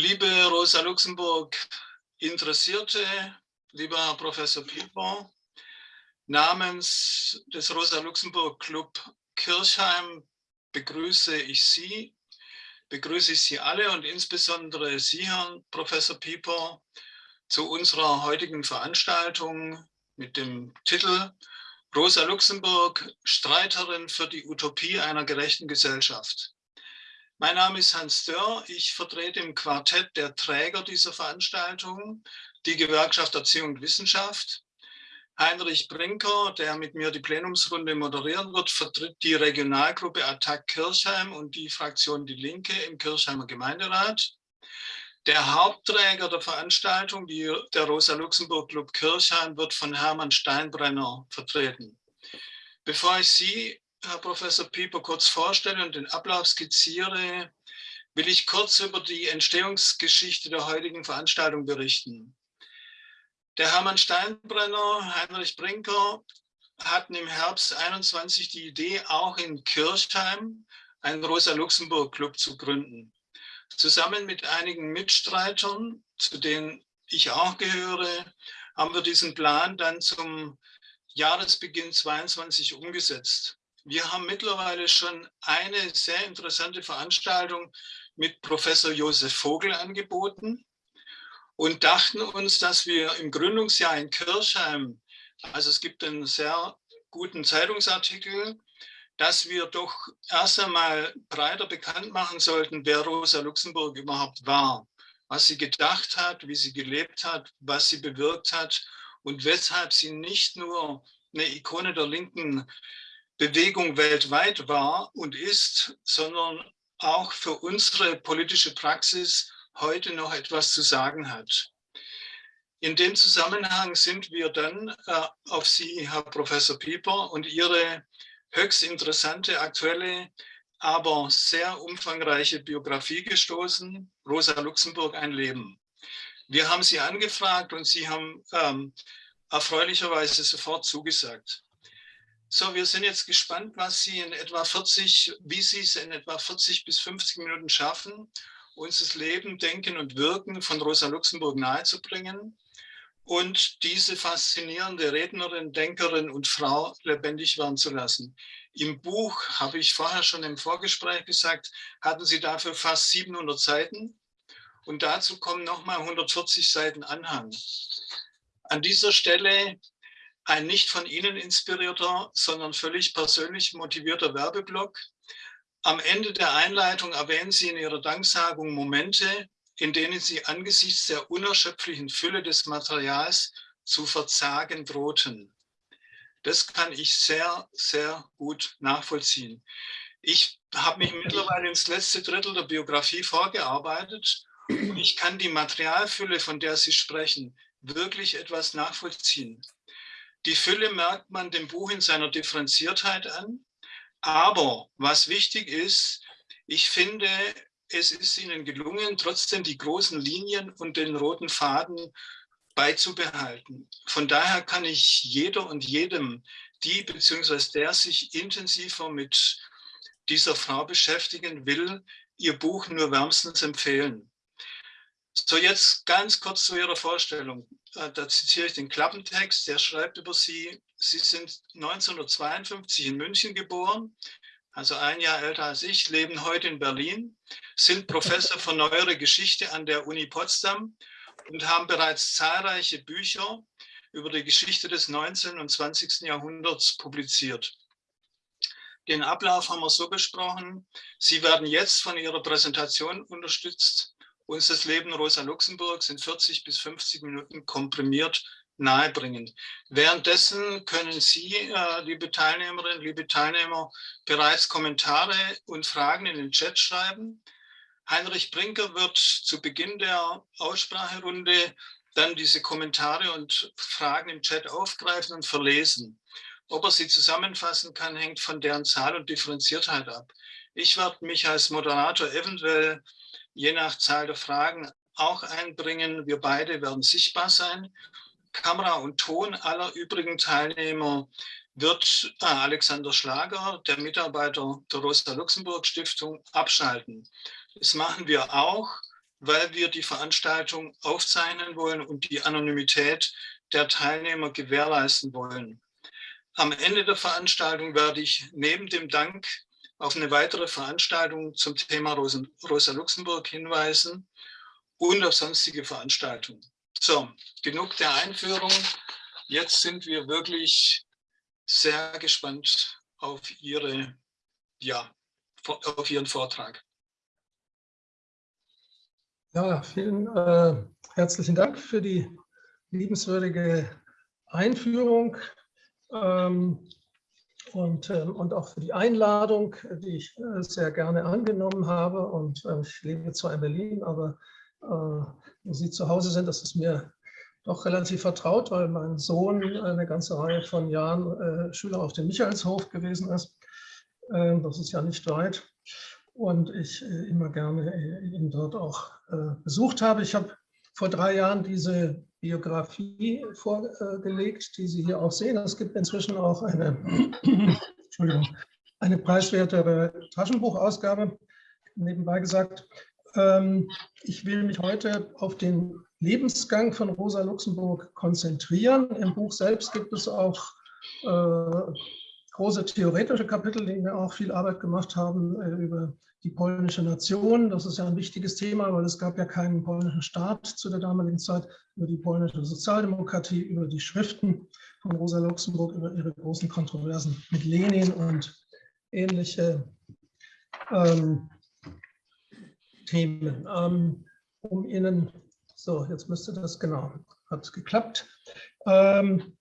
Liebe Rosa Luxemburg Interessierte, lieber Professor Pieper, namens des Rosa Luxemburg Club Kirchheim begrüße ich Sie, begrüße ich Sie alle und insbesondere Sie, Herrn Professor Pieper, zu unserer heutigen Veranstaltung mit dem Titel Rosa Luxemburg, Streiterin für die Utopie einer gerechten Gesellschaft. Mein Name ist Hans Dörr. Ich vertrete im Quartett der Träger dieser Veranstaltung die Gewerkschaft Erziehung und Wissenschaft. Heinrich Brinker, der mit mir die Plenumsrunde moderieren wird, vertritt die Regionalgruppe Attac Kirchheim und die Fraktion Die Linke im Kirchheimer Gemeinderat. Der Hauptträger der Veranstaltung, die, der Rosa-Luxemburg-Club Kirchheim, wird von Hermann Steinbrenner vertreten. Bevor ich Sie Herr Professor Pieper kurz vorstelle und den Ablauf skizziere, will ich kurz über die Entstehungsgeschichte der heutigen Veranstaltung berichten. Der Hermann Steinbrenner, Heinrich Brinker hatten im Herbst 21 die Idee, auch in Kirchheim einen Rosa-Luxemburg-Club zu gründen. Zusammen mit einigen Mitstreitern, zu denen ich auch gehöre, haben wir diesen Plan dann zum Jahresbeginn 22 umgesetzt. Wir haben mittlerweile schon eine sehr interessante Veranstaltung mit Professor Josef Vogel angeboten und dachten uns, dass wir im Gründungsjahr in Kirchheim, also es gibt einen sehr guten Zeitungsartikel, dass wir doch erst einmal breiter bekannt machen sollten, wer Rosa Luxemburg überhaupt war, was sie gedacht hat, wie sie gelebt hat, was sie bewirkt hat und weshalb sie nicht nur eine Ikone der linken Bewegung weltweit war und ist, sondern auch für unsere politische Praxis heute noch etwas zu sagen hat. In dem Zusammenhang sind wir dann äh, auf Sie, Herr Professor Pieper, und Ihre höchst interessante, aktuelle, aber sehr umfangreiche Biografie gestoßen, Rosa Luxemburg, ein Leben. Wir haben Sie angefragt und Sie haben ähm, erfreulicherweise sofort zugesagt. So, wir sind jetzt gespannt, was Sie in etwa 40, wie Sie es in etwa 40 bis 50 Minuten schaffen, uns das Leben, Denken und Wirken von Rosa Luxemburg nahezubringen und diese faszinierende Rednerin, Denkerin und Frau lebendig werden zu lassen. Im Buch, habe ich vorher schon im Vorgespräch gesagt, hatten Sie dafür fast 700 Seiten und dazu kommen nochmal 140 Seiten Anhang. An dieser Stelle ein nicht von Ihnen inspirierter, sondern völlig persönlich motivierter Werbeblock. Am Ende der Einleitung erwähnen Sie in Ihrer Danksagung Momente, in denen Sie angesichts der unerschöpflichen Fülle des Materials zu verzagen drohten. Das kann ich sehr, sehr gut nachvollziehen. Ich habe mich mittlerweile ins letzte Drittel der Biografie vorgearbeitet und ich kann die Materialfülle, von der Sie sprechen, wirklich etwas nachvollziehen. Die Fülle merkt man dem Buch in seiner Differenziertheit an. Aber was wichtig ist, ich finde, es ist Ihnen gelungen, trotzdem die großen Linien und den roten Faden beizubehalten. Von daher kann ich jeder und jedem, die bzw. der sich intensiver mit dieser Frau beschäftigen will, ihr Buch nur wärmstens empfehlen. So, jetzt ganz kurz zu Ihrer Vorstellung. Da zitiere ich den Klappentext, der schreibt über Sie, Sie sind 1952 in München geboren, also ein Jahr älter als ich, leben heute in Berlin, sind Professor für Neuere Geschichte an der Uni Potsdam und haben bereits zahlreiche Bücher über die Geschichte des 19. und 20. Jahrhunderts publiziert. Den Ablauf haben wir so besprochen. Sie werden jetzt von Ihrer Präsentation unterstützt uns das Leben Rosa Luxemburgs in 40 bis 50 Minuten komprimiert nahebringen. Währenddessen können Sie, äh, liebe Teilnehmerinnen, liebe Teilnehmer, bereits Kommentare und Fragen in den Chat schreiben. Heinrich Brinker wird zu Beginn der Ausspracherunde dann diese Kommentare und Fragen im Chat aufgreifen und verlesen. Ob er sie zusammenfassen kann, hängt von deren Zahl und Differenziertheit ab. Ich werde mich als Moderator eventuell je nach Zahl der Fragen auch einbringen. Wir beide werden sichtbar sein. Kamera und Ton aller übrigen Teilnehmer wird äh, Alexander Schlager, der Mitarbeiter der Rosa-Luxemburg-Stiftung, abschalten. Das machen wir auch, weil wir die Veranstaltung aufzeichnen wollen und die Anonymität der Teilnehmer gewährleisten wollen. Am Ende der Veranstaltung werde ich neben dem Dank auf eine weitere Veranstaltung zum Thema Rosa Luxemburg hinweisen und auf sonstige Veranstaltungen. So, genug der Einführung. Jetzt sind wir wirklich sehr gespannt auf, Ihre, ja, auf Ihren Vortrag. Ja, vielen äh, herzlichen Dank für die liebenswürdige Einführung ähm, und, äh, und auch für die Einladung, die ich äh, sehr gerne angenommen habe. Und äh, ich lebe zwar in Berlin, aber äh, wo Sie zu Hause sind, das ist mir doch relativ vertraut, weil mein Sohn eine ganze Reihe von Jahren Schüler auf dem Michaelshof gewesen ist. Ähm, das ist ja nicht weit. Und ich immer gerne ihn dort auch besucht habe. Ich habe vor drei Jahren diese Biografie vorgelegt, die Sie hier auch sehen. Es gibt inzwischen auch eine, Entschuldigung, eine preiswertere Taschenbuchausgabe, nebenbei gesagt. Ähm, ich will mich heute auf den Lebensgang von Rosa Luxemburg konzentrieren. Im Buch selbst gibt es auch äh, große theoretische Kapitel, die mir auch viel Arbeit gemacht haben äh, über die polnische Nation. Das ist ja ein wichtiges Thema, weil es gab ja keinen polnischen Staat zu der damaligen Zeit, über die polnische Sozialdemokratie, über die Schriften von Rosa Luxemburg, über ihre großen Kontroversen mit Lenin und ähnliche ähm, Themen. Ähm, um Ihnen, so jetzt müsste das, genau, hat geklappt. Ähm,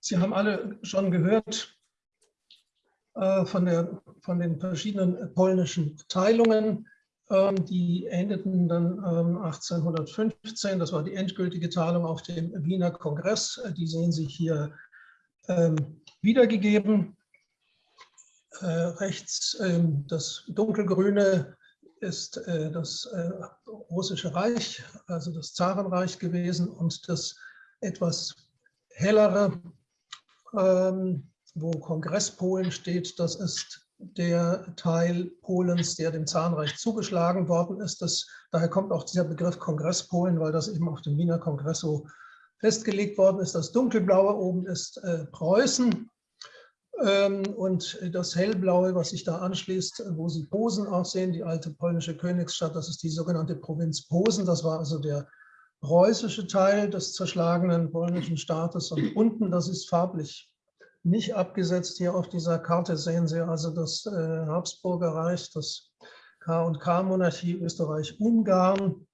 Sie haben alle schon gehört, von, der, von den verschiedenen polnischen Teilungen. Ähm, die endeten dann 1815, ähm, das war die endgültige Teilung auf dem Wiener Kongress. Äh, die sehen Sie hier ähm, wiedergegeben. Äh, rechts das dunkelgrüne ist das Russische Reich, also das Zarenreich gewesen und das etwas hellere wo Kongresspolen steht, das ist der Teil Polens, der dem Zahnreich zugeschlagen worden ist. Das, daher kommt auch dieser Begriff Kongresspolen, weil das eben auf dem Wiener Kongress so festgelegt worden ist. Das dunkelblaue oben ist äh, Preußen ähm, und das hellblaue, was sich da anschließt, wo Sie Posen auch sehen, die alte polnische Königsstadt, das ist die sogenannte Provinz Posen. Das war also der preußische Teil des zerschlagenen polnischen Staates und unten, das ist farblich nicht abgesetzt. Hier auf dieser Karte sehen Sie also das äh, Habsburger Reich, das K&K-Monarchie Österreich-Ungarn,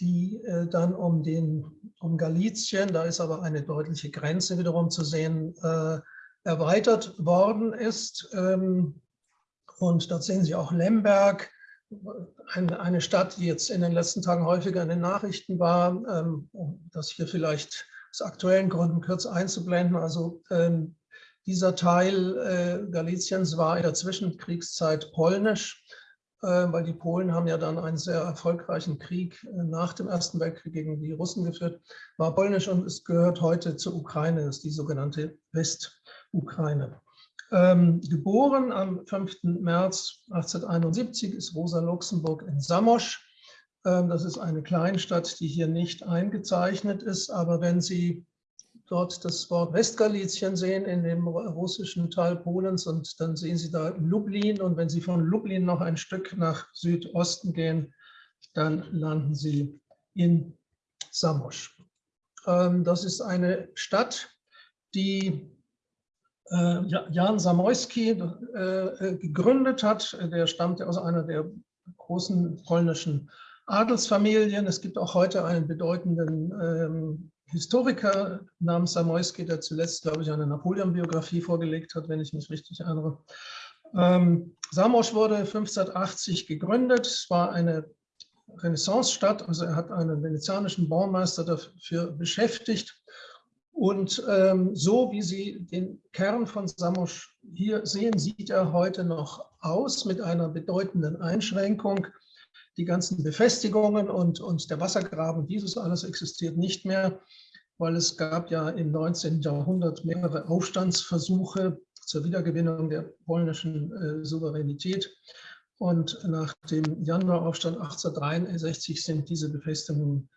die äh, dann um, den, um Galizien, da ist aber eine deutliche Grenze wiederum zu sehen, äh, erweitert worden ist. Ähm, und dort sehen Sie auch Lemberg, eine, Stadt, die jetzt in den letzten Tagen häufiger in den Nachrichten war, ähm, um das hier vielleicht aus aktuellen Gründen kurz einzublenden. Also ähm, dieser Teil äh, Galiciens war in der Zwischenkriegszeit polnisch, äh, weil die Polen haben ja dann einen sehr erfolgreichen Krieg äh, nach dem Ersten Weltkrieg gegen die Russen geführt, war polnisch und es gehört heute zur Ukraine, ist die sogenannte Westukraine. Ähm, geboren am 5. März 1871 ist Rosa Luxemburg in Samosch. Ähm, das ist eine Kleinstadt, die hier nicht eingezeichnet ist, aber wenn Sie dort das Wort Westgalizien sehen in dem russischen Teil Polens und dann sehen Sie da Lublin und wenn Sie von Lublin noch ein Stück nach Südosten gehen, dann landen Sie in Samosch. Ähm, das ist eine Stadt, die äh, Jan Zamoyski äh, gegründet hat. Der stammt aus einer der großen polnischen Adelsfamilien. Es gibt auch heute einen bedeutenden ähm, Historiker namens Samoyski, der zuletzt, glaube ich, eine Napoleon-Biografie vorgelegt hat, wenn ich mich richtig erinnere. Ähm, Samos wurde 1580 gegründet. Es war eine Renaissance-Stadt, also er hat einen venezianischen Baumeister dafür beschäftigt. Und ähm, so wie Sie den Kern von Samos hier sehen, sieht er heute noch aus mit einer bedeutenden Einschränkung. Die ganzen Befestigungen und, und der Wassergraben, dieses alles existiert nicht mehr weil es gab ja im 19. Jahrhundert mehrere Aufstandsversuche zur Wiedergewinnung der polnischen äh, Souveränität. Und nach dem Januaraufstand 1863 sind diese Befestigungen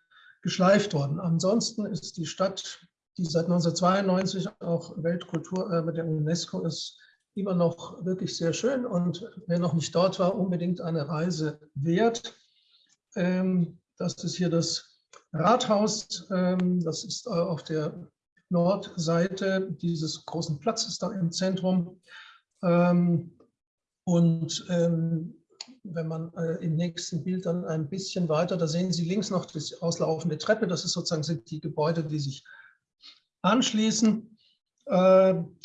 geschleift worden. Ansonsten ist die Stadt, die seit 1992 auch Weltkulturerbe der UNESCO ist, immer noch wirklich sehr schön und wer noch nicht dort war, unbedingt eine Reise wert. Ähm, das ist hier das Rathaus, ähm, das ist äh, auf der Nordseite dieses großen Platzes da im Zentrum. Ähm, und wenn man äh, im nächsten Bild dann ein bisschen weiter, da sehen Sie links noch die auslaufende Treppe, das ist sozusagen sind die Gebäude, die sich anschließen.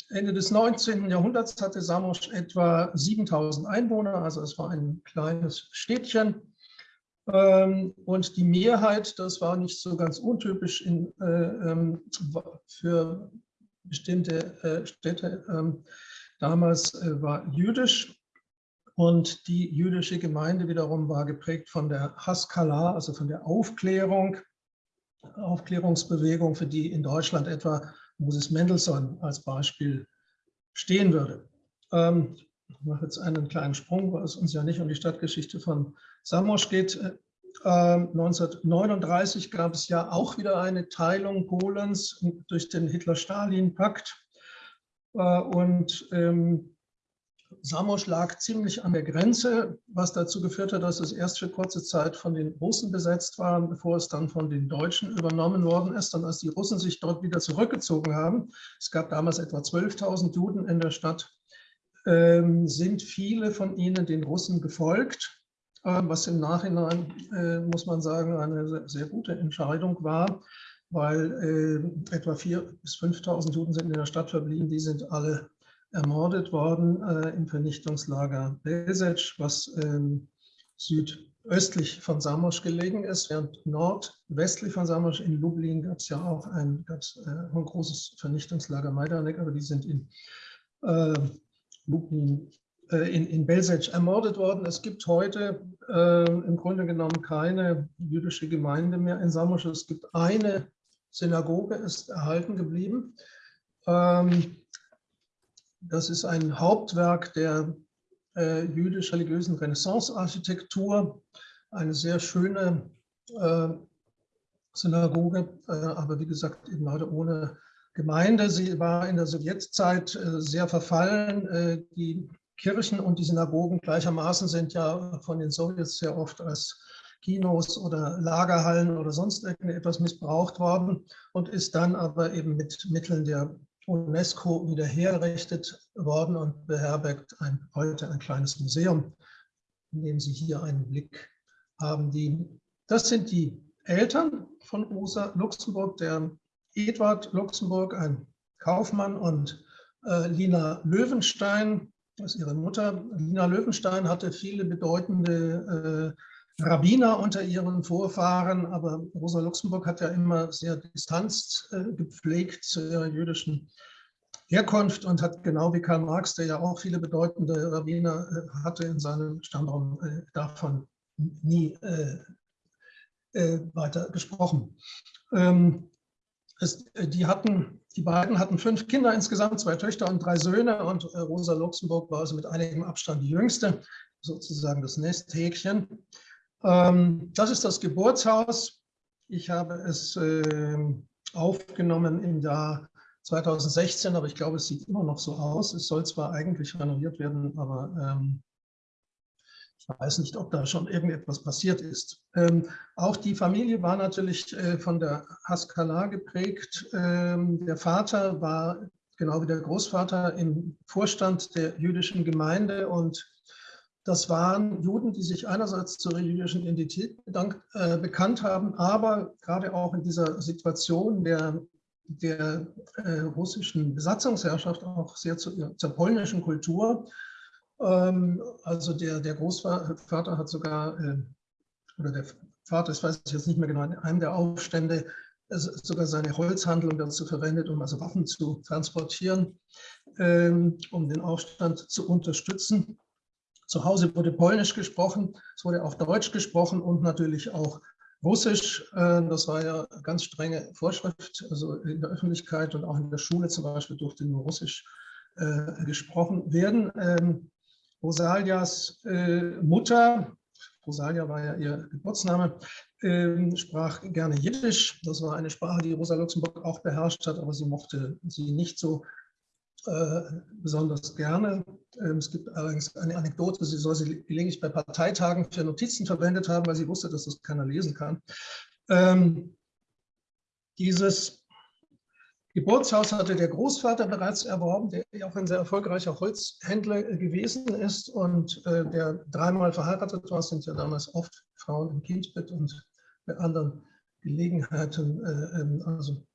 Ende des 19. Jahrhunderts hatte Samosch etwa 7000 Einwohner, also es war ein kleines Städtchen. Ähm, und die Mehrheit, das war nicht so ganz untypisch in, äh, ähm, für bestimmte äh, Städte, ähm, damals äh, war jüdisch. Und die jüdische Gemeinde wiederum war geprägt von der Haskalah, also von der Aufklärung, Aufklärungsbewegung, für die in Deutschland etwa Moses Mendelssohn als Beispiel stehen würde. Ähm, ich mache jetzt einen kleinen Sprung, weil es uns ja nicht um die Stadtgeschichte von Samosch geht. Äh, 1939 gab es ja auch wieder eine Teilung Polens durch den Hitler-Stalin-Pakt. Äh, und ähm, Samosch lag ziemlich an der Grenze, was dazu geführt hat, dass es erst für kurze Zeit von den Russen besetzt war, bevor es dann von den Deutschen übernommen worden ist. Und als die Russen sich dort wieder zurückgezogen haben, es gab damals etwa 12.000 Juden in der Stadt, ähm, sind viele von ihnen den Russen gefolgt, äh, was im Nachhinein, äh, muss man sagen, eine sehr gute Entscheidung war, weil äh, etwa 4.000 bis 5.000 Juden sind in der Stadt verblieben, die sind alle ermordet worden äh, im Vernichtungslager Belzec, was ähm, südöstlich von Samosch gelegen ist, während nordwestlich von Samosch in Lublin gab es ja auch ein, gab's, äh, ein großes Vernichtungslager Majdanek, aber die sind in äh, Lublin, in, in Belzec ermordet worden. Es gibt heute äh, im Grunde genommen keine jüdische Gemeinde mehr in Samosch. Es gibt eine Synagoge, ist erhalten geblieben. Ähm, das ist ein Hauptwerk der äh, jüdisch-religiösen Renaissance-Architektur, eine sehr schöne äh, Synagoge, äh, aber wie gesagt eben leider ohne Gemeinde. Sie war in der Sowjetzeit äh, sehr verfallen. Äh, die Kirchen und die Synagogen gleichermaßen sind ja von den Sowjets sehr oft als Kinos oder Lagerhallen oder sonst irgendetwas missbraucht worden und ist dann aber eben mit Mitteln der UNESCO wieder hergerichtet worden und beherbergt ein, heute ein kleines Museum, in dem Sie hier einen Blick haben. Die, das sind die Eltern von Rosa Luxemburg, der Eduard Luxemburg, ein Kaufmann, und äh, Lina Löwenstein, das ist ihre Mutter. Lina Löwenstein hatte viele bedeutende äh, Rabbiner unter ihren Vorfahren, aber Rosa Luxemburg hat ja immer sehr Distanz äh, gepflegt zu ihrer jüdischen Herkunft und hat genau wie Karl Marx, der ja auch viele bedeutende Rabbiner äh, hatte in seinem Stammraum, äh, davon nie äh, äh, weiter gesprochen. Ähm, es, äh, die, hatten, die beiden hatten fünf Kinder insgesamt, zwei Töchter und drei Söhne und Rosa Luxemburg war also mit einigem Abstand die jüngste, sozusagen das Nesthäkchen. Ähm, das ist das Geburtshaus. Ich habe es äh, aufgenommen im Jahr 2016, aber ich glaube, es sieht immer noch so aus. Es soll zwar eigentlich renoviert werden, aber ähm, ich weiß nicht, ob da schon irgendetwas passiert ist. Ähm, auch die Familie war natürlich äh, von der Haskalah geprägt. Ähm, der Vater war, genau wie der Großvater, im Vorstand der jüdischen Gemeinde und das waren Juden, die sich einerseits zur jüdischen Identität bedankt, äh, bekannt haben, aber gerade auch in dieser Situation der der äh, russischen Besatzungsherrschaft auch sehr zu, zur polnischen Kultur. Ähm, also der, der Großvater hat sogar, äh, oder der Vater, das weiß ich jetzt nicht mehr genau, in einem der Aufstände sogar seine Holzhandlung dazu verwendet, um also Waffen zu transportieren, ähm, um den Aufstand zu unterstützen. Zu Hause wurde Polnisch gesprochen, es wurde auch Deutsch gesprochen und natürlich auch Russisch, äh, das war ja ganz strenge Vorschrift, also in der Öffentlichkeit und auch in der Schule zum Beispiel durfte nur Russisch äh, gesprochen werden. Ähm, Rosalias äh, Mutter, Rosalia war ja ihr Geburtsname, äh, sprach gerne Jiddisch. Das war eine Sprache, die Rosa Luxemburg auch beherrscht hat, aber sie mochte sie nicht so besonders gerne. Ähm, es gibt allerdings eine Anekdote, sie soll sie gelegentlich bei Parteitagen für Notizen verwendet haben, weil sie wusste, dass das keiner lesen kann. Ähm, dieses Geburtshaus hatte der Großvater bereits erworben, der auch ein sehr erfolgreicher Holzhändler gewesen ist und äh, der dreimal verheiratet war, sind ja damals oft Frauen im Kindbett und bei anderen Gelegenheiten, äh, ähm, also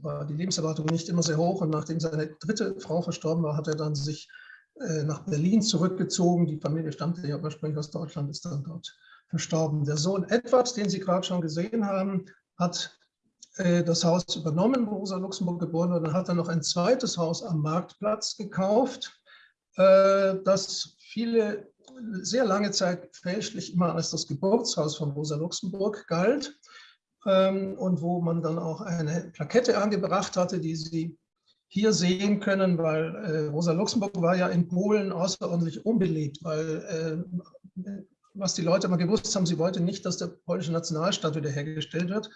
war die Lebenserwartung nicht immer sehr hoch und nachdem seine dritte Frau verstorben war, hat er dann sich äh, nach Berlin zurückgezogen. Die Familie stammte ja ursprünglich aus Deutschland, ist dann dort verstorben. Der Sohn Edward, den Sie gerade schon gesehen haben, hat äh, das Haus übernommen, wo Rosa Luxemburg geboren wurde. Dann hat er noch ein zweites Haus am Marktplatz gekauft, äh, das viele sehr lange Zeit fälschlich immer als das Geburtshaus von Rosa Luxemburg galt und wo man dann auch eine Plakette angebracht hatte, die Sie hier sehen können, weil äh, Rosa Luxemburg war ja in Polen außerordentlich unbeliebt, weil was die Leute immer gewusst haben, sie wollte nicht, dass der polnische Nationalstaat wiederhergestellt wird.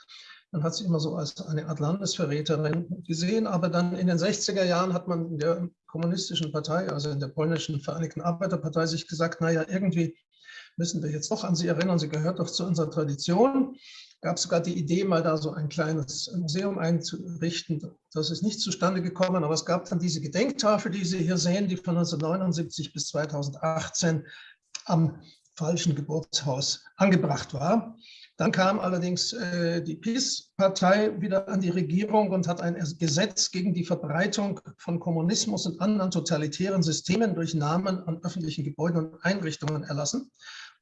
Man hat sie immer so als eine Art Landesverräterin gesehen, aber dann in den 60er Jahren hat man in der kommunistischen Partei, also in der polnischen Vereinigten Arbeiterpartei, sich gesagt, naja, irgendwie müssen wir jetzt doch an sie erinnern, sie gehört doch zu unserer Tradition. Gab sogar die Idee, mal da so ein kleines Museum einzurichten. Das ist nicht zustande gekommen, aber es gab dann diese Gedenktafel, die Sie hier sehen, die von 1979 bis 2018 am falschen Geburtshaus angebracht war. Dann kam allerdings äh, die PiS-Partei wieder an die Regierung und hat ein Gesetz gegen die Verbreitung von Kommunismus und anderen totalitären Systemen durch Namen an öffentlichen Gebäuden und Einrichtungen erlassen.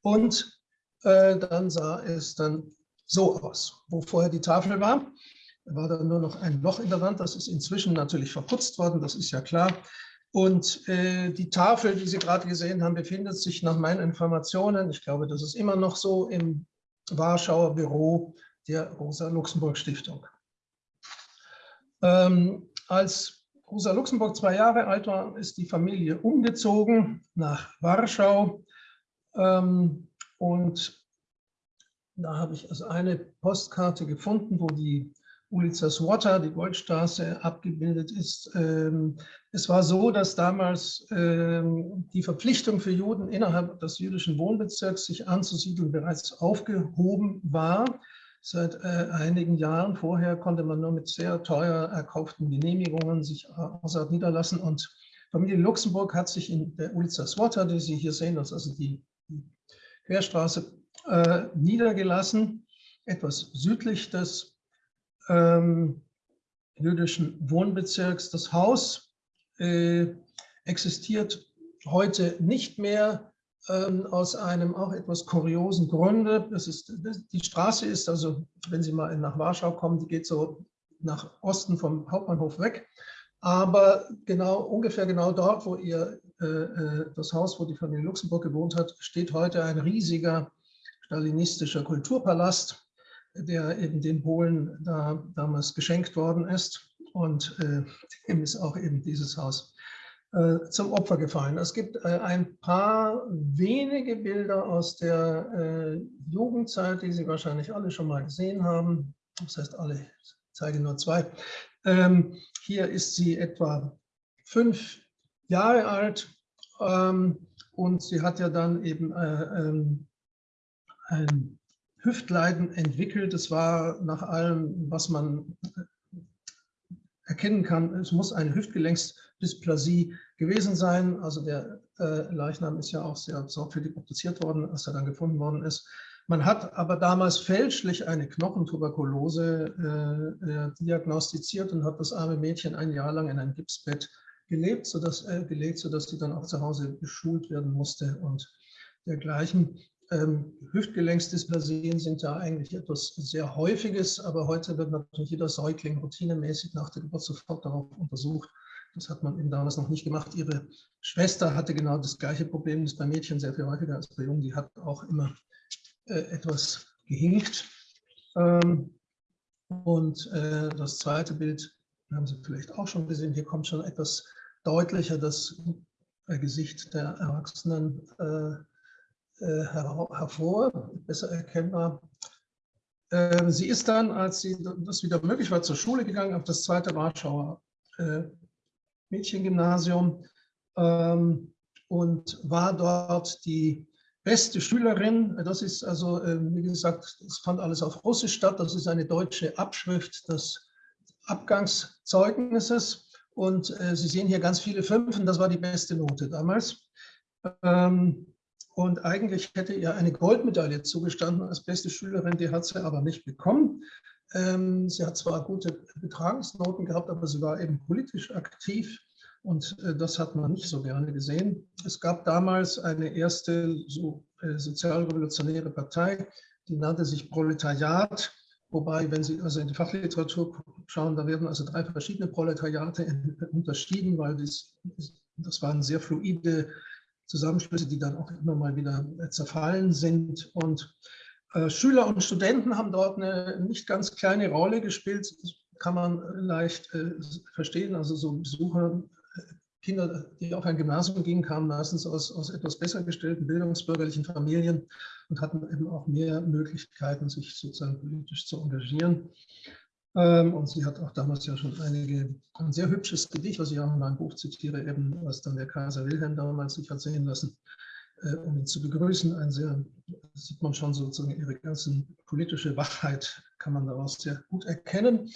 Und äh, dann sah es dann so aus, wo vorher die Tafel war. Da war dann nur noch ein Loch in der Wand. Das ist inzwischen natürlich verputzt worden, das ist ja klar. Und äh, die Tafel, die Sie gerade gesehen haben, befindet sich nach meinen Informationen, ich glaube, das ist immer noch so, im Warschauer Büro der Rosa-Luxemburg-Stiftung. Ähm, als Rosa Luxemburg zwei Jahre alt war, ist die Familie umgezogen nach Warschau. Ähm, und da habe ich also eine Postkarte gefunden, wo die Ulica Słota, die Goldstraße, abgebildet ist. Ähm, es war so, dass damals ähm, die Verpflichtung für Juden innerhalb des jüdischen Wohnbezirks, sich anzusiedeln, bereits aufgehoben war. Seit äh, einigen Jahren vorher konnte man nur mit sehr teuer erkauften Genehmigungen sich außerhalb niederlassen. Und Familie Luxemburg hat sich in der Ulica Słota, die Sie hier sehen, das ist also die Querstraße, äh, niedergelassen, etwas südlich des ähm, jüdischen Wohnbezirks. Das Haus äh, existiert heute nicht mehr ähm, aus einem auch etwas kuriosen Grunde. Das ist, das, die Straße ist also, wenn Sie mal nach Warschau kommen, die geht so nach Osten vom Hauptbahnhof weg. Aber genau, ungefähr genau dort, wo ihr äh, äh das Haus, wo die Familie Luxemburg gewohnt hat, steht heute ein riesiger stalinistischer Kulturpalast der eben den Polen da damals geschenkt worden ist. Und äh, dem ist auch eben dieses Haus äh, zum Opfer gefallen. Es gibt äh, ein paar wenige Bilder aus der äh, Jugendzeit, die Sie wahrscheinlich alle schon mal gesehen haben. Das heißt, alle, ich zeige nur zwei. Ähm, hier ist sie etwa fünf Jahre alt ähm, und sie hat ja dann eben äh, ähm, ein Hüftleiden entwickelt. Es war nach allem, was man erkennen kann, es muss eine Hüftgelenksdysplasie gewesen sein. Also der äh, Leichnam ist ja auch sehr sorgfältig obduziert worden, als er dann gefunden worden ist. Man hat aber damals fälschlich eine Knochentuberkulose äh, äh, diagnostiziert und hat das arme Mädchen ein Jahr lang in ein Gipsbett gelebt, sodass, äh, gelegt, sodass sie dann auch zu Hause geschult werden musste und dergleichen. Ähm, sind ja eigentlich etwas sehr Häufiges, aber heute wird natürlich jeder Säugling routinemäßig nach der Geburt sofort darauf untersucht. Das hat man eben damals noch nicht gemacht. Ihre Schwester hatte genau das gleiche Problem, das bei Mädchen sehr viel häufiger als bei Jungen. Die hat auch immer äh, etwas gehinkt. Ähm, und äh, das zweite Bild haben Sie vielleicht auch schon gesehen. Hier kommt schon etwas deutlicher das Gesicht der Erwachsenen hervor, besser erkennbar. Ähm, sie ist dann, als sie das wieder möglich war, zur Schule gegangen, auf das zweite Warschauer Mädchengymnasium ähm, und war dort die beste Schülerin. Das ist also, ähm, wie gesagt, es fand alles auf Russisch statt. Das ist eine deutsche Abschrift des Abgangszeugnisses. Und äh, Sie sehen hier ganz viele Fünfen, das war die beste Note damals. Ähm, und eigentlich hätte ihr eine Goldmedaille zugestanden als beste Schülerin, die hat sie aber nicht bekommen. Ähm, sie hat zwar gute Betragungsnoten gehabt, aber sie war eben politisch aktiv und äh, das hat man nicht so gerne gesehen. Es gab damals eine erste so, äh, sozialrevolutionäre Partei, die nannte sich Proletariat, wobei, wenn Sie also in die Fachliteratur schauen, da werden also drei verschiedene Proletariate unterschieden, weil das, das waren sehr fluide Zusammenschlüsse, die dann auch immer mal wieder zerfallen sind. Und äh, Schüler und Studenten haben dort eine nicht ganz kleine Rolle gespielt. Kann man leicht äh, verstehen. Also so Besucher, äh, Kinder, die auf ein Gymnasium gingen, kamen meistens aus, aus etwas besser gestellten bildungsbürgerlichen Familien und hatten eben auch mehr Möglichkeiten, sich sozusagen politisch zu engagieren. Ähm, und sie hat auch damals ja schon einige, ein sehr hübsches Gedicht, was ich auch in meinem Buch zitiere, eben, was dann der Kaiser Wilhelm damals sich hat sehen lassen, äh, um ihn zu begrüßen. Ein sehr, sieht man schon sozusagen ihre ganzen politische Wachheit, kann man daraus sehr gut erkennen.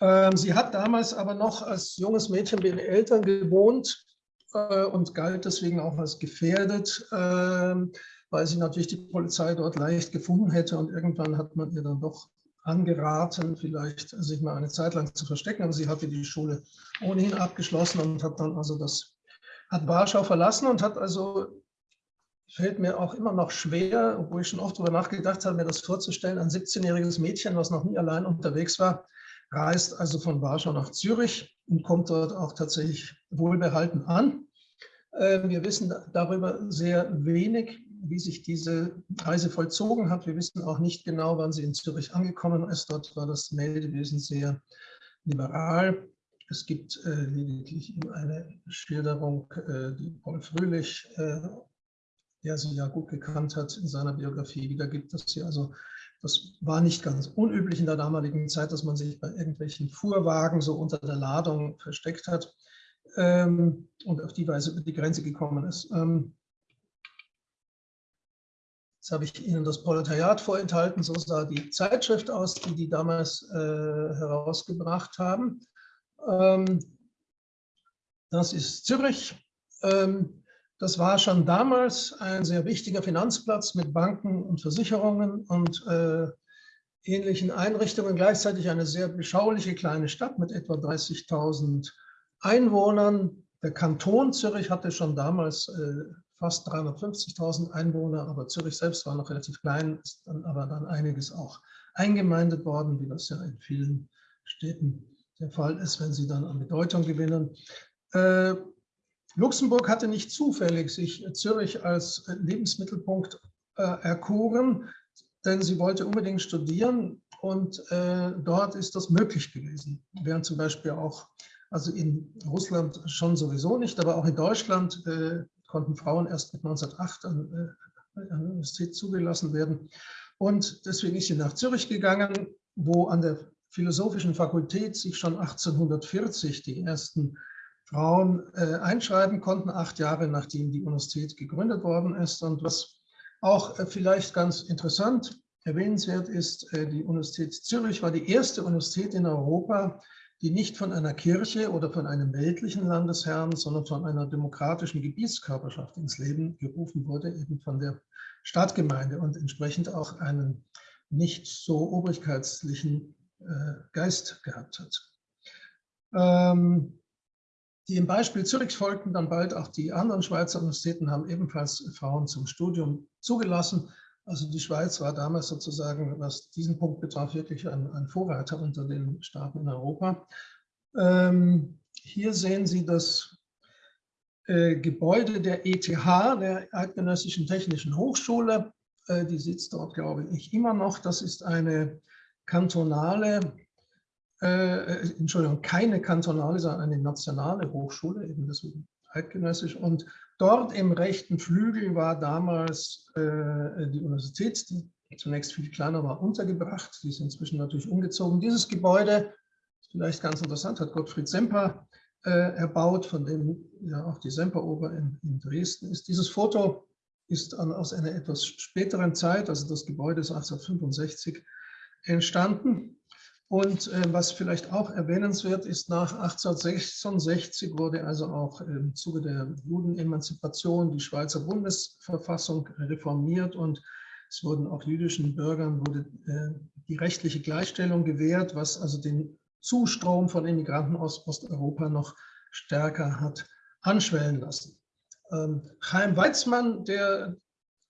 Ähm, sie hat damals aber noch als junges Mädchen bei ihren Eltern gewohnt äh, und galt deswegen auch als gefährdet, ähm, weil sie natürlich die Polizei dort leicht gefunden hätte und irgendwann hat man ihr dann doch angeraten, vielleicht sich mal eine Zeit lang zu verstecken, aber sie hatte die Schule ohnehin abgeschlossen und hat dann also das, hat Warschau verlassen und hat also, fällt mir auch immer noch schwer, obwohl ich schon oft darüber nachgedacht habe, mir das vorzustellen, ein 17-jähriges Mädchen, was noch nie allein unterwegs war, reist also von Warschau nach Zürich und kommt dort auch tatsächlich wohlbehalten an. Ähm, wir wissen darüber sehr wenig wie sich diese Reise vollzogen hat. Wir wissen auch nicht genau, wann sie in Zürich angekommen ist. Dort war das Meldewesen sehr liberal. Es gibt äh, lediglich eine Schilderung, äh, die Paul Fröhlich, äh, der sie ja gut gekannt hat, in seiner Biografie wiedergibt, dass sie also, das war nicht ganz unüblich in der damaligen Zeit, dass man sich bei irgendwelchen Fuhrwagen so unter der Ladung versteckt hat ähm, und auf die Weise über die Grenze gekommen ist. Ähm, Jetzt habe ich Ihnen das Proletariat vorenthalten, so sah die Zeitschrift aus, die die damals äh, herausgebracht haben. Ähm, das ist Zürich. Ähm, das war schon damals ein sehr wichtiger Finanzplatz mit Banken und Versicherungen und äh, ähnlichen Einrichtungen. Gleichzeitig eine sehr beschauliche kleine Stadt mit etwa 30.000 Einwohnern. Der Kanton Zürich hatte schon damals äh, fast 350.000 Einwohner, aber Zürich selbst war noch relativ klein, ist dann aber dann einiges auch eingemeindet worden, wie das ja in vielen Städten der Fall ist, wenn sie dann an Bedeutung gewinnen. Äh, Luxemburg hatte nicht zufällig sich Zürich als Lebensmittelpunkt äh, erkoren, denn sie wollte unbedingt studieren und äh, dort ist das möglich gewesen. Während zum Beispiel auch, also in Russland schon sowieso nicht, aber auch in Deutschland äh, konnten Frauen erst mit 1908 an, äh, an der Universität zugelassen werden. Und deswegen ist sie nach Zürich gegangen, wo an der Philosophischen Fakultät sich schon 1840 die ersten Frauen äh, einschreiben konnten, acht Jahre nachdem die Universität gegründet worden ist. Und was auch äh, vielleicht ganz interessant erwähnenswert ist, äh, die Universität Zürich war die erste Universität in Europa, die nicht von einer Kirche oder von einem weltlichen Landesherrn, sondern von einer demokratischen Gebietskörperschaft ins Leben gerufen wurde, eben von der Stadtgemeinde und entsprechend auch einen nicht so obrigkeitslichen äh, Geist gehabt hat. Ähm, die im Beispiel Zürich folgten dann bald auch die anderen Schweizer Universitäten, haben ebenfalls Frauen zum Studium zugelassen. Also die Schweiz war damals sozusagen, was diesen Punkt betraf, wirklich ein, ein Vorreiter unter den Staaten in Europa. Ähm, hier sehen Sie das äh, Gebäude der ETH, der Eidgenössischen Technischen Hochschule. Äh, die sitzt dort, glaube ich, immer noch. Das ist eine kantonale, äh, Entschuldigung, keine kantonale, sondern eine nationale Hochschule, eben deswegen eidgenössisch. Und dort im rechten Flügel war damals äh, die Universität, die zunächst viel kleiner war, untergebracht. Die ist inzwischen natürlich umgezogen. Dieses Gebäude, vielleicht ganz interessant, hat Gottfried Semper äh, erbaut, von dem ja auch die Semperoper in, in Dresden ist. Dieses Foto ist an, aus einer etwas späteren Zeit, also das Gebäude ist 1865 entstanden. Und äh, was vielleicht auch erwähnenswert ist, nach 1866 wurde also auch im Zuge der Judenemanzipation die Schweizer Bundesverfassung reformiert und es wurden auch jüdischen Bürgern wurde, äh, die rechtliche Gleichstellung gewährt, was also den Zustrom von Immigranten aus Osteuropa noch stärker hat anschwellen lassen. Ähm, Chaim Weizmann, der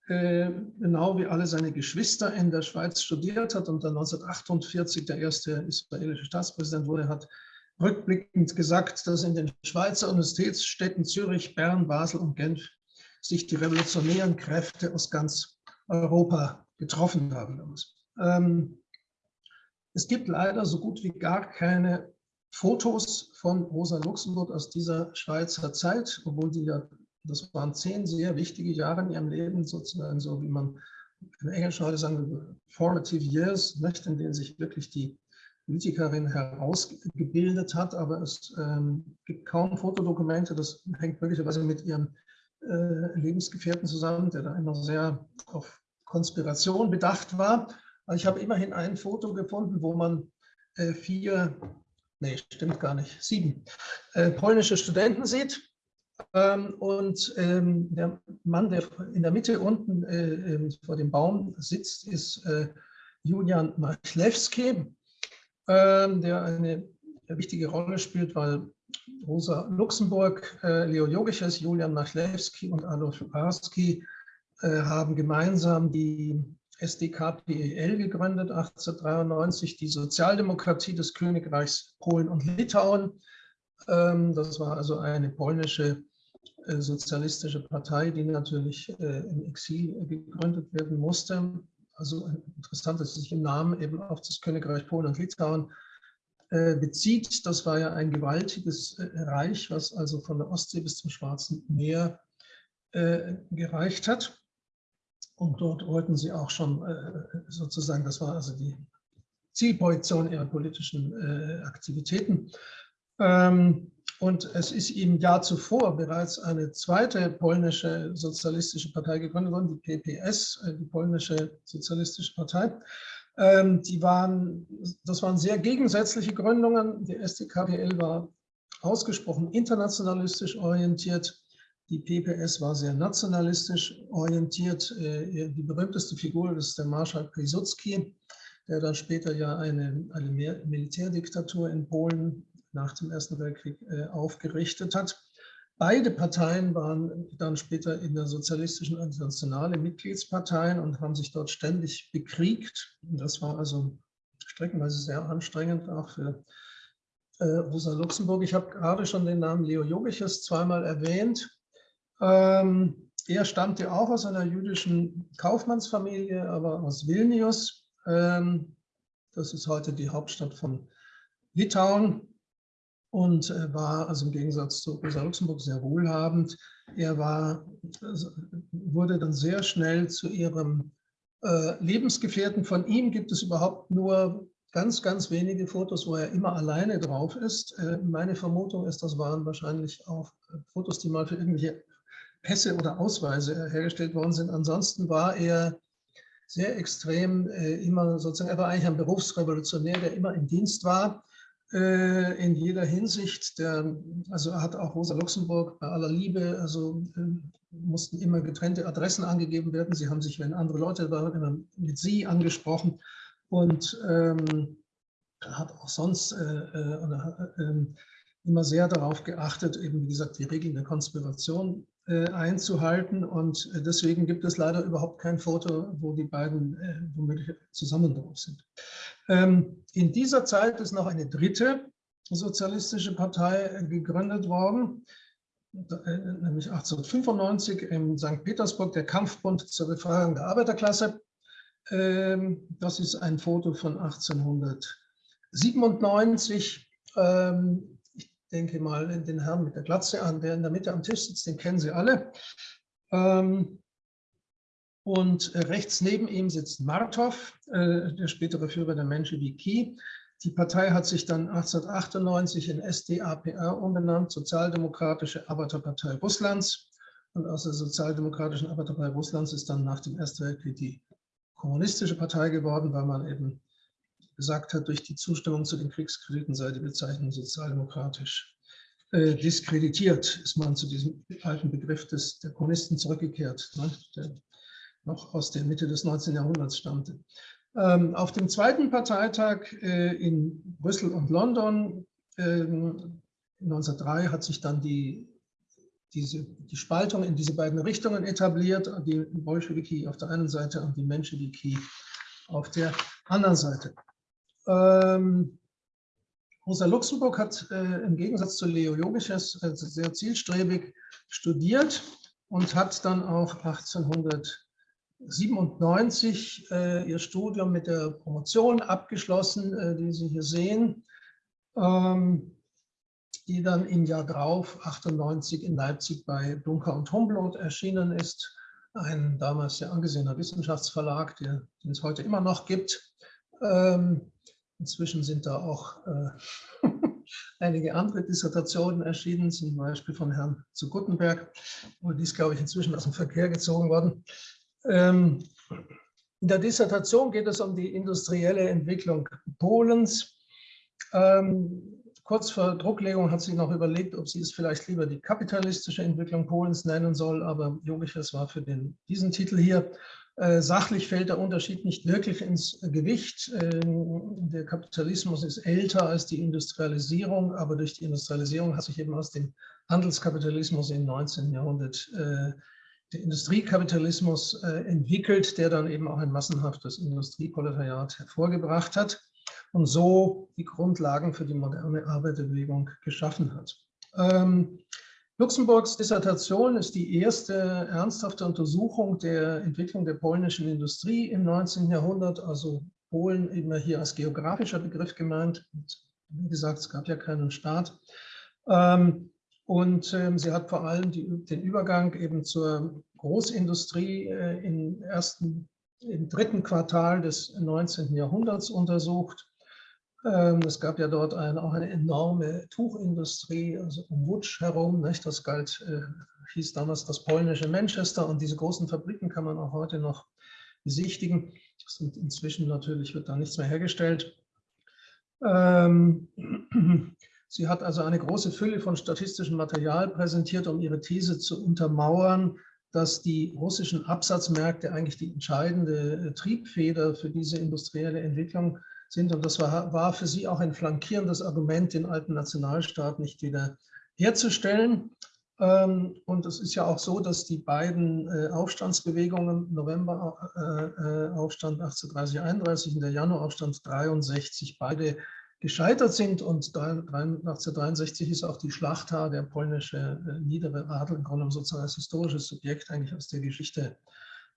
genau wie alle seine Geschwister in der Schweiz studiert hat und dann 1948 der erste israelische Staatspräsident wurde, hat rückblickend gesagt, dass in den Schweizer Universitätsstädten Zürich, Bern, Basel und Genf sich die revolutionären Kräfte aus ganz Europa getroffen haben. Ähm, es gibt leider so gut wie gar keine Fotos von Rosa Luxemburg aus dieser Schweizer Zeit, obwohl die ja, das waren zehn sehr wichtige Jahre in ihrem Leben, sozusagen so wie man im Englischen heute sagen, formative years, nicht, in denen sich wirklich die Politikerin herausgebildet hat, aber es ähm, gibt kaum Fotodokumente, das hängt möglicherweise mit ihrem äh, Lebensgefährten zusammen, der da immer sehr auf Konspiration bedacht war. Aber ich habe immerhin ein Foto gefunden, wo man äh, vier, nee, stimmt gar nicht, sieben äh, polnische Studenten sieht. Ähm, und ähm, der Mann, der in der Mitte unten ähm, vor dem Baum sitzt, ist Julian Machlewski, der eine wichtige Rolle spielt, weil Rosa Luxemburg, äh, Leo Jogiches, Julian Machlewski und Adolf Barski äh, haben gemeinsam die SDKPEL gegründet, 1893, die Sozialdemokratie des Königreichs Polen und Litauen. Ähm, das war also eine polnische äh, sozialistische Partei, die natürlich im Exil gegründet werden musste. Also interessant, dass sie sich im Namen eben auf das Königreich Polen und Litauen äh, bezieht. Das war ja ein gewaltiges äh, Reich, was also von der Ostsee bis zum Schwarzen Meer äh, gereicht hat. Und dort wollten sie auch schon sozusagen, das war also die Zielprojektion ihrer politischen Aktivitäten. Ähm, und es ist im Jahr zuvor bereits eine zweite polnische sozialistische Partei gegründet worden, die PPS, die polnische sozialistische Partei. Ähm, die waren, das waren sehr gegensätzliche Gründungen. Die SDKPL war ausgesprochen internationalistisch orientiert. Die PPS war sehr nationalistisch orientiert. Äh, die berühmteste Figur ist der Marschall Piłsudski, der dann später ja eine, eine Militärdiktatur in Polen nach dem Ersten Weltkrieg äh, aufgerichtet hat. Beide Parteien waren dann später in der Sozialistischen Internationale Mitgliedsparteien und haben sich dort ständig bekriegt. Das war also streckenweise sehr anstrengend, auch für äh, Rosa Luxemburg. Ich habe gerade schon den Namen Leo Jogiches zweimal erwähnt. Ähm, er stammte auch aus einer jüdischen Kaufmannsfamilie, aber aus Vilnius. Ähm, das ist heute die Hauptstadt von Litauen und war also im Gegensatz zu Rosa Luxemburg sehr wohlhabend. Er war, also, wurde dann sehr schnell zu ihrem äh, Lebensgefährten. Von ihm gibt es überhaupt nur ganz, ganz wenige Fotos, wo er immer alleine drauf ist. Äh, meine Vermutung ist, das waren wahrscheinlich auch äh, Fotos, die mal für irgendwelche Pässe oder Ausweise hergestellt worden sind. Ansonsten war er sehr extrem äh, immer sozusagen, er war eigentlich ein Berufsrevolutionär, der immer im Dienst war äh, in jeder Hinsicht. Der, also hat auch Rosa Luxemburg bei aller Liebe, also äh, mussten immer getrennte Adressen angegeben werden. Sie haben sich, wenn andere Leute waren, immer mit Sie angesprochen und ähm, hat auch sonst äh, äh, ähm, immer sehr darauf geachtet, eben wie gesagt, die Regeln der Konspiration äh, einzuhalten. Und äh, deswegen gibt es leider überhaupt kein Foto, wo die beiden äh, womöglich zusammen drauf sind. Ähm, in dieser Zeit ist noch eine dritte sozialistische Partei gegründet worden, nämlich 1895 in St. Petersburg, der Kampfbund zur Befreiung der Arbeiterklasse. Ähm, das ist ein Foto von 1897. denke mal den Herrn mit der Glatze an, der in der Mitte am Tisch sitzt, den kennen Sie alle. Ähm, und rechts neben ihm sitzt Martov, der spätere Führer der Menschewiki. Die Partei hat sich dann 1898 in SDAPR umbenannt, Sozialdemokratische Arbeiterpartei Russlands. Und aus der Sozialdemokratischen Arbeiterpartei Russlands ist dann nach dem Ersten Weltkrieg die Kommunistische Partei geworden, weil man eben gesagt hat, durch die Zustimmung zu den Kriegskrediten sei die Bezeichnung sozialdemokratisch äh, diskreditiert, ist man zu diesem alten Begriff des, der Kommunisten zurückgekehrt, ne, der noch aus der Mitte des 19. Jahrhunderts stammte. Ähm, auf dem zweiten Parteitag äh, in Brüssel und London ähm, 1903 hat sich dann die, diese, die Spaltung in diese beiden Richtungen etabliert, die Bolschewiki auf der einen Seite und die Menschewiki auf der anderen Seite. Ähm, Rosa Luxemburg hat äh, im Gegensatz zu Leo Jogiches äh, sehr zielstrebig studiert und hat dann auch 1800 97 äh, ihr Studium mit der Promotion abgeschlossen, äh, die Sie hier sehen, ähm, die dann im Jahr drauf, 98 in Leipzig bei Dunker und Humboldt erschienen ist, ein damals sehr angesehener Wissenschaftsverlag, der, den es heute immer noch gibt. Ähm, inzwischen sind da auch äh, einige andere Dissertationen erschienen, zum Beispiel von Herrn zu Guttenberg, und die ist, glaube ich, inzwischen aus dem Verkehr gezogen worden. Ähm, in der Dissertation geht es um die industrielle Entwicklung Polens. Ähm, kurz vor Drucklegung hat sie noch überlegt, ob sie es vielleicht lieber die kapitalistische Entwicklung Polens nennen soll, aber Jogiches war für den, diesen Titel hier. Äh, sachlich fällt der Unterschied nicht wirklich ins Gewicht. Ähm, der Kapitalismus ist älter als die Industrialisierung, aber durch die Industrialisierung hat sich eben aus dem Handelskapitalismus im 19. Jahrhundert äh, der Industriekapitalismus äh, entwickelt, der dann eben auch ein massenhaftes Industrieproletariat hervorgebracht hat und so die Grundlagen für die moderne Arbeiterbewegung geschaffen hat. Luxemburgs Dissertation ist die erste ernsthafte Untersuchung der Entwicklung der polnischen Industrie im 19. Jahrhundert, also Polen immer hier als geografischer Begriff gemeint. Und wie gesagt, es gab ja keinen Staat. Ähm, und ähm, sie hat vor allem die, den Übergang eben zur Großindustrie äh, im ersten, im dritten Quartal des 19. Jahrhunderts untersucht. Ähm, es gab ja dort eine, auch eine enorme Tuchindustrie, also um Wutsch herum. Nicht? Das galt, äh, hieß damals das polnische Manchester und diese großen Fabriken kann man auch heute noch besichtigen. Sind inzwischen natürlich wird da nichts mehr hergestellt. Ähm, Sie hat also eine große Fülle von statistischem Material präsentiert, um ihre These zu untermauern, dass die russischen Absatzmärkte eigentlich die entscheidende äh, Triebfeder für diese industrielle Entwicklung sind. Und das war, war für sie auch ein flankierendes Argument, den alten Nationalstaat nicht wieder herzustellen. Ähm, und es ist ja auch so, dass die beiden äh, Aufstandsbewegungen, November-Aufstand 1830-31 und der Januar-Aufstand 63, beide gescheitert sind. Und 1963 ist auch die Schlachta, der polnische äh, niedere Adel, im Grunde sozusagen als historisches Subjekt eigentlich aus der Geschichte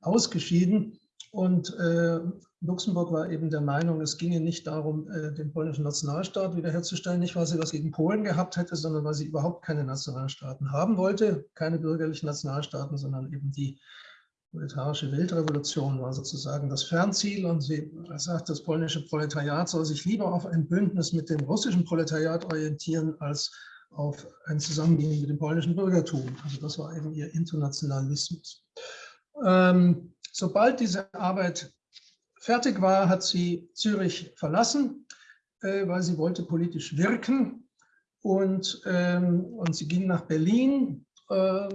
ausgeschieden. Und äh, Luxemburg war eben der Meinung, es ginge nicht darum, äh, den polnischen Nationalstaat wiederherzustellen, nicht weil sie was gegen Polen gehabt hätte, sondern weil sie überhaupt keine Nationalstaaten haben wollte, keine bürgerlichen Nationalstaaten, sondern eben die proletarische Weltrevolution war sozusagen das Fernziel und sie sagt, das polnische Proletariat soll sich lieber auf ein Bündnis mit dem russischen Proletariat orientieren, als auf ein Zusammengehen mit dem polnischen Bürgertum. Also das war eben ihr Internationalismus. Ähm, sobald diese Arbeit fertig war, hat sie Zürich verlassen, äh, weil sie wollte politisch wirken und, ähm, und sie ging nach Berlin, äh,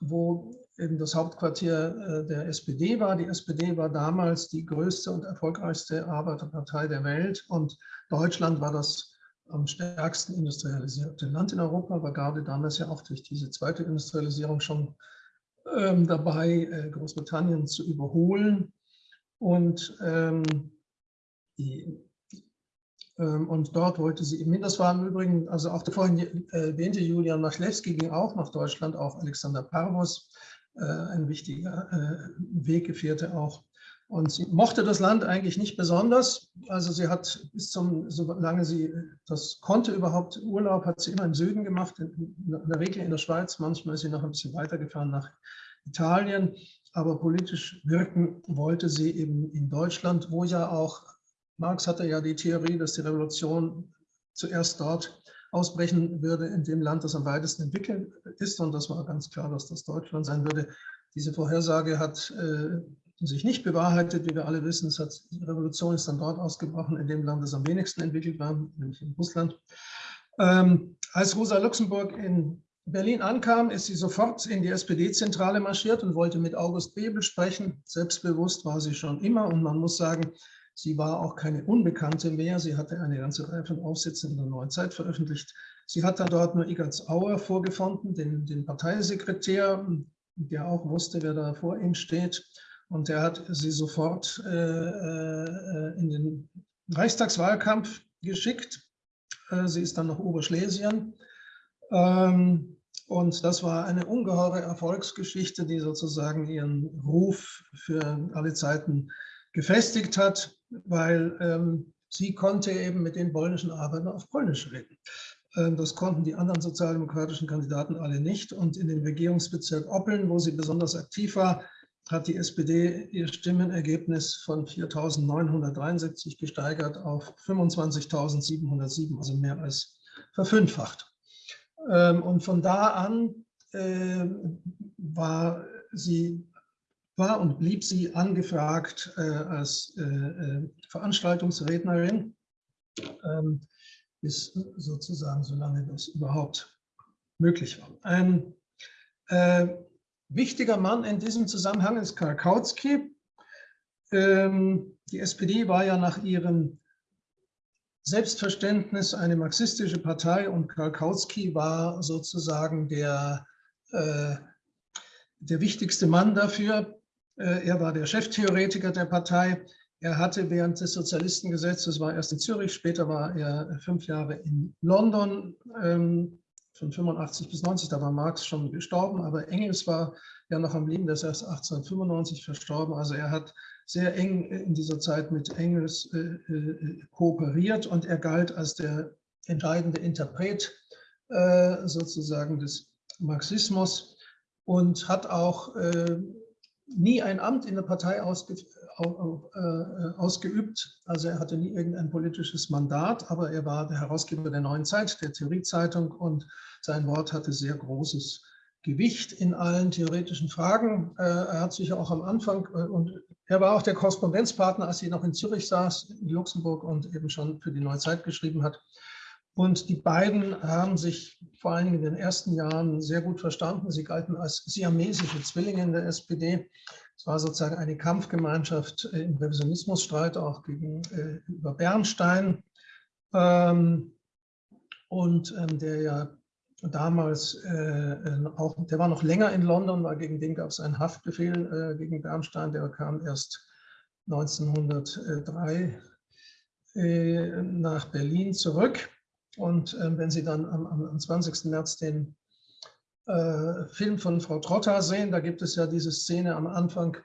wo eben das Hauptquartier äh, der SPD war. Die SPD war damals die größte und erfolgreichste Arbeiterpartei der Welt und Deutschland war das am stärksten industrialisierte Land in Europa, war gerade damals ja auch durch diese zweite Industrialisierung schon ähm, dabei, äh, Großbritannien zu überholen. Und, ähm, die, ähm, und dort wollte sie eben hin. Das war im Übrigen, also auch der vorhin erwähnte Julian Machlewski ging auch nach Deutschland, auch Alexander Parvus, äh, ein wichtiger äh, Weggefährte auch. Und sie mochte das Land eigentlich nicht besonders. Also sie hat bis zum, solange sie das konnte überhaupt, Urlaub hat sie immer im Süden gemacht, in, in der Regel in der Schweiz. Manchmal ist sie noch ein bisschen weitergefahren nach Italien. Aber politisch wirken wollte sie eben in Deutschland, wo ja auch, Marx hatte ja die Theorie, dass die Revolution zuerst dort ausbrechen würde, in dem Land, das am weitesten entwickelt ist. Und das war ganz klar, dass das Deutschland sein würde. Diese Vorhersage hat äh, sich nicht bewahrheitet, wie wir alle wissen. Hat, die Revolution ist dann dort ausgebrochen, in dem Land, das am wenigsten entwickelt war, nämlich in Russland. Ähm, als Rosa Luxemburg in Berlin ankam, ist sie sofort in die SPD-Zentrale marschiert und wollte mit August Bebel sprechen. Selbstbewusst war sie schon immer und man muss sagen, sie war auch keine Unbekannte mehr. Sie hatte eine ganze Reihe von Aufsätzen in der Neuen Zeit veröffentlicht. Sie hat dann dort nur Igatz Auer vorgefunden, den, den Parteisekretär, der auch wusste, wer da vor ihm steht. Und er hat sie sofort äh, äh, in den Reichstagswahlkampf geschickt. Äh, sie ist dann nach Oberschlesien. Ähm, und das war eine ungeheure Erfolgsgeschichte, die sozusagen ihren Ruf für alle Zeiten gefestigt hat, weil ähm, sie konnte eben mit den polnischen Arbeitern auf Polnisch reden. Ähm, das konnten die anderen sozialdemokratischen Kandidaten alle nicht. Und in dem Regierungsbezirk Oppeln, wo sie besonders aktiv war, hat die SPD ihr Stimmenergebnis von 4.973 gesteigert auf 25.707, also mehr als verfünffacht. Ähm, und von da an ähm, war sie war und blieb sie angefragt äh, als äh, äh, Veranstaltungsrednerin, ähm, bis sozusagen, solange das überhaupt möglich war. Wichtiger Mann in diesem Zusammenhang ist Karl Kautsky. die SPD war ja nach ihrem Selbstverständnis eine marxistische Partei und Karl Kautsky war sozusagen der, äh, der wichtigste Mann dafür. Äh, er war der Cheftheoretiker der Partei. Er hatte während des Sozialistengesetzes, war erst in Zürich, später war er fünf Jahre in London, ähm, von 85 bis 90, da war Marx schon gestorben, aber Engels war ja noch am Leben, der ist erst 1895 verstorben. Also er hat sehr eng in dieser Zeit mit Engels äh, äh, kooperiert und er galt als der entscheidende Interpret äh, sozusagen des Marxismus und hat auch äh, nie ein Amt in der Partei ausge, äh, ausgeübt. Also er hatte nie irgendein politisches Mandat, aber er war der Herausgeber der Neuen Zeit, der Theoriezeitung und sein Wort hatte sehr großes Gewicht in allen theoretischen Fragen. Äh, er hat sich auch am Anfang, äh, und er war auch der Korrespondenzpartner, als sie noch in Zürich saß, in Luxemburg und eben schon für die Neue Zeit geschrieben hat. Und die beiden haben sich vor allem in den ersten Jahren sehr gut verstanden. Sie galten als siamesische Zwillinge in der SPD. Es war sozusagen eine Kampfgemeinschaft äh, im Revisionismusstreit, auch gegenüber Bernstein. Ähm, und ähm, der ja damals äh, äh, auch, der war noch länger in London, weil gegen den gab es einen Haftbefehl äh, gegen Bernstein, der kam erst 1903 äh, nach Berlin zurück. Und äh, wenn Sie dann am, am 20. März den äh, Film von Frau Trotter sehen, da gibt es ja diese Szene am Anfang,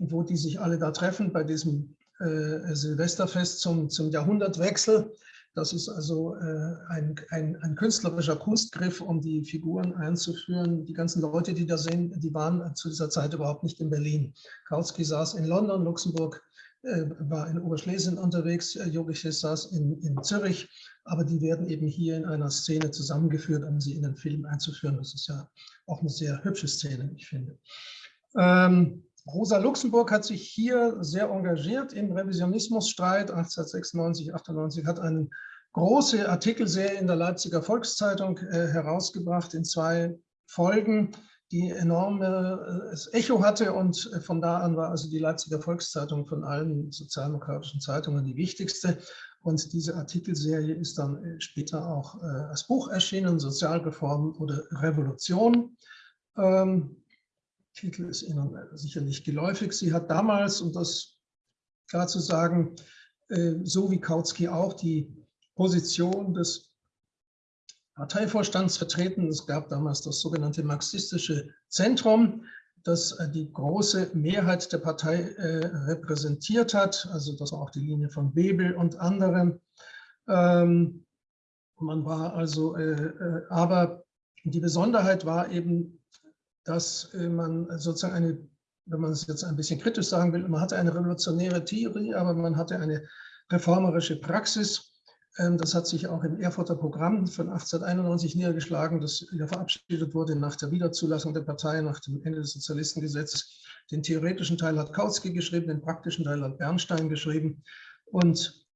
wo die sich alle da treffen bei diesem Silvesterfest zum, zum Jahrhundertwechsel. Das ist also äh, ein, ein, ein, künstlerischer Kunstgriff, um die Figuren einzuführen. Die ganzen Leute, die da sind, die waren zu dieser Zeit überhaupt nicht in Berlin. Kautsky saß in London, Luxemburg äh, war in Oberschlesien unterwegs, äh, Jogiches saß in, in Zürich, aber die werden eben hier in einer Szene zusammengeführt, um sie in den Film einzuführen. Das ist ja auch eine sehr hübsche Szene, ich finde. Ähm, Rosa Luxemburg hat sich hier sehr engagiert im Revisionismusstreit 1896, 98, hat eine große Artikelserie in der Leipziger Volkszeitung äh, herausgebracht in zwei Folgen, die enormes äh, Echo hatte und äh, von da an war also die Leipziger Volkszeitung von allen sozialdemokratischen Zeitungen die wichtigste. Und diese Artikelserie ist dann äh, später auch als Buch erschienen, Sozialreform oder Revolution. Ähm, Titel ist Ihnen sicherlich geläufig. Sie hat damals, um das klar zu sagen, so wie Kautsky auch die Position des Parteivorstands vertreten. Es gab damals das sogenannte marxistische Zentrum, das äh, die große Mehrheit der Partei äh, repräsentiert hat. Also das war auch die Linie von Bebel und anderen. Ähm, man war also, äh, aber die Besonderheit war eben, dass man sozusagen eine, wenn man es jetzt ein bisschen kritisch sagen will, man hatte eine revolutionäre Theorie, aber man hatte eine reformerische Praxis das hat sich auch im Erfurter Programm von 1891 niedergeschlagen, das ja verabschiedet wurde nach der Wiederzulassung der Partei, nach dem Ende des Sozialistengesetzes. Den theoretischen Teil hat Kautsky geschrieben, den praktischen Teil hat Bernstein geschrieben. Und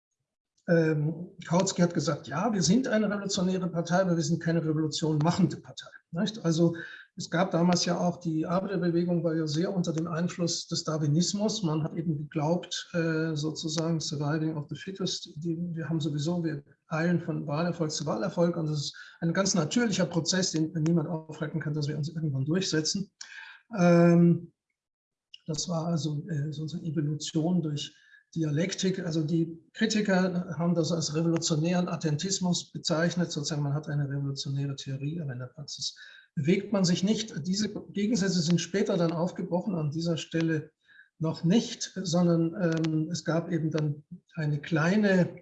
ähm, Kautsky hat gesagt, ja, wir sind eine revolutionäre Partei, aber wir sind keine revolution machende Partei. Nicht? Also es gab damals ja auch, die Arbeiterbewegung war ja sehr unter dem Einfluss des Darwinismus. Man hat eben geglaubt, äh, sozusagen surviving of the fittest. Wir haben sowieso, wir eilen von Wahlerfolg zu Wahlerfolg und das ist ein ganz natürlicher Prozess, den niemand aufhalten kann, dass wir uns irgendwann durchsetzen. Ähm, das war also äh, sozusagen Evolution durch Dialektik. Also die Kritiker haben das als revolutionären Attentismus bezeichnet. Sozusagen man hat eine revolutionäre Theorie, aber in der Praxis bewegt man sich nicht. Diese Gegensätze sind später dann aufgebrochen, an dieser Stelle noch nicht, sondern ähm, es gab eben dann eine kleine,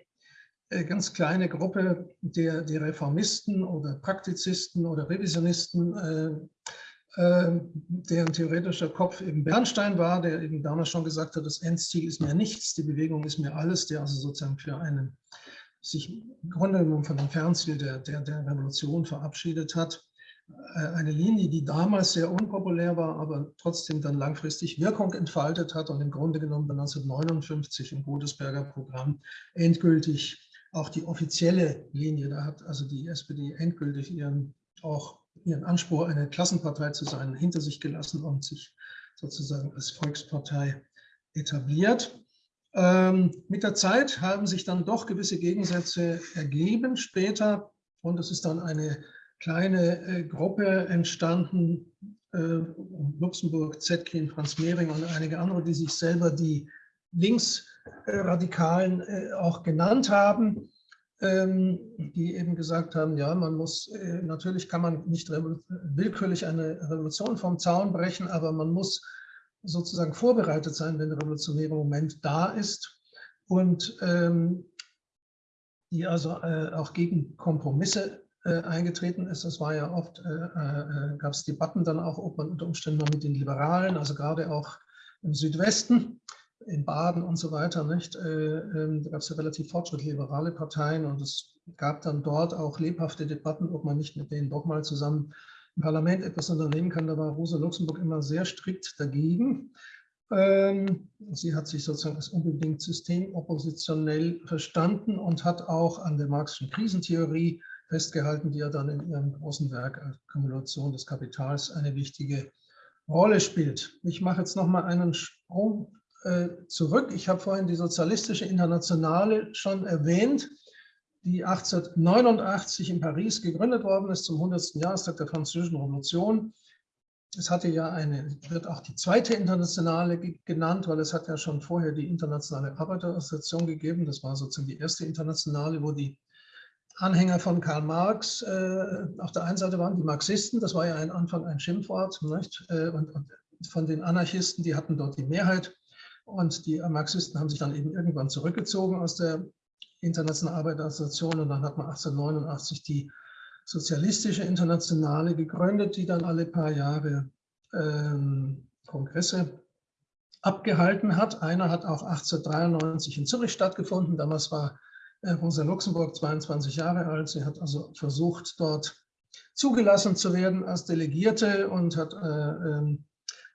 äh, ganz kleine Gruppe der, der Reformisten oder Praktizisten oder Revisionisten, äh, deren theoretischer Kopf eben Bernstein war, der eben damals schon gesagt hat, das Endziel ist mir nichts, die Bewegung ist mir alles, der also sozusagen für einen sich im Grunde genommen von dem Fernziel der, der, der Revolution verabschiedet hat. Äh, eine Linie, die damals sehr unpopulär war, aber trotzdem dann langfristig Wirkung entfaltet hat und im Grunde genommen 1959 im Godesberger Programm endgültig auch die offizielle Linie, da hat also die SPD endgültig ihren, auch ihren Anspruch, eine Klassenpartei zu sein, hinter sich gelassen und sich sozusagen als Volkspartei etabliert. Ähm, mit der Zeit haben sich dann doch gewisse Gegensätze ergeben später und es ist dann eine kleine äh, Gruppe entstanden, äh, Luxemburg, Zetkin, Franz Mehring und einige andere, die sich selber die Linksradikalen äh, auch genannt haben, die eben gesagt haben, ja, man muss, äh, natürlich kann man nicht willkürlich eine Revolution vom Zaun brechen, aber man muss sozusagen vorbereitet sein, wenn der revolutionäre Moment da ist und ähm, die also äh, auch gegen Kompromisse äh, eingetreten ist. Es war ja oft, äh, äh, gab es Debatten dann auch, ob man unter Umständen mal mit den Liberalen, also gerade auch im Südwesten, in Baden und so weiter, nicht? Ähm, da gab es ja relativ fortschrittliche liberale Parteien und es gab dann dort auch lebhafte Debatten, ob man nicht mit denen doch mal zusammen im Parlament etwas unternehmen kann. Da war Rosa Luxemburg immer sehr strikt dagegen. Ähm, sie hat sich sozusagen als unbedingt systemoppositionell verstanden und hat auch an der Marxischen Krisentheorie festgehalten, die ja dann in ihrem großen Werk Akkumulation des Kapitals eine wichtige Rolle spielt. Ich mache jetzt noch mal einen Sprung äh, zurück. Ich habe vorhin die Sozialistische Internationale schon erwähnt, die 1889 in Paris gegründet worden ist zum 100. Jahrestag der Französischen Revolution. Es hatte ja eine, wird auch die zweite Internationale genannt, weil es hat ja schon vorher die Internationale Arbeiterassoziation gegeben. Das war sozusagen die erste Internationale, wo die Anhänger von Karl Marx äh, auf der einen Seite waren die Marxisten, das war ja ein Anfang ein Schimpfwort, nicht? Äh, und, und, von den Anarchisten, die hatten dort die Mehrheit und die Marxisten haben sich dann eben irgendwann zurückgezogen aus der Internationalen Arbeiterassoziation und dann hat man 1889 die Sozialistische Internationale gegründet, die dann alle paar Jahre ähm, Kongresse abgehalten hat. Einer hat auch 1893 in Zürich stattgefunden, damals war Rosa Luxemburg, 22 Jahre alt. Sie hat also versucht, dort zugelassen zu werden als Delegierte und hat äh, äh,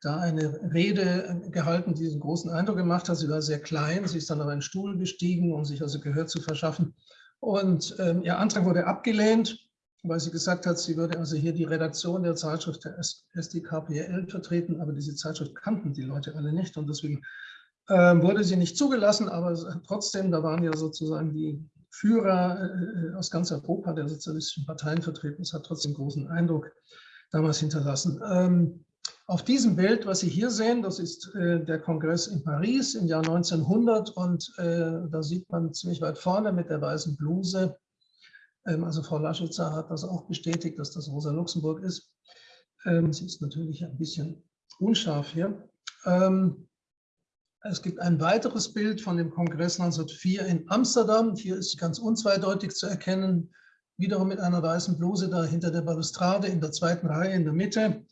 da eine Rede gehalten, die einen großen Eindruck gemacht hat. Sie war sehr klein, sie ist dann auf einen Stuhl gestiegen, um sich also Gehör zu verschaffen. Und ähm, ihr Antrag wurde abgelehnt, weil sie gesagt hat, sie würde also hier die Redaktion der Zeitschrift der SDKPL vertreten, aber diese Zeitschrift kannten die Leute alle nicht und deswegen ähm, wurde sie nicht zugelassen, aber trotzdem, da waren ja sozusagen die Führer äh, aus ganz Europa der sozialistischen Parteien vertreten. Es hat trotzdem großen Eindruck damals hinterlassen. Ähm, auf diesem Bild, was Sie hier sehen, das ist äh, der Kongress in Paris im Jahr 1900 und äh, da sieht man ziemlich weit vorne mit der weißen Bluse, ähm, also Frau Laschitzer hat das auch bestätigt, dass das Rosa Luxemburg ist. Sie ist natürlich ein bisschen unscharf hier. Ähm, es gibt ein weiteres Bild von dem Kongress 1904 in Amsterdam. Hier ist ganz unzweideutig zu erkennen, wiederum mit einer weißen Bluse da hinter der Balustrade in der zweiten Reihe in der Mitte.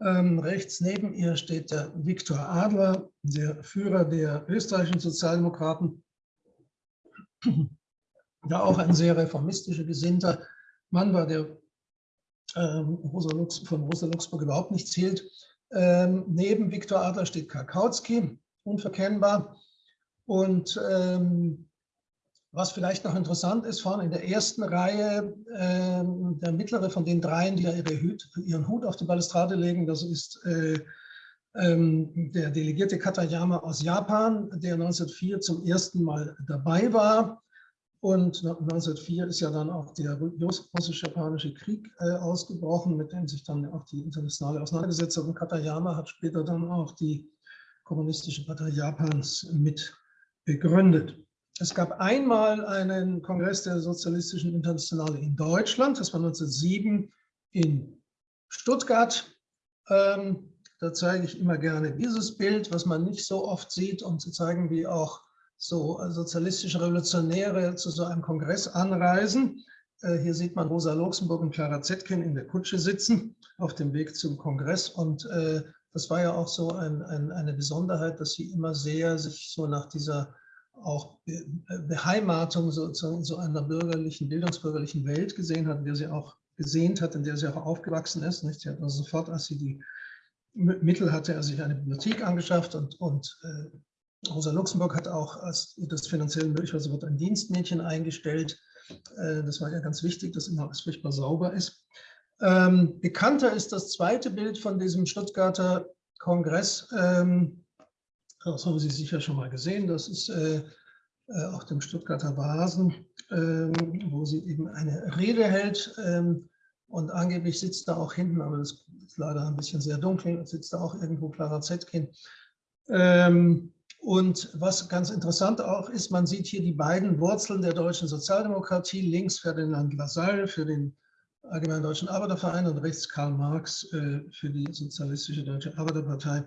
Ähm, rechts neben ihr steht der Viktor Adler, der Führer der österreichischen Sozialdemokraten. Ja, auch ein sehr reformistischer Gesinnter Mann war, der ähm, Rosa Lux, von Rosa Luxemburg überhaupt nicht zählt. Ähm, neben Viktor Adler steht Karkowski, unverkennbar. Und ähm, was vielleicht noch interessant ist, vorne in der ersten Reihe, äh, der mittlere von den dreien, die ja ihre Hut, ihren Hut auf die Balustrade legen, das ist äh, ähm, der Delegierte Katayama aus Japan, der 1904 zum ersten Mal dabei war. Und 1904 ist ja dann auch der russisch-japanische Krieg äh, ausgebrochen, mit dem sich dann auch die internationale auseinandergesetzt hat. Und Katayama hat später dann auch die Kommunistische Partei Japans mit begründet. Es gab einmal einen Kongress der Sozialistischen Internationale in Deutschland, das war 1907 in Stuttgart. Ähm, da zeige ich immer gerne dieses Bild, was man nicht so oft sieht, um zu zeigen, wie auch so sozialistische Revolutionäre zu so einem Kongress anreisen. Äh, hier sieht man Rosa Luxemburg und Clara Zetkin in der Kutsche sitzen auf dem Weg zum Kongress und äh, das war ja auch so ein, ein, eine Besonderheit, dass sie immer sehr sich so nach dieser auch Beheimatung sozusagen so einer bürgerlichen, bildungsbürgerlichen Welt gesehen hat, in der sie auch gesehnt hat, in der sie auch aufgewachsen ist. Nicht? Sie hat also sofort, als sie die Mittel hatte, er sich eine Bibliothek angeschafft und, und äh, Rosa Luxemburg hat auch, als das finanziell möglich war, sofort ein Dienstmädchen eingestellt. Äh, das war ja ganz wichtig, dass immer alles furchtbar sauber ist. Ähm, bekannter ist das zweite Bild von diesem Stuttgarter Kongress. Ähm, das haben Sie sicher schon mal gesehen. Das ist äh, äh, auf dem Stuttgarter Vasen, ähm, wo sie eben eine Rede hält. Ähm, und angeblich sitzt da auch hinten, aber das ist leider ein bisschen sehr dunkel, sitzt da auch irgendwo Clara Zetkin. Ähm, und was ganz interessant auch ist, man sieht hier die beiden Wurzeln der deutschen Sozialdemokratie. Links Ferdinand Lassalle für den Allgemeinen Deutschen Arbeiterverein und rechts Karl Marx äh, für die Sozialistische Deutsche Arbeiterpartei,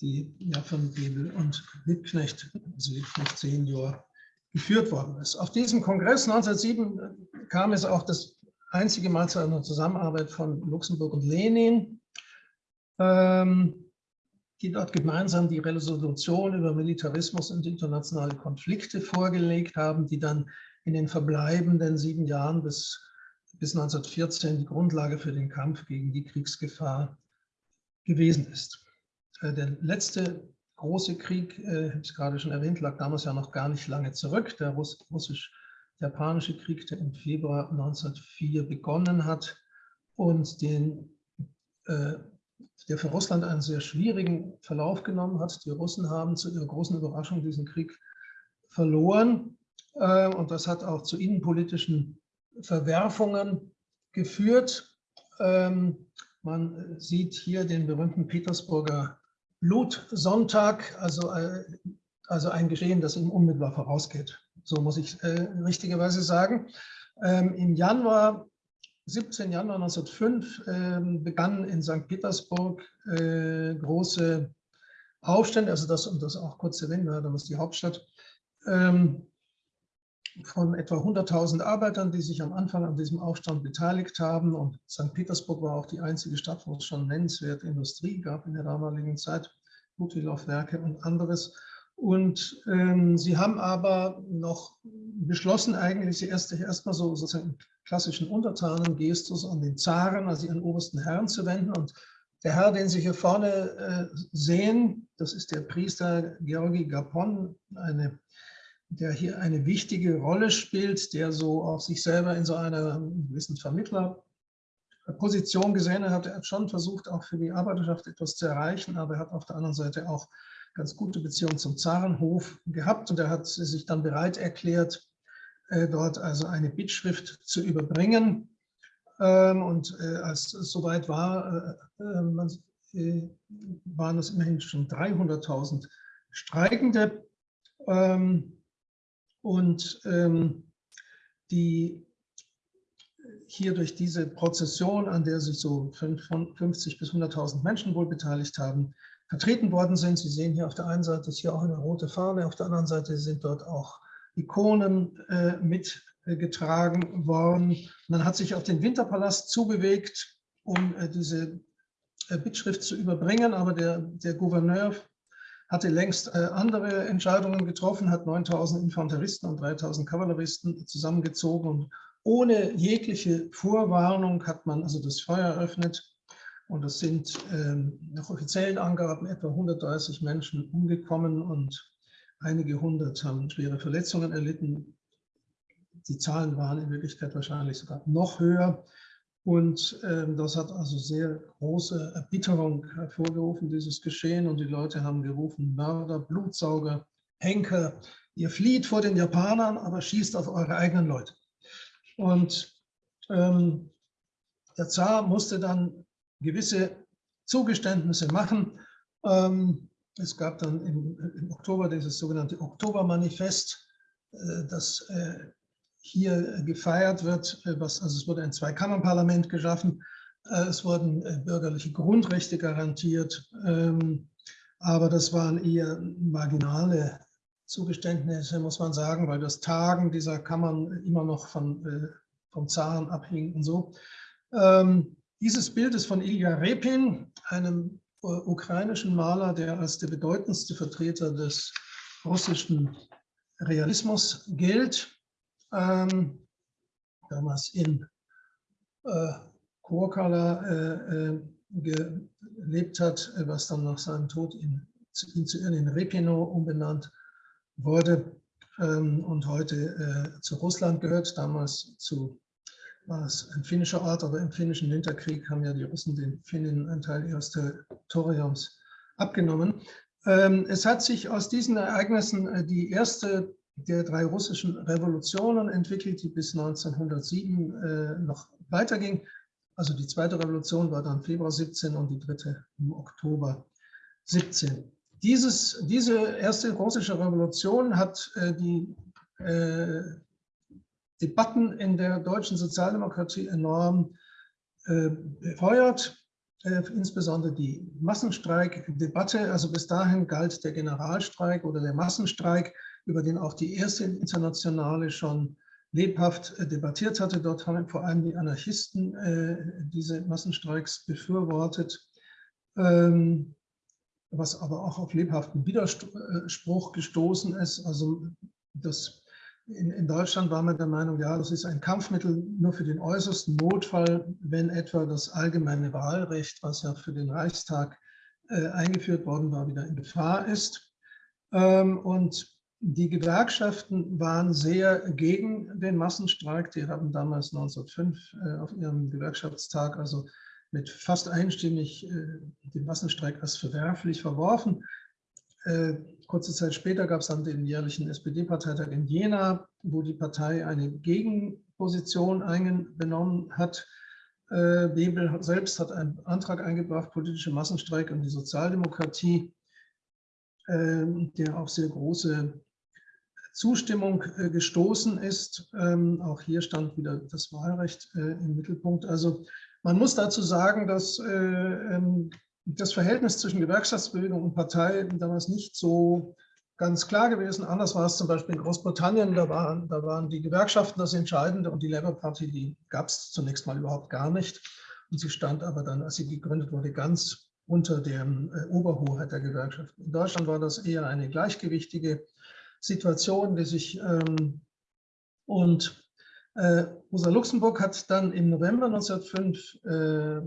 die ja von Gebel und Liebknecht, also Liebknecht Senior, geführt worden ist. Auf diesem Kongress 1907 kam es auch das einzige Mal zu einer Zusammenarbeit von Luxemburg und Lenin, ähm, die dort gemeinsam die Resolution über Militarismus und internationale Konflikte vorgelegt haben, die dann in den verbleibenden sieben Jahren bis bis 1914 die Grundlage für den Kampf gegen die Kriegsgefahr gewesen ist. Äh, der letzte große Krieg, äh, ich habe es gerade schon erwähnt, lag damals ja noch gar nicht lange zurück. Der russisch-japanische Krieg, der im Februar 1904 begonnen hat und den, äh, der für Russland einen sehr schwierigen Verlauf genommen hat. Die Russen haben zu ihrer großen Überraschung diesen Krieg verloren. Und das hat auch zu innenpolitischen Verwerfungen geführt. Ähm, man sieht hier den berühmten Petersburger Blutsonntag, also, äh, also ein Geschehen, das ihm unmittelbar vorausgeht. So muss ich äh, richtigerweise sagen. Ähm, Im Januar, 17. Januar 1905, ähm, begannen in St. Petersburg äh, große Aufstände, also das, um das auch kurz zu erwähnen, damals die Hauptstadt, ähm, von etwa 100.000 Arbeitern, die sich am Anfang an diesem Aufstand beteiligt haben. Und St. Petersburg war auch die einzige Stadt, wo es schon nennenswerte Industrie gab in der damaligen Zeit, Butwilauf-Werke und anderes. Und ähm, sie haben aber noch beschlossen, eigentlich sie erst, erstmal so sozusagen klassischen Untertanengestus an den Zaren, also ihren obersten Herrn zu wenden. Und der Herr, den Sie hier vorne äh, sehen, das ist der Priester Georgi Gapon, eine der hier eine wichtige Rolle spielt, der so auf sich selber in so einer gewissen Vermittlerposition gesehen hat. Er hat schon versucht, auch für die Arbeiterschaft etwas zu erreichen, aber er hat auf der anderen Seite auch ganz gute Beziehungen zum Zarenhof gehabt und er hat sich dann bereit erklärt, äh, dort also eine Bittschrift zu überbringen. Ähm, und äh, als es soweit war, äh, waren es immerhin schon 300.000 Streikende. Ähm, und ähm, die, hier durch diese Prozession, an der sich so 50 bis 100.000 Menschen wohl beteiligt haben, vertreten worden sind. Sie sehen hier auf der einen Seite ist hier auch eine rote Fahne, auf der anderen Seite sind dort auch Ikonen äh, mitgetragen worden. Man hat sich auf den Winterpalast zubewegt, um äh, diese äh, Bittschrift zu überbringen, aber der, der Gouverneur hatte längst äh, andere Entscheidungen getroffen, hat 9000 Infanteristen und 3000 Kavalleristen zusammengezogen und ohne jegliche Vorwarnung hat man also das Feuer eröffnet und es sind ähm, nach offiziellen Angaben etwa 130 Menschen umgekommen und einige hundert haben schwere Verletzungen erlitten. Die Zahlen waren in Wirklichkeit wahrscheinlich sogar noch höher. Und ähm, das hat also sehr große Erbitterung hervorgerufen, dieses Geschehen. Und die Leute haben gerufen, Mörder, Blutsauger, Henker, ihr flieht vor den Japanern, aber schießt auf eure eigenen Leute. Und ähm, der Zar musste dann gewisse Zugeständnisse machen. Ähm, es gab dann im, im, Oktober dieses sogenannte Oktobermanifest, äh, das äh, hier gefeiert wird. Äh, was, also es wurde ein Zweikammerparlament geschaffen. Äh, es wurden äh, bürgerliche Grundrechte garantiert. Ähm, aber das waren eher marginale Zugeständnisse, muss man sagen, weil das Tagen dieser Kammern immer noch von, äh, vom Zaren abhing und so. Ähm, dieses Bild ist von Ilya Repin, einem äh, ukrainischen Maler, der als der bedeutendste Vertreter des russischen Realismus gilt. Ähm, damals in äh, Kurkala äh, äh, gelebt hat, was dann nach seinem Tod in, in, in Repino umbenannt wurde ähm, und heute äh, zu Russland gehört, damals zu war es ein finnischer Ort, aber im finnischen Winterkrieg haben ja die Russen den Finnen einen Teil ihres Territoriums abgenommen. Ähm, es hat sich aus diesen Ereignissen äh, die erste der drei russischen Revolutionen entwickelt, die bis 1907 äh, noch weiterging. Also die zweite Revolution war dann Februar 17 und die dritte im Oktober 17. Dieses, diese erste russische Revolution hat äh, die Debatten in der deutschen Sozialdemokratie enorm äh, befeuert, äh, insbesondere die Massenstreikdebatte. Also bis dahin galt der Generalstreik oder der Massenstreik, über den auch die erste Internationale schon lebhaft äh, debattiert hatte. Dort haben vor allem die Anarchisten äh, diese Massenstreiks befürwortet, ähm, was aber auch auf lebhaften Widerspruch gestoßen ist. Also das in, in, Deutschland war man der Meinung, ja, das ist ein Kampfmittel nur für den äußersten Notfall, wenn etwa das allgemeine Wahlrecht, was ja für den Reichstag äh, eingeführt worden war, wieder in Gefahr ist. Ähm, und die Gewerkschaften waren sehr gegen den Massenstreik. Die haben damals 1905 äh, auf ihrem Gewerkschaftstag also mit fast einstimmig äh, den Massenstreik als verwerflich verworfen. Äh, kurze Zeit später gab es dann den jährlichen SPD-Parteitag in Jena, wo die Partei eine Gegenposition eingenommen hat. Bebel selbst hat einen Antrag eingebracht, politische Massenstreik und die Sozialdemokratie, der auf sehr große Zustimmung gestoßen ist. Ähm, auch hier stand wieder das Wahlrecht im Mittelpunkt. Also man muss dazu sagen, dass ähm, das Verhältnis zwischen Gewerkschaftsbewegung und Partei damals nicht so ganz klar gewesen. Anders war es zum Beispiel in Großbritannien, da waren, da waren die Gewerkschaften das Entscheidende und die Labour Party, die gab es zunächst mal überhaupt gar nicht. Und sie stand aber dann, als sie gegründet wurde, ganz unter der äh, Oberhoheit der Gewerkschaften. In Deutschland war das eher eine gleichgewichtige Situation, die sich ähm, und äh, Rosa Luxemburg hat dann im November 1905 äh,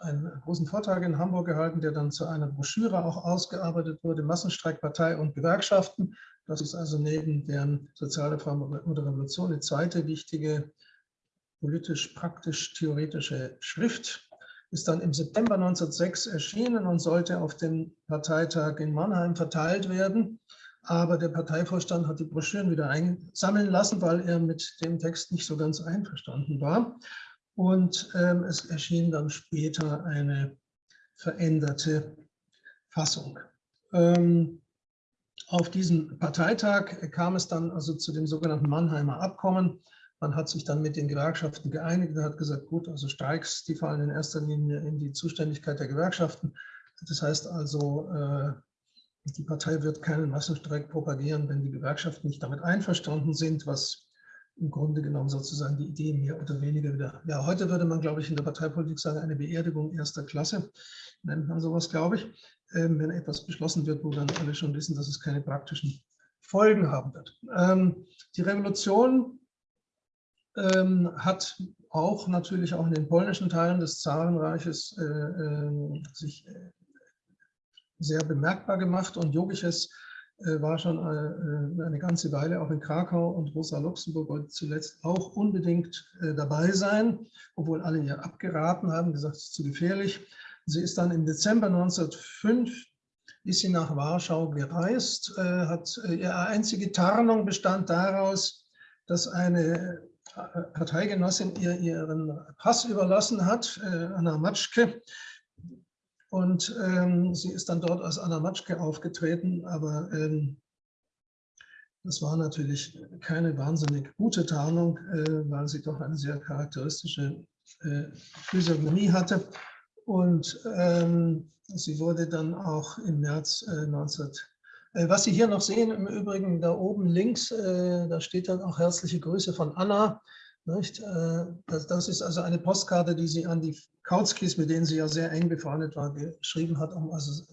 einen großen Vortrag in Hamburg gehalten, der dann zu einer Broschüre auch ausgearbeitet wurde, Massenstreikpartei und Gewerkschaften. Das ist also neben der Sozialreform oder Revolution die zweite wichtige politisch-praktisch-theoretische Schrift. Ist dann im September 1906 erschienen und sollte auf dem Parteitag in Mannheim verteilt werden. Aber der Parteivorstand hat die Broschüren wieder einsammeln lassen, weil er mit dem Text nicht so ganz einverstanden war. Und ähm, es erschien dann später eine veränderte Fassung. Ähm, auf diesem Parteitag kam es dann also zu dem sogenannten Mannheimer Abkommen, Man hat sich dann mit den Gewerkschaften geeinigt und hat gesagt, gut, also Streiks, die fallen in erster Linie in die Zuständigkeit der Gewerkschaften. Das heißt also, äh, die Partei wird keinen Massenstreik propagieren, wenn die Gewerkschaften nicht damit einverstanden sind, was im Grunde genommen sozusagen die Idee mehr oder weniger wieder, ja, heute würde man, glaube ich, in der Parteipolitik sagen, eine Beerdigung erster Klasse, nennt man sowas, glaube ich, ähm, wenn etwas beschlossen wird, wo dann alle schon wissen, dass es keine praktischen Folgen haben wird. Ähm, die Revolution ähm, hat auch natürlich auch in den polnischen Teilen des Zarenreiches äh, äh, sich sehr bemerkbar gemacht und Jogiches äh, war schon äh, eine ganze Weile auch in Krakau und Rosa Luxemburg wollte zuletzt auch unbedingt äh, dabei sein, obwohl alle ihr abgeraten haben, gesagt, es ist zu gefährlich. Sie ist dann im Dezember 1905 ist sie nach Warschau gereist, hat ihre einzige Tarnung bestand daraus, dass eine Parteigenossin ihr ihren Pass überlassen hat, Anna Matschke, und ähm, sie ist dann dort als Anna Matschke aufgetreten, aber ähm, das war natürlich keine wahnsinnig gute Tarnung, äh, weil sie doch eine sehr charakteristische äh, Physiognomie hatte. Und ähm, sie wurde dann auch im März äh, 19 äh, was Sie hier noch sehen, im Übrigen da oben links, äh, da steht dann auch herzliche Grüße von Anna. Nicht? Äh, das, das, ist also eine Postkarte, die sie an die Kautzkis, mit denen sie ja sehr eng befreundet war, geschrieben hat, um also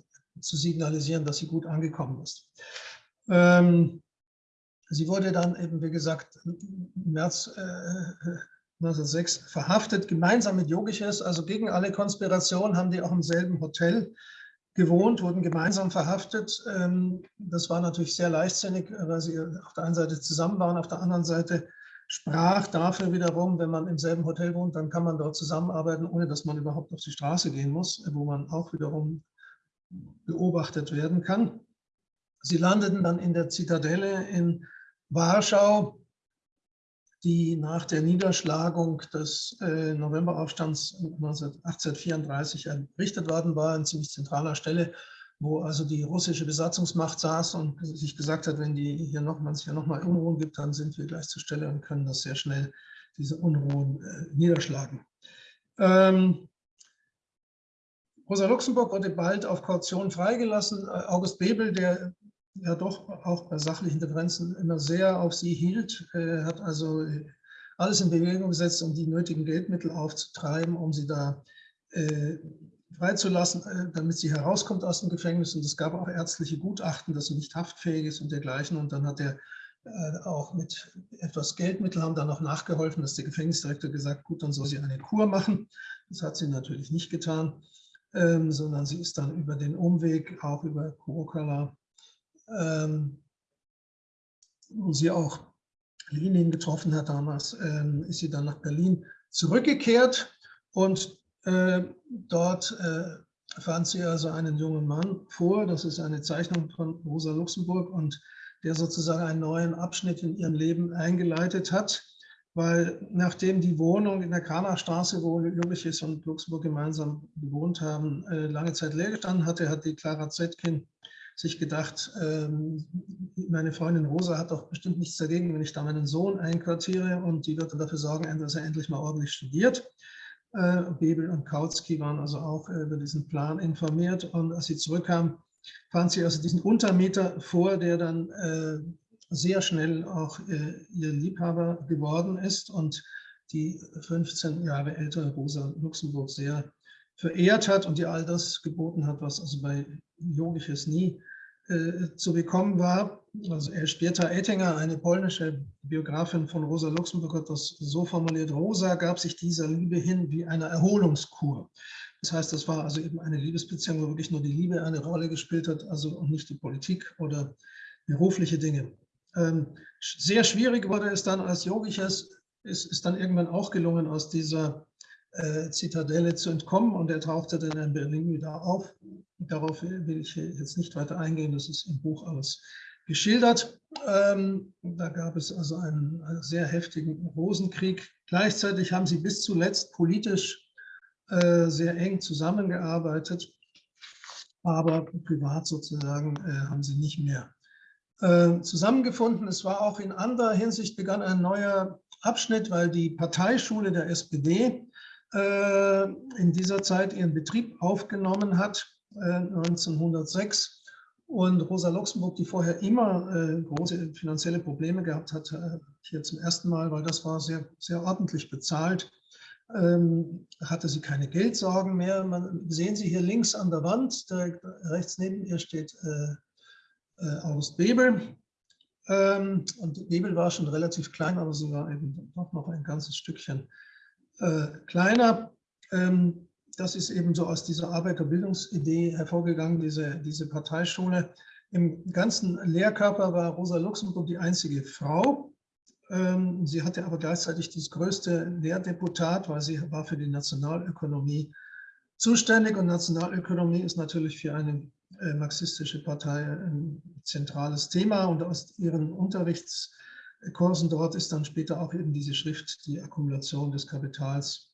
zu signalisieren, dass sie gut angekommen ist. Ähm, sie wurde dann eben, wie gesagt, im März äh, 1906 verhaftet, gemeinsam mit Yogiches, also gegen alle Konspirationen haben die auch im selben Hotel gewohnt, wurden gemeinsam verhaftet. Ähm, das war natürlich sehr leichtsinnig, weil sie auf der einen Seite zusammen waren, auf der anderen Seite sprach dafür wiederum, wenn man im selben Hotel wohnt, dann kann man dort zusammenarbeiten, ohne dass man überhaupt auf die Straße gehen muss, wo man auch wiederum beobachtet werden kann. Sie landeten dann in der Zitadelle in Warschau, die nach der Niederschlagung des äh, Novemberaufstands 1834 errichtet worden war, an ziemlich zentraler Stelle wo also die russische Besatzungsmacht saß und sich gesagt hat, wenn die hier noch, man es hier nochmal Unruhen gibt, dann sind wir gleich zur Stelle und können das sehr schnell, diese Unruhen äh, niederschlagen. Ähm, Rosa Luxemburg wurde bald auf Kaution freigelassen. Äh, August Bebel, der ja doch auch bei sachlichen Differenzen immer sehr auf sie hielt, äh, hat also alles in Bewegung gesetzt, um die nötigen Geldmittel aufzutreiben, um sie da äh, freizulassen, äh, damit sie herauskommt aus dem Gefängnis. Und es gab auch ärztliche Gutachten, dass sie nicht haftfähig ist und dergleichen. Und dann hat er äh, auch mit etwas Geldmittel haben dann noch nachgeholfen, dass der Gefängnisdirektor gesagt, gut, dann soll sie eine Kur machen. Das hat sie natürlich nicht getan, ähm, sondern sie ist dann über den Umweg, auch über Kurokala, ähm, wo sie auch Lenin getroffen hat damals, ähm, ist sie dann nach Berlin zurückgekehrt und dort äh, fand sie also einen jungen Mann vor. Das ist eine Zeichnung von Rosa Luxemburg und der sozusagen einen neuen Abschnitt in ihrem Leben eingeleitet hat. Weil nachdem die Wohnung in der Kranachstraße, wo Juliches und Luxemburg gemeinsam gewohnt haben, äh, lange Zeit leer gestanden hatte, hat die Clara Zetkin sich gedacht, ähm, meine Freundin Rosa hat doch bestimmt nichts dagegen, wenn ich da meinen Sohn einquartiere und die wird dann dafür sorgen, dass er endlich mal ordentlich studiert. Äh, Bebel und Kautsky waren also auch äh, über diesen Plan informiert. Und als sie zurückkam, fand sie also diesen Untermieter vor, der dann äh, sehr schnell auch ihr Liebhaber geworden ist und die 15 Jahre ältere Rosa Luxemburg sehr verehrt hat und ihr all das geboten hat, was also bei Jogiches nie äh, zu bekommen war. Also Elżbieta Ettinger, eine polnische Biografin von Rosa Luxemburg, hat das so formuliert, Rosa gab sich dieser Liebe hin wie einer Erholungskur. Das heißt, das war also eben eine Liebesbeziehung, wo wirklich nur die Liebe eine Rolle gespielt hat, also und nicht die Politik oder berufliche Dinge. Ähm, sehr schwierig wurde es dann, als Jogiches ist, ist dann irgendwann auch gelungen, aus dieser äh, Zitadelle zu entkommen und er tauchte dann in Berlin wieder auf. Darauf will ich jetzt nicht weiter eingehen, das ist im Buch alles geschildert. Ähm, da gab es also einen, einen, sehr heftigen Rosenkrieg. Gleichzeitig haben sie bis zuletzt politisch äh, sehr eng zusammengearbeitet, aber privat sozusagen äh, haben sie nicht mehr äh, zusammengefunden. Es war auch in anderer Hinsicht begann ein neuer Abschnitt, weil die Parteischule der SPD äh, in dieser Zeit ihren Betrieb aufgenommen hat, 1906. Äh, und Rosa Luxemburg, die vorher immer große finanzielle Probleme gehabt hat, hier zum ersten Mal, weil das war sehr, sehr ordentlich bezahlt, ähm, hatte sie keine Geldsorgen mehr. Man, sehen Sie hier links an der Wand, direkt rechts neben ihr steht äh, August Bebel. Ähm, und Bebel war schon relativ klein, aber sie war eben doch noch ein ganzes Stückchen äh, kleiner. Ähm, das ist eben so aus dieser Arbeiterbildungsidee hervorgegangen, diese, diese Parteischule. Im ganzen Lehrkörper war Rosa Luxemburg die einzige Frau. Ähm, sie hatte aber gleichzeitig das größte Lehrdeputat, weil sie war für die Nationalökonomie zuständig. Und Nationalökonomie ist natürlich für eine äh, marxistische Partei ein zentrales Thema. Und aus ihren Unterrichtskursen dort ist dann später auch eben diese Schrift, die Akkumulation des Kapitals,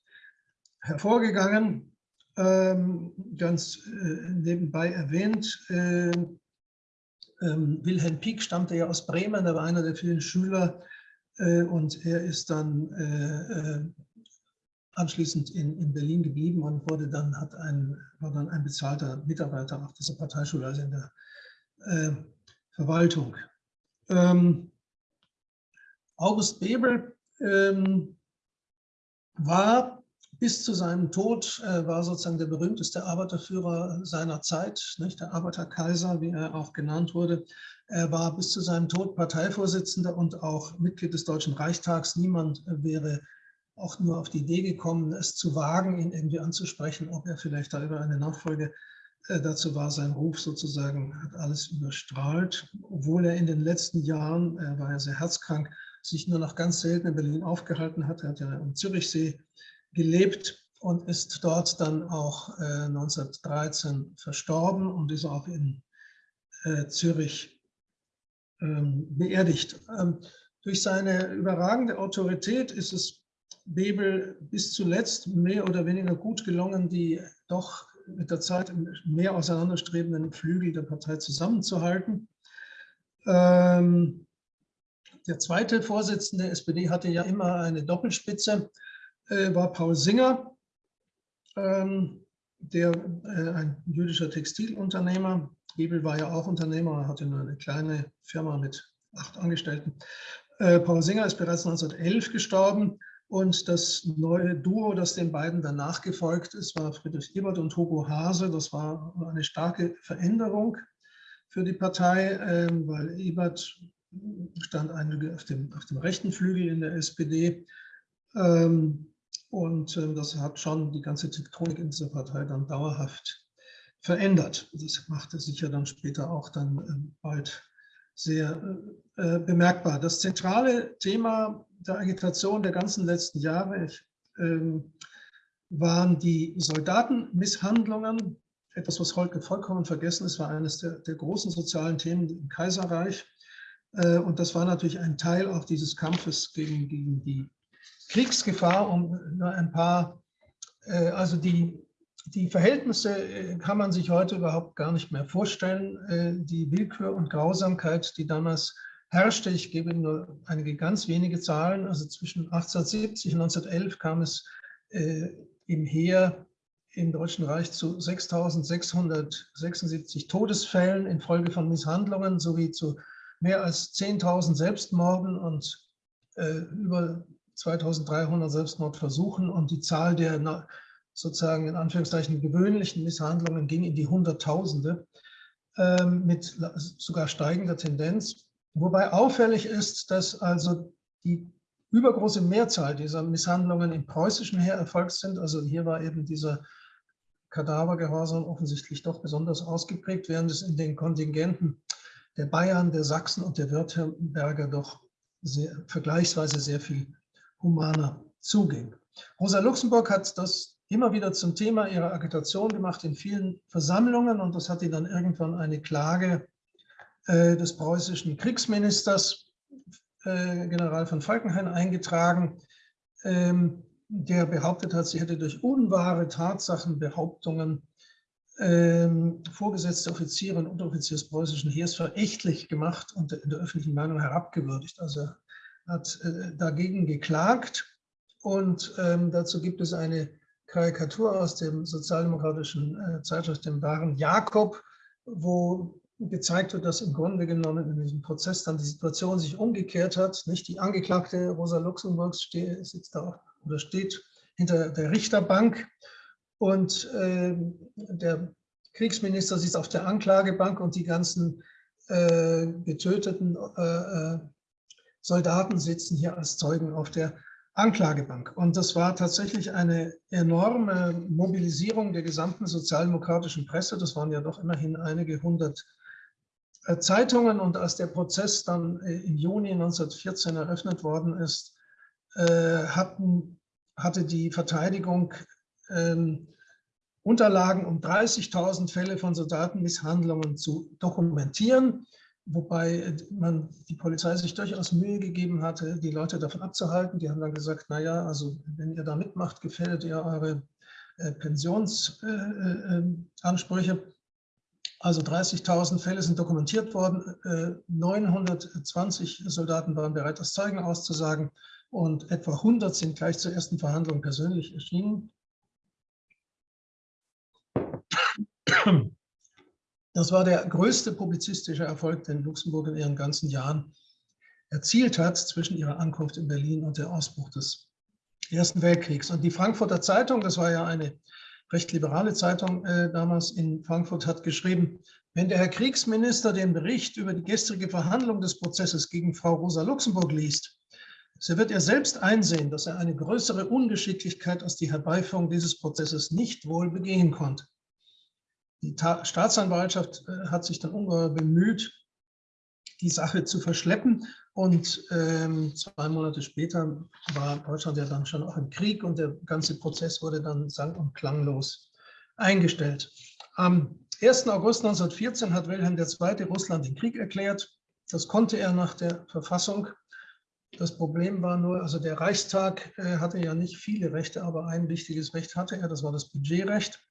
hervorgegangen. Ähm, ganz äh, nebenbei erwähnt, äh, ähm, Wilhelm Pieck stammte ja aus Bremen, er war einer der vielen Schüler äh, und er ist dann äh, äh, anschließend in, in Berlin geblieben und wurde dann, hat ein, war dann ein bezahlter Mitarbeiter auf dieser Parteischule, also in der äh, Verwaltung. Ähm, August Bebel ähm, war bis zu seinem Tod, äh, war sozusagen der berühmteste Arbeiterführer seiner Zeit, nicht? der Arbeiterkaiser, wie er auch genannt wurde. Er war bis zu seinem Tod Parteivorsitzender und auch Mitglied des Deutschen Reichstags. Niemand wäre auch nur auf die Idee gekommen, es zu wagen, ihn irgendwie anzusprechen, ob er vielleicht da über eine Nachfolge äh, dazu war, sein Ruf sozusagen hat alles überstrahlt, obwohl er in den letzten Jahren, er war ja sehr herzkrank, sich nur noch ganz selten in Berlin aufgehalten hat. Er hat ja am Zürichsee gelebt und ist dort dann auch äh, 1913 verstorben und ist auch in äh, Zürich ähm, beerdigt. Ähm, durch seine überragende Autorität ist es Bebel bis zuletzt mehr oder weniger gut gelungen, die doch mit der Zeit mehr auseinanderstrebenden Flügel der Partei zusammenzuhalten. Ähm, der zweite Vorsitzende der SPD hatte ja immer eine Doppelspitze, äh, war Paul Singer, ähm, der äh, ein jüdischer Textilunternehmer. Bebel war ja auch Unternehmer, hatte nur eine kleine Firma mit acht Angestellten. Äh, Paul Singer ist bereits 1911 gestorben und das neue Duo, das den beiden danach gefolgt ist, war Friedrich Ebert und Hugo Hase. Das war eine starke Veränderung für die Partei, ähm, weil Ebert stand auf dem, auf dem rechten Flügel in der SPD. Ähm, und ähm, das hat schon die ganze Tektonik in dieser Partei dann dauerhaft verändert. Das machte sich ja dann später auch dann bald sehr äh, äh, bemerkbar. Das zentrale Thema der Agitation der ganzen letzten Jahre ähm, waren die Soldatenmisshandlungen. Etwas, was heute vollkommen vergessen ist, war eines der, der großen sozialen Themen im Kaiserreich. Äh, und das war natürlich ein Teil auch dieses Kampfes gegen, gegen die Kriegsgefahr, um nur ein paar, äh, also die, die Verhältnisse äh, kann man sich heute überhaupt gar nicht mehr vorstellen. Äh, die Willkür und Grausamkeit, die damals herrschte. Ich gebe Ihnen nur einige ganz wenige Zahlen. Also zwischen 1870 und 1911 kam es äh, im Heer im Deutschen Reich zu 6.676 Todesfällen infolge von Misshandlungen sowie zu mehr als 10.000 Selbstmorden und äh, über 2.300 Selbstmordversuchen. Und die Zahl der sozusagen in Anführungszeichen gewöhnlichen Misshandlungen ging in die Hunderttausende äh, mit sogar steigender Tendenz. Wobei auffällig ist, dass also die übergroße Mehrzahl dieser Misshandlungen im preußischen Heer erfolgt sind. Also hier war eben dieser Kadavergehorsam offensichtlich doch besonders ausgeprägt, während es in den Kontingenten der Bayern, der Sachsen und der Württemberger doch sehr, vergleichsweise sehr viel humaner zuging. Rosa Luxemburg hat das immer wieder zum Thema ihrer Agitation gemacht in vielen Versammlungen und das hat ihr dann irgendwann eine Klage äh, des preußischen Kriegsministers, äh, General von Falkenhayn, eingetragen, ähm, der behauptet hat, sie hätte durch unwahre Tatsachenbehauptungen ähm, vorgesetzte Offiziere und Unteroffiziere des preußischen Heers verächtlich gemacht und in der öffentlichen Meinung herabgewürdigt. Also hat äh, dagegen geklagt und ähm, dazu gibt es eine Karikatur aus dem sozialdemokratischen äh, Zeitschrift dem wahren Jakob, wo gezeigt wird, dass im Grunde genommen in diesem Prozess dann die Situation sich umgekehrt hat. Nicht die Angeklagte Rosa Luxemburg sitzt da oder steht hinter der Richterbank und äh, der Kriegsminister sitzt auf der Anklagebank und die ganzen äh, getöteten äh, äh Soldaten sitzen hier als Zeugen auf der Anklagebank. Und das war tatsächlich eine enorme Mobilisierung der gesamten sozialdemokratischen Presse. Das waren ja doch immerhin einige hundert äh, Zeitungen. Und als der Prozess dann äh, im Juni 1914 eröffnet worden ist, hatten, hatte die Verteidigung ähm, Unterlagen, um 30.000 Fälle von Soldatenmisshandlungen zu dokumentieren wobei man die Polizei sich durchaus Mühe gegeben hatte, die Leute davon abzuhalten. Die haben dann gesagt, naja, also wenn ihr da mitmacht, gefährdet ihr eure äh, Pensionsansprüche. Äh, äh, also 30.000 Fälle sind dokumentiert worden, 920 Soldaten waren bereit, das Zeugen auszusagen und etwa 100 sind gleich zur ersten Verhandlung persönlich erschienen. Das war der größte publizistische Erfolg, den Luxemburg in ihren ganzen Jahren erzielt hat, zwischen ihrer Ankunft in Berlin und der Ausbruch des Ersten Weltkriegs. Und die Frankfurter Zeitung, das war ja eine recht liberale Zeitung äh, damals in Frankfurt, hat geschrieben, wenn der Herr Kriegsminister den Bericht über die gestrige Verhandlung des Prozesses gegen Frau Rosa Luxemburg liest, so wird er selbst einsehen, dass er eine größere Ungeschicklichkeit als die Herbeiführung dieses Prozesses nicht wohl begehen konnte. Die Ta Staatsanwaltschaft äh, hat sich dann ungeheuer bemüht, die Sache zu verschleppen. Und ähm, zwei Monate später war Deutschland ja dann schon auch im Krieg und der ganze Prozess wurde dann sang- und klanglos eingestellt. Am 1. August 1914 hat Wilhelm II. Russland den Krieg erklärt. Das konnte er nach der Verfassung. Das Problem war nur, also der Reichstag äh, hatte ja nicht viele Rechte, aber ein wichtiges Recht hatte er, das war das Budgetrecht.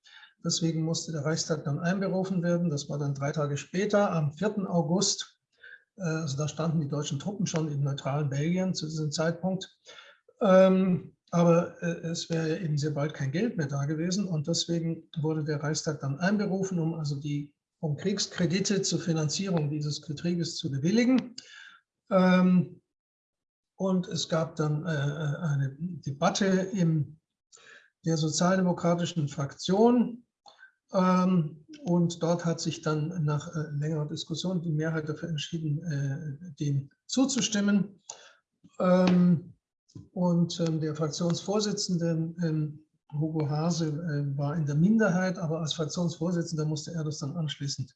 Deswegen musste der Reichstag dann einberufen werden. Das war dann drei Tage später, am 4. August. Äh, also da standen die deutschen Truppen schon im neutralen Belgien zu diesem Zeitpunkt. Ähm, aber äh, es wäre eben sehr bald kein Geld mehr da gewesen und deswegen wurde der Reichstag dann einberufen, um also die um Kriegskredite zur Finanzierung dieses Krieges zu bewilligen. Ähm, und es gab dann äh, eine Debatte in der sozialdemokratischen Fraktion und dort hat sich dann nach äh, längerer Diskussion die Mehrheit dafür entschieden, äh, dem zuzustimmen. Ähm, und ähm, der Fraktionsvorsitzende Hugo Hase äh, war in der Minderheit, aber als Fraktionsvorsitzender musste er das dann anschließend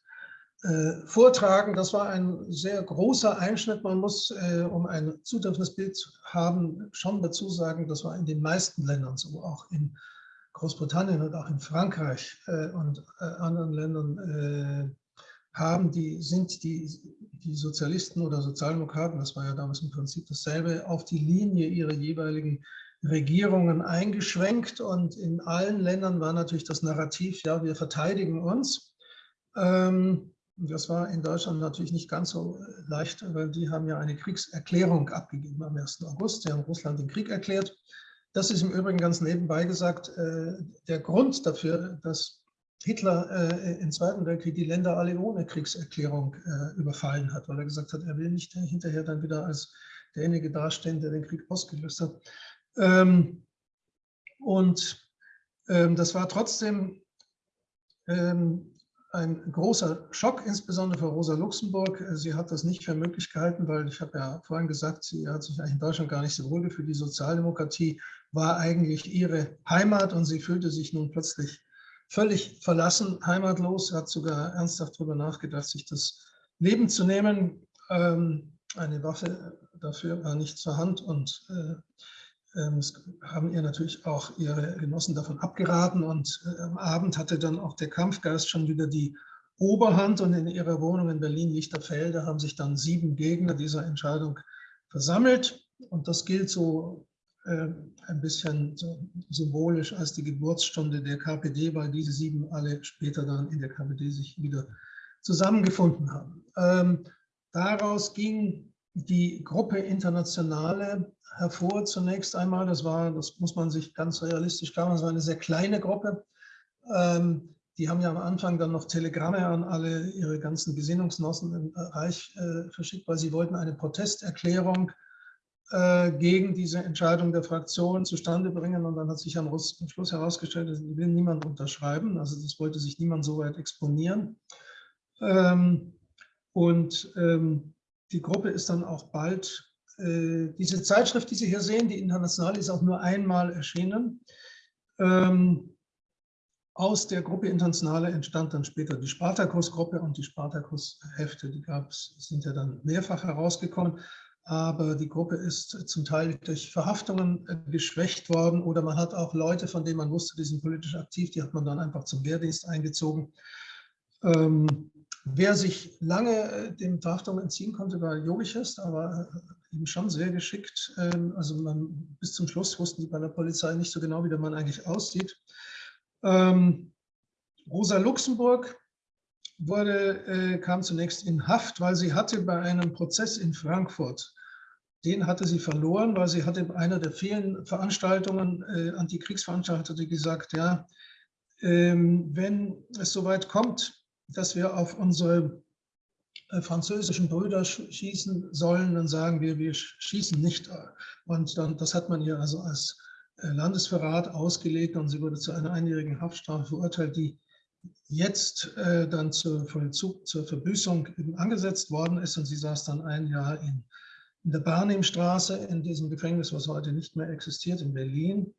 vortragen. Das war ein sehr großer Einschnitt. Man muss, um ein zutreffendes Bild zu haben, schon dazu sagen, das war in den meisten Ländern so, auch in Großbritannien und auch in Frankreich äh, und äh, anderen Ländern äh, haben, die sind die, die Sozialisten oder Sozialdemokraten, das war ja damals im Prinzip dasselbe, auf die Linie ihrer jeweiligen Regierungen eingeschwenkt und in allen Ländern war natürlich das Narrativ, ja, wir verteidigen uns. Ähm, das war in Deutschland natürlich nicht ganz so leicht, weil die haben ja eine Kriegserklärung abgegeben am 1. August. Sie haben Russland den Krieg erklärt. Das ist im Übrigen ganz nebenbei gesagt äh, der Grund dafür, dass Hitler äh, im Zweiten Weltkrieg die Länder alle ohne Kriegserklärung äh, überfallen hat, weil er gesagt hat, er will nicht hinterher dann wieder als derjenige dastehen, der den Krieg ausgelöst hat. Ähm, und ähm, das war trotzdem ähm, ein großer Schock, insbesondere für Rosa Luxemburg. Sie hat das nicht für möglich gehalten, weil ich habe ja vorhin gesagt, sie hat sich eigentlich in Deutschland gar nicht so wohl gefühlt. Die Sozialdemokratie war eigentlich ihre Heimat und sie fühlte sich nun plötzlich völlig verlassen, heimatlos, hat sogar ernsthaft darüber nachgedacht, sich das Leben zu nehmen. Ähm, eine Waffe dafür war nicht zur Hand und äh, es haben ihr natürlich auch ihre Genossen davon abgeraten und äh, am Abend hatte dann auch der Kampfgeist schon wieder die Oberhand und in ihrer Wohnung in Berlin-Lichterfelde haben sich dann sieben Gegner dieser Entscheidung versammelt und das gilt so äh, ein bisschen so symbolisch als die Geburtsstunde der KPD, weil diese sieben alle später dann in der KPD sich wieder zusammengefunden haben. Ähm, daraus ging die Gruppe Internationale hervor zunächst einmal. Das war, das muss man sich ganz realistisch klar machen, das war eine sehr kleine Gruppe. Ähm, die haben ja am Anfang dann noch Telegramme an alle ihre ganzen Gesinnungsnossen im Reich äh, verschickt, weil sie wollten eine Protesterklärung äh, gegen diese Entscheidung der Fraktion zustande bringen. Und dann hat sich am Schluss herausgestellt, dass will niemand unterschreiben. Also das wollte sich niemand so weit exponieren. Ähm, und ähm, die Gruppe ist dann auch bald, äh, diese Zeitschrift, die Sie hier sehen, die International, ist auch nur einmal erschienen. Ähm, aus der Gruppe Internationale entstand dann später die Spartakus-Gruppe und die Spartakus-Hefte, die gab's, sind ja dann mehrfach herausgekommen. Aber die Gruppe ist zum Teil durch Verhaftungen äh, geschwächt worden oder man hat auch Leute, von denen man wusste, die sind politisch aktiv, die hat man dann einfach zum Wehrdienst eingezogen. Ähm, wer sich lange äh, dem Verhaftungen entziehen konnte, war Jogiches, aber äh, eben schon sehr geschickt. Ähm, also man, bis zum Schluss wussten die bei der Polizei nicht so genau, wie der Mann eigentlich aussieht. Ähm, Rosa Luxemburg wurde, äh, kam zunächst in Haft, weil sie hatte bei einem Prozess in Frankfurt, den hatte sie verloren, weil sie hatte bei einer der vielen Veranstaltungen, Antikriegsveranstaltungen, gesagt, ja, ähm, wenn es soweit kommt, dass wir auf unsere äh, französischen Brüder schießen sollen, dann sagen wir, wir schießen nicht. Und dann, das hat man ihr also als äh, Landesverrat ausgelegt und sie wurde zu einer einjährigen Haftstrafe verurteilt, die jetzt äh, dann zur Vollzug, zur Verbüßung angesetzt worden ist und sie saß dann ein Jahr in, in der Barnimstraße, in diesem Gefängnis, was heute nicht mehr existiert, in Berlin.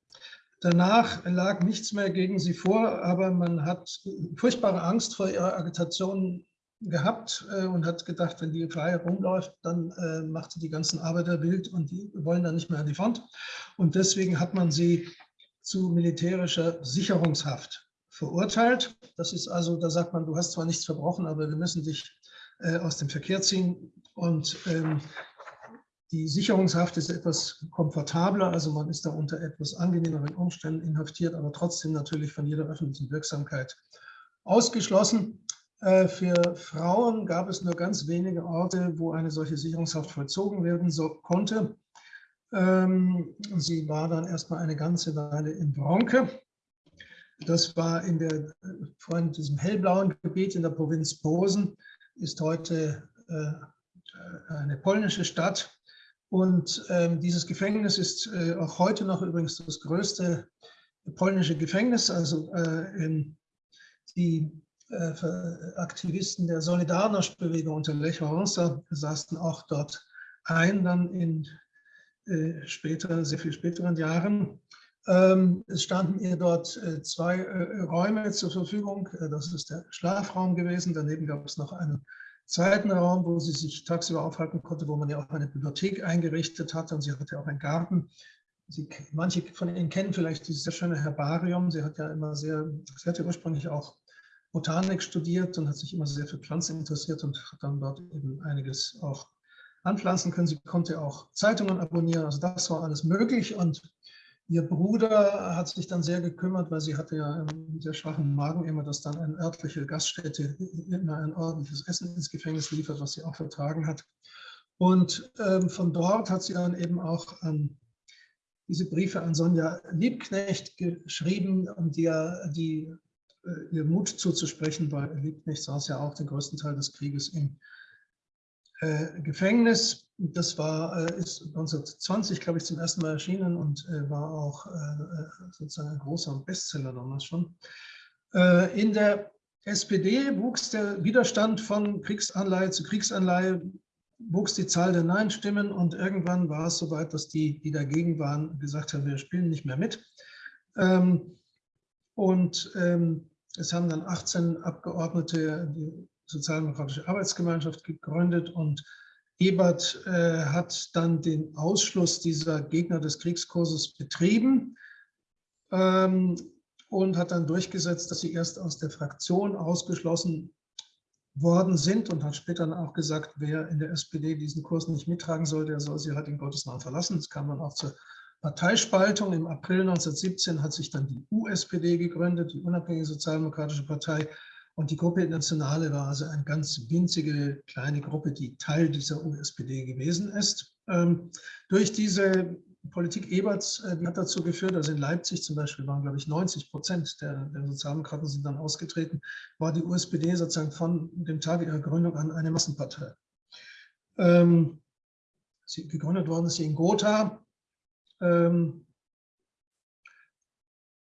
Danach lag nichts mehr gegen sie vor, aber man hat furchtbare Angst vor ihrer Agitation gehabt äh, und hat gedacht, wenn die frei rumläuft, dann äh, macht sie die ganzen Arbeiter wild und die wollen dann nicht mehr an die Front. Und deswegen hat man sie zu militärischer Sicherungshaft verurteilt. Das ist also, da sagt man, du hast zwar nichts verbrochen, aber wir müssen dich äh, aus dem Verkehr ziehen. Und ähm, die Sicherungshaft ist etwas komfortabler, also man ist da unter etwas angenehmeren Umständen inhaftiert, aber trotzdem natürlich von jeder öffentlichen Wirksamkeit ausgeschlossen. Äh, für Frauen gab es nur ganz wenige Orte, wo eine solche Sicherungshaft vollzogen werden so, konnte. Ähm, sie war dann erstmal eine ganze Weile in Bronke. Das war in der, vor diesem hellblauen Gebiet in der Provinz Posen, ist heute äh, eine polnische Stadt. Und ähm, dieses Gefängnis ist äh, auch heute noch übrigens das größte polnische Gefängnis. Also in die äh, Aktivisten der Solidarność-Bewegung unter Lech Wałęsa saßen auch dort ein, dann in äh, später, sehr viel späteren Jahren. Ähm, es standen ihr dort äh, zwei Räume zur Verfügung. Das ist der Schlafraum gewesen. Daneben gab es noch einen zweiten Raum, wo sie sich tagsüber aufhalten konnte, wo man ja auch eine Bibliothek eingerichtet hatte und sie hatte auch einen Garten. Sie, manche von Ihnen kennen vielleicht dieses sehr schöne Herbarium. Sie hat ja immer sehr, sie hatte ursprünglich auch Botanik studiert und hat sich immer sehr für Pflanzen interessiert und hat dann dort eben einiges auch anpflanzen können. Sie konnte auch Zeitungen abonnieren, also das war alles möglich und ihr Bruder hat sich dann sehr gekümmert, weil sie hatte ja einen sehr schwachen Magen immer, dass dann eine örtliche Gaststätte immer ein ordentliches Essen ins Gefängnis liefert, was sie auch vertragen hat. Und ähm, von dort hat sie dann eben auch an diese Briefe an Sonja Liebknecht geschrieben, die ja die äh, ihr Mut zuzusprechen, weil Liebknecht saß ja auch den größten Teil des Krieges im äh, Gefängnis. Das war, äh, ist 1920, glaube ich, zum ersten Mal erschienen und äh, war auch äh, sozusagen ein großer Bestseller damals schon. In der SPD wuchs der Widerstand von Kriegsanleihe zu Kriegsanleihe, wuchs die Zahl der Nein-Stimmen und irgendwann war es soweit, dass die, die dagegen waren, gesagt haben, wir spielen nicht mehr mit. Ähm, und ähm, es haben dann 18 Abgeordnete die Sozialdemokratische Arbeitsgemeinschaft gegründet und Ebert äh, hat dann den Ausschluss dieser Gegner des Kriegskurses betrieben ähm, und hat dann durchgesetzt, dass sie erst aus der Fraktion ausgeschlossen worden sind und hat später dann auch gesagt, wer in der SPD diesen Kurs nicht mittragen soll, der soll sie halt in Gottes Namen verlassen. Es kam dann auch zur Parteispaltung. Im April 1917 hat sich dann die USPD gegründet, die Unabhängige Sozialdemokratische Partei. Und die Gruppe Internationale war also eine ganz winzige kleine Gruppe, die Teil dieser USPD gewesen ist. Ähm, durch diese Politik Eberts, äh, hat dazu geführt, also in Leipzig zum Beispiel waren, glaube ich, 90 Prozent der, der Sozialdemokraten sind dann ausgetreten, war die USPD sozusagen von dem Tag ihrer Gründung an eine Massenpartei. Ähm, sie, gegründet worden ist sie in Gotha, ähm,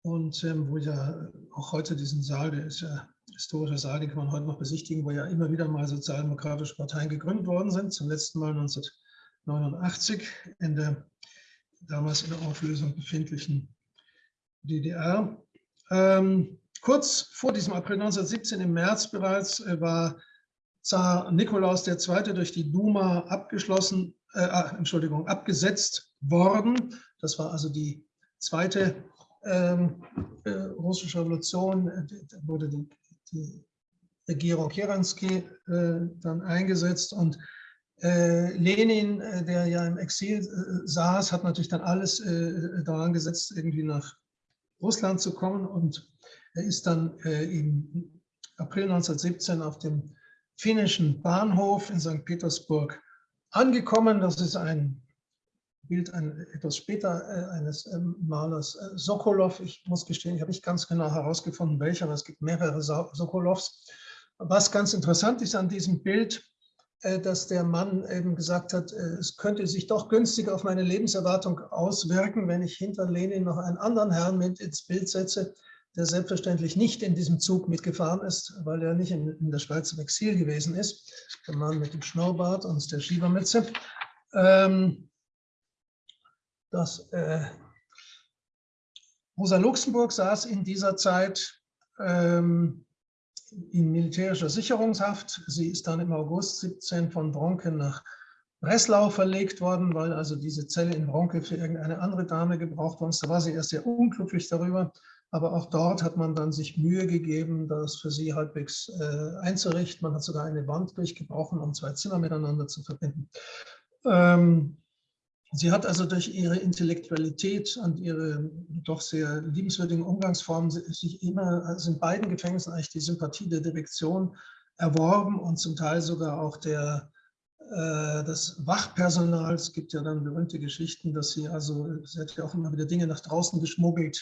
und ähm, wo ja auch heute diesen Saal, der ist ja historischer Saal, den kann man heute noch besichtigen, wo ja immer wieder mal sozialdemokratische Parteien gegründet worden sind, zum letzten Mal 1989 in der damals in der Auflösung befindlichen DDR. Ähm, kurz vor diesem April 1917, im März bereits, äh, war Zar Nikolaus II. durch die Duma abgeschlossen, äh, ah, Entschuldigung, abgesetzt worden. Das war also die zweite ähm, äh, russische Revolution. Da wurde die, die Regierung Kerensky äh, dann eingesetzt und äh, Lenin, äh, der ja im Exil saß, hat natürlich dann alles daran gesetzt, irgendwie nach Russland zu kommen und er ist dann im April 1917 auf dem finnischen Bahnhof in St. Petersburg angekommen. Das ist ein Bild ein, etwas später eines ähm, Malers Sokolov. Ich muss gestehen, ich habe nicht ganz genau herausgefunden, welcher, aber es gibt mehrere Sokolovs. Was ganz interessant ist an diesem Bild, äh, dass der Mann eben gesagt hat, äh, es könnte sich doch günstig auf meine Lebenserwartung auswirken, wenn ich hinter Lenin noch einen anderen Herrn mit ins Bild setze, der selbstverständlich nicht in diesem Zug mitgefahren ist, weil er nicht in, in der Schweiz im Exil gewesen ist. Der Mann mit dem Schnurrbart und der Schiebermütze. Ähm, das, äh, Rosa Luxemburg saß in dieser Zeit ähm, in militärischer Sicherungshaft. Sie ist dann im August 17 von Bronke nach Breslau verlegt worden, weil also diese Zelle in Bronke für irgendeine andere Dame gebraucht worden ist. Da war sie erst sehr unglücklich darüber, aber auch dort hat man dann sich Mühe gegeben, das für sie halbwegs äh, einzurichten. Man hat sogar eine Wand durchgebrochen, um zwei Zimmer miteinander zu verbinden. Ähm, Sie hat also durch ihre Intellektualität und ihre doch sehr liebenswürdigen Umgangsformen sich immer, also in beiden Gefängnissen eigentlich die Sympathie der Direktion erworben und zum Teil sogar auch der, äh, des Wachpersonals. Es gibt ja dann berühmte Geschichten, dass sie also, sie hat ja auch immer wieder Dinge nach draußen geschmuggelt,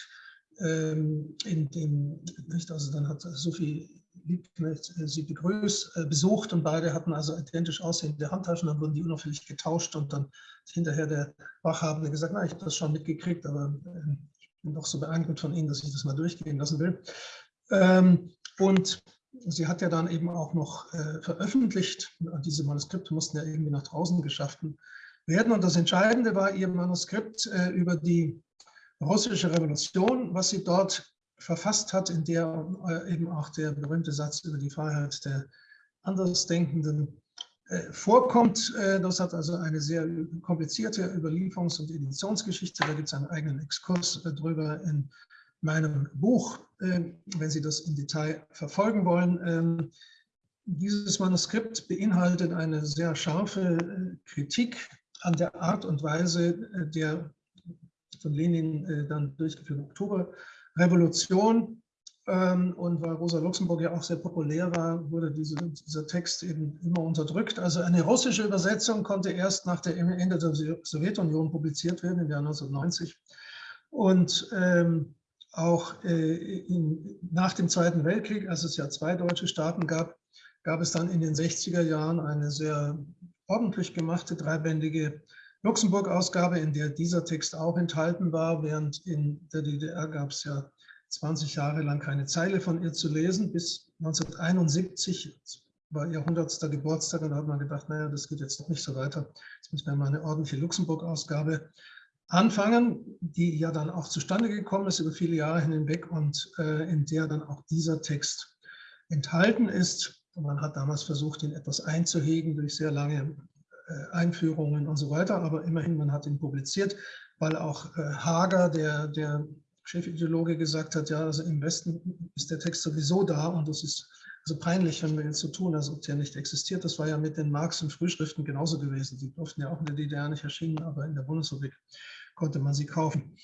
ähm, in dem, nicht, also dann hat Sophie Liebknecht äh, sie begrüßt, äh, besucht und beide hatten also identisch aussehende Handtaschen, dann wurden die unauffällig getauscht und dann hinterher der Wachhabende gesagt, na, ich habe das schon mitgekriegt, aber äh, ich bin doch so beeindruckt von Ihnen, dass ich das mal durchgehen lassen will. Ähm, und sie hat ja dann eben auch noch veröffentlicht, diese Manuskripte mussten ja irgendwie nach draußen geschafft werden und das Entscheidende war ihr Manuskript über die russische Revolution, was sie dort verfasst hat, in der äh, eben auch der berühmte Satz über die Freiheit der Andersdenkenden äh, vorkommt. Äh, das hat also eine sehr komplizierte Überlieferungs- und Editionsgeschichte. Da gibt es einen eigenen Exkurs drüber in meinem Buch, wenn Sie das im Detail verfolgen wollen. Ähm, dieses Manuskript beinhaltet eine sehr scharfe Kritik an der Art und Weise der von Lenin dann durchgeführten Oktober Revolution. Ähm, und weil Rosa Luxemburg ja auch sehr populär war, wurde diese, dieser Text eben immer unterdrückt. Also eine russische Übersetzung konnte erst nach dem Ende der Sowjetunion publiziert werden, im Jahr 1990. Und ähm, auch äh, in, nach dem Zweiten Weltkrieg, als es ja zwei deutsche Staaten gab, gab es dann in den 60er Jahren eine sehr ordentlich gemachte, dreibändige Luxemburg-Ausgabe, in der dieser Text auch enthalten war, während in der DDR gab es ja 20 Jahre lang keine Zeile von ihr zu lesen. Bis 1971 war ihr 100. Geburtstag und da hat man gedacht, naja, das geht jetzt noch nicht so weiter. Jetzt müssen wir mal eine ordentliche Luxemburg-Ausgabe anfangen, die ja dann auch zustande gekommen ist über viele Jahre hinweg und äh, in der dann auch dieser Text enthalten ist. Man hat damals versucht, ihn etwas einzuhegen durch sehr lange Einführungen und so weiter, aber immerhin, man hat ihn publiziert, weil auch äh, Hager, der, der Chefideologe, gesagt hat, ja, also im Westen ist der Text sowieso da und es ist also peinlich, wenn wir jetzt so tun, als ob der nicht existiert. Das war ja mit den Marx- und Frühschriften genauso gewesen. Die durften ja auch in der DDR nicht erschienen, aber in der Bundesrepublik konnte man sie kaufen.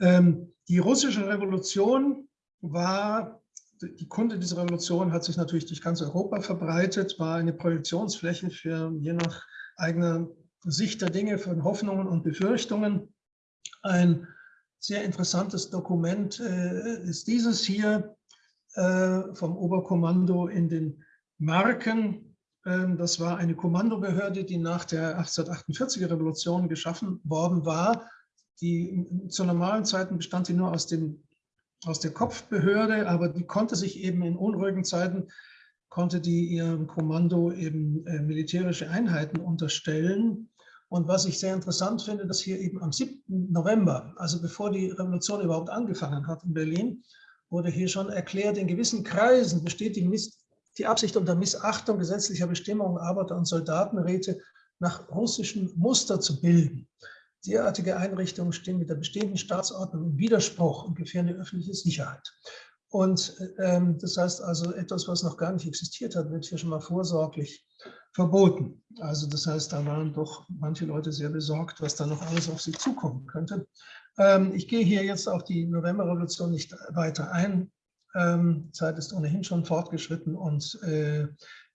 Ähm, die russische Revolution war, die Kunde dieser Revolution hat sich natürlich durch ganz Europa verbreitet, war eine Projektionsfläche für je nach eigener Sicht der Dinge, von Hoffnungen und Befürchtungen. Ein sehr interessantes Dokument äh, ist dieses hier äh, vom Oberkommando in den Marken. Ähm, das war eine Kommandobehörde, die nach der 1848er Revolution geschaffen worden war. Die, zu normalen Zeiten bestand sie nur aus, dem, aus der Kopfbehörde, aber die konnte sich eben in unruhigen Zeiten, konnte die ihrem Kommando eben äh, militärische Einheiten unterstellen. Und was ich sehr interessant finde, dass hier eben am 7. November, also bevor die Revolution überhaupt angefangen hat in Berlin, wurde hier schon erklärt, in gewissen Kreisen besteht die, Miss die Absicht unter Missachtung gesetzlicher Bestimmungen Arbeiter- und Soldatenräte nach russischem Muster zu bilden. Derartige Einrichtungen stehen mit der bestehenden Staatsordnung im Widerspruch und gefährden die öffentliche Sicherheit. Und ähm, das heißt also, etwas, was noch gar nicht existiert hat, wird hier schon mal vorsorglich verboten. Also das heißt, da waren doch manche Leute sehr besorgt, was da noch alles auf sie zukommen könnte. Ähm, ich gehe hier jetzt auf die Novemberrevolution nicht weiter ein. Ähm, Zeit ist ohnehin schon fortgeschritten und äh,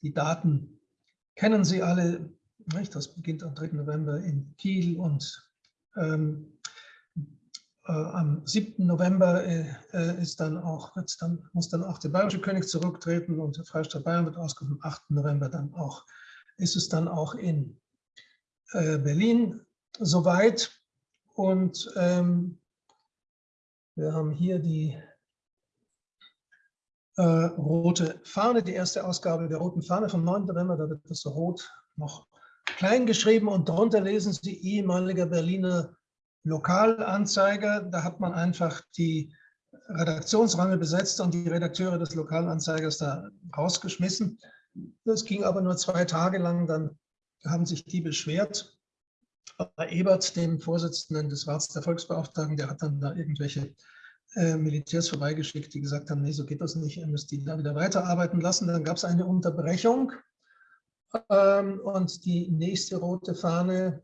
die Daten kennen Sie alle. Nicht? Das beginnt am 3. November in Kiel und ähm, äh, am 7. November äh, äh, ist dann auch, dann, muss dann auch der bayerische König zurücktreten und der Freistaat Bayern wird ausgerufen. Am 8. November dann auch, ist es dann auch in Berlin soweit. Und ähm, wir haben hier die äh, rote Fahne, die erste Ausgabe der roten Fahne vom 9. November, da wird das rot noch klein geschrieben und darunter lesen Sie ehemaliger Berliner Lokalanzeiger, da hat man einfach die Redaktionsrange besetzt und die Redakteure des Lokalanzeigers da rausgeschmissen. Das ging aber nur zwei Tage lang, dann haben sich die beschwert. Bei Ebert, dem Vorsitzenden des Rats der Volksbeauftragten, der hat dann da irgendwelche äh, Militärs vorbeigeschickt, die gesagt haben, nee, so geht das nicht, ihr müsst die da wieder weiterarbeiten lassen. Dann gab es eine Unterbrechung ähm, und die nächste rote Fahne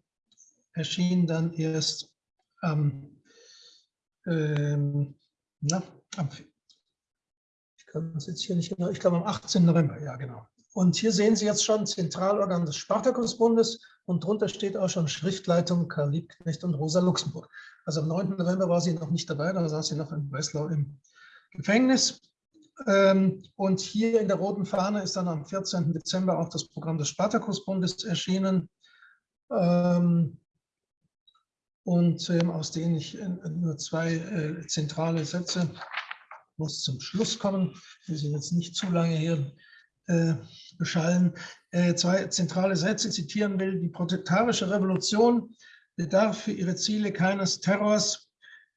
erschien dann erst am, ähm, na, am, ich kann es jetzt hier nicht genau, ich glaube am 18. November, ja genau. Und hier sehen Sie jetzt schon Zentralorgan des Spartakusbundes und drunter steht auch schon Schriftleitung Karl Liebknecht und Rosa Luxemburg. Also am 9. November war sie noch nicht dabei, da saß sie noch in Breslau im Gefängnis. Ähm, und hier in der roten Fahne ist dann am 14. Dezember auch das Programm des Spartakusbundes erschienen. Ähm, und ähm, aus denen ich äh, nur zwei äh, zentrale Sätze muss zum Schluss kommen. Wir sind jetzt nicht zu lange hier äh, beschallen. Äh, zwei zentrale Sätze zitieren will. Die protetarische Revolution bedarf für ihre Ziele keines Terrors.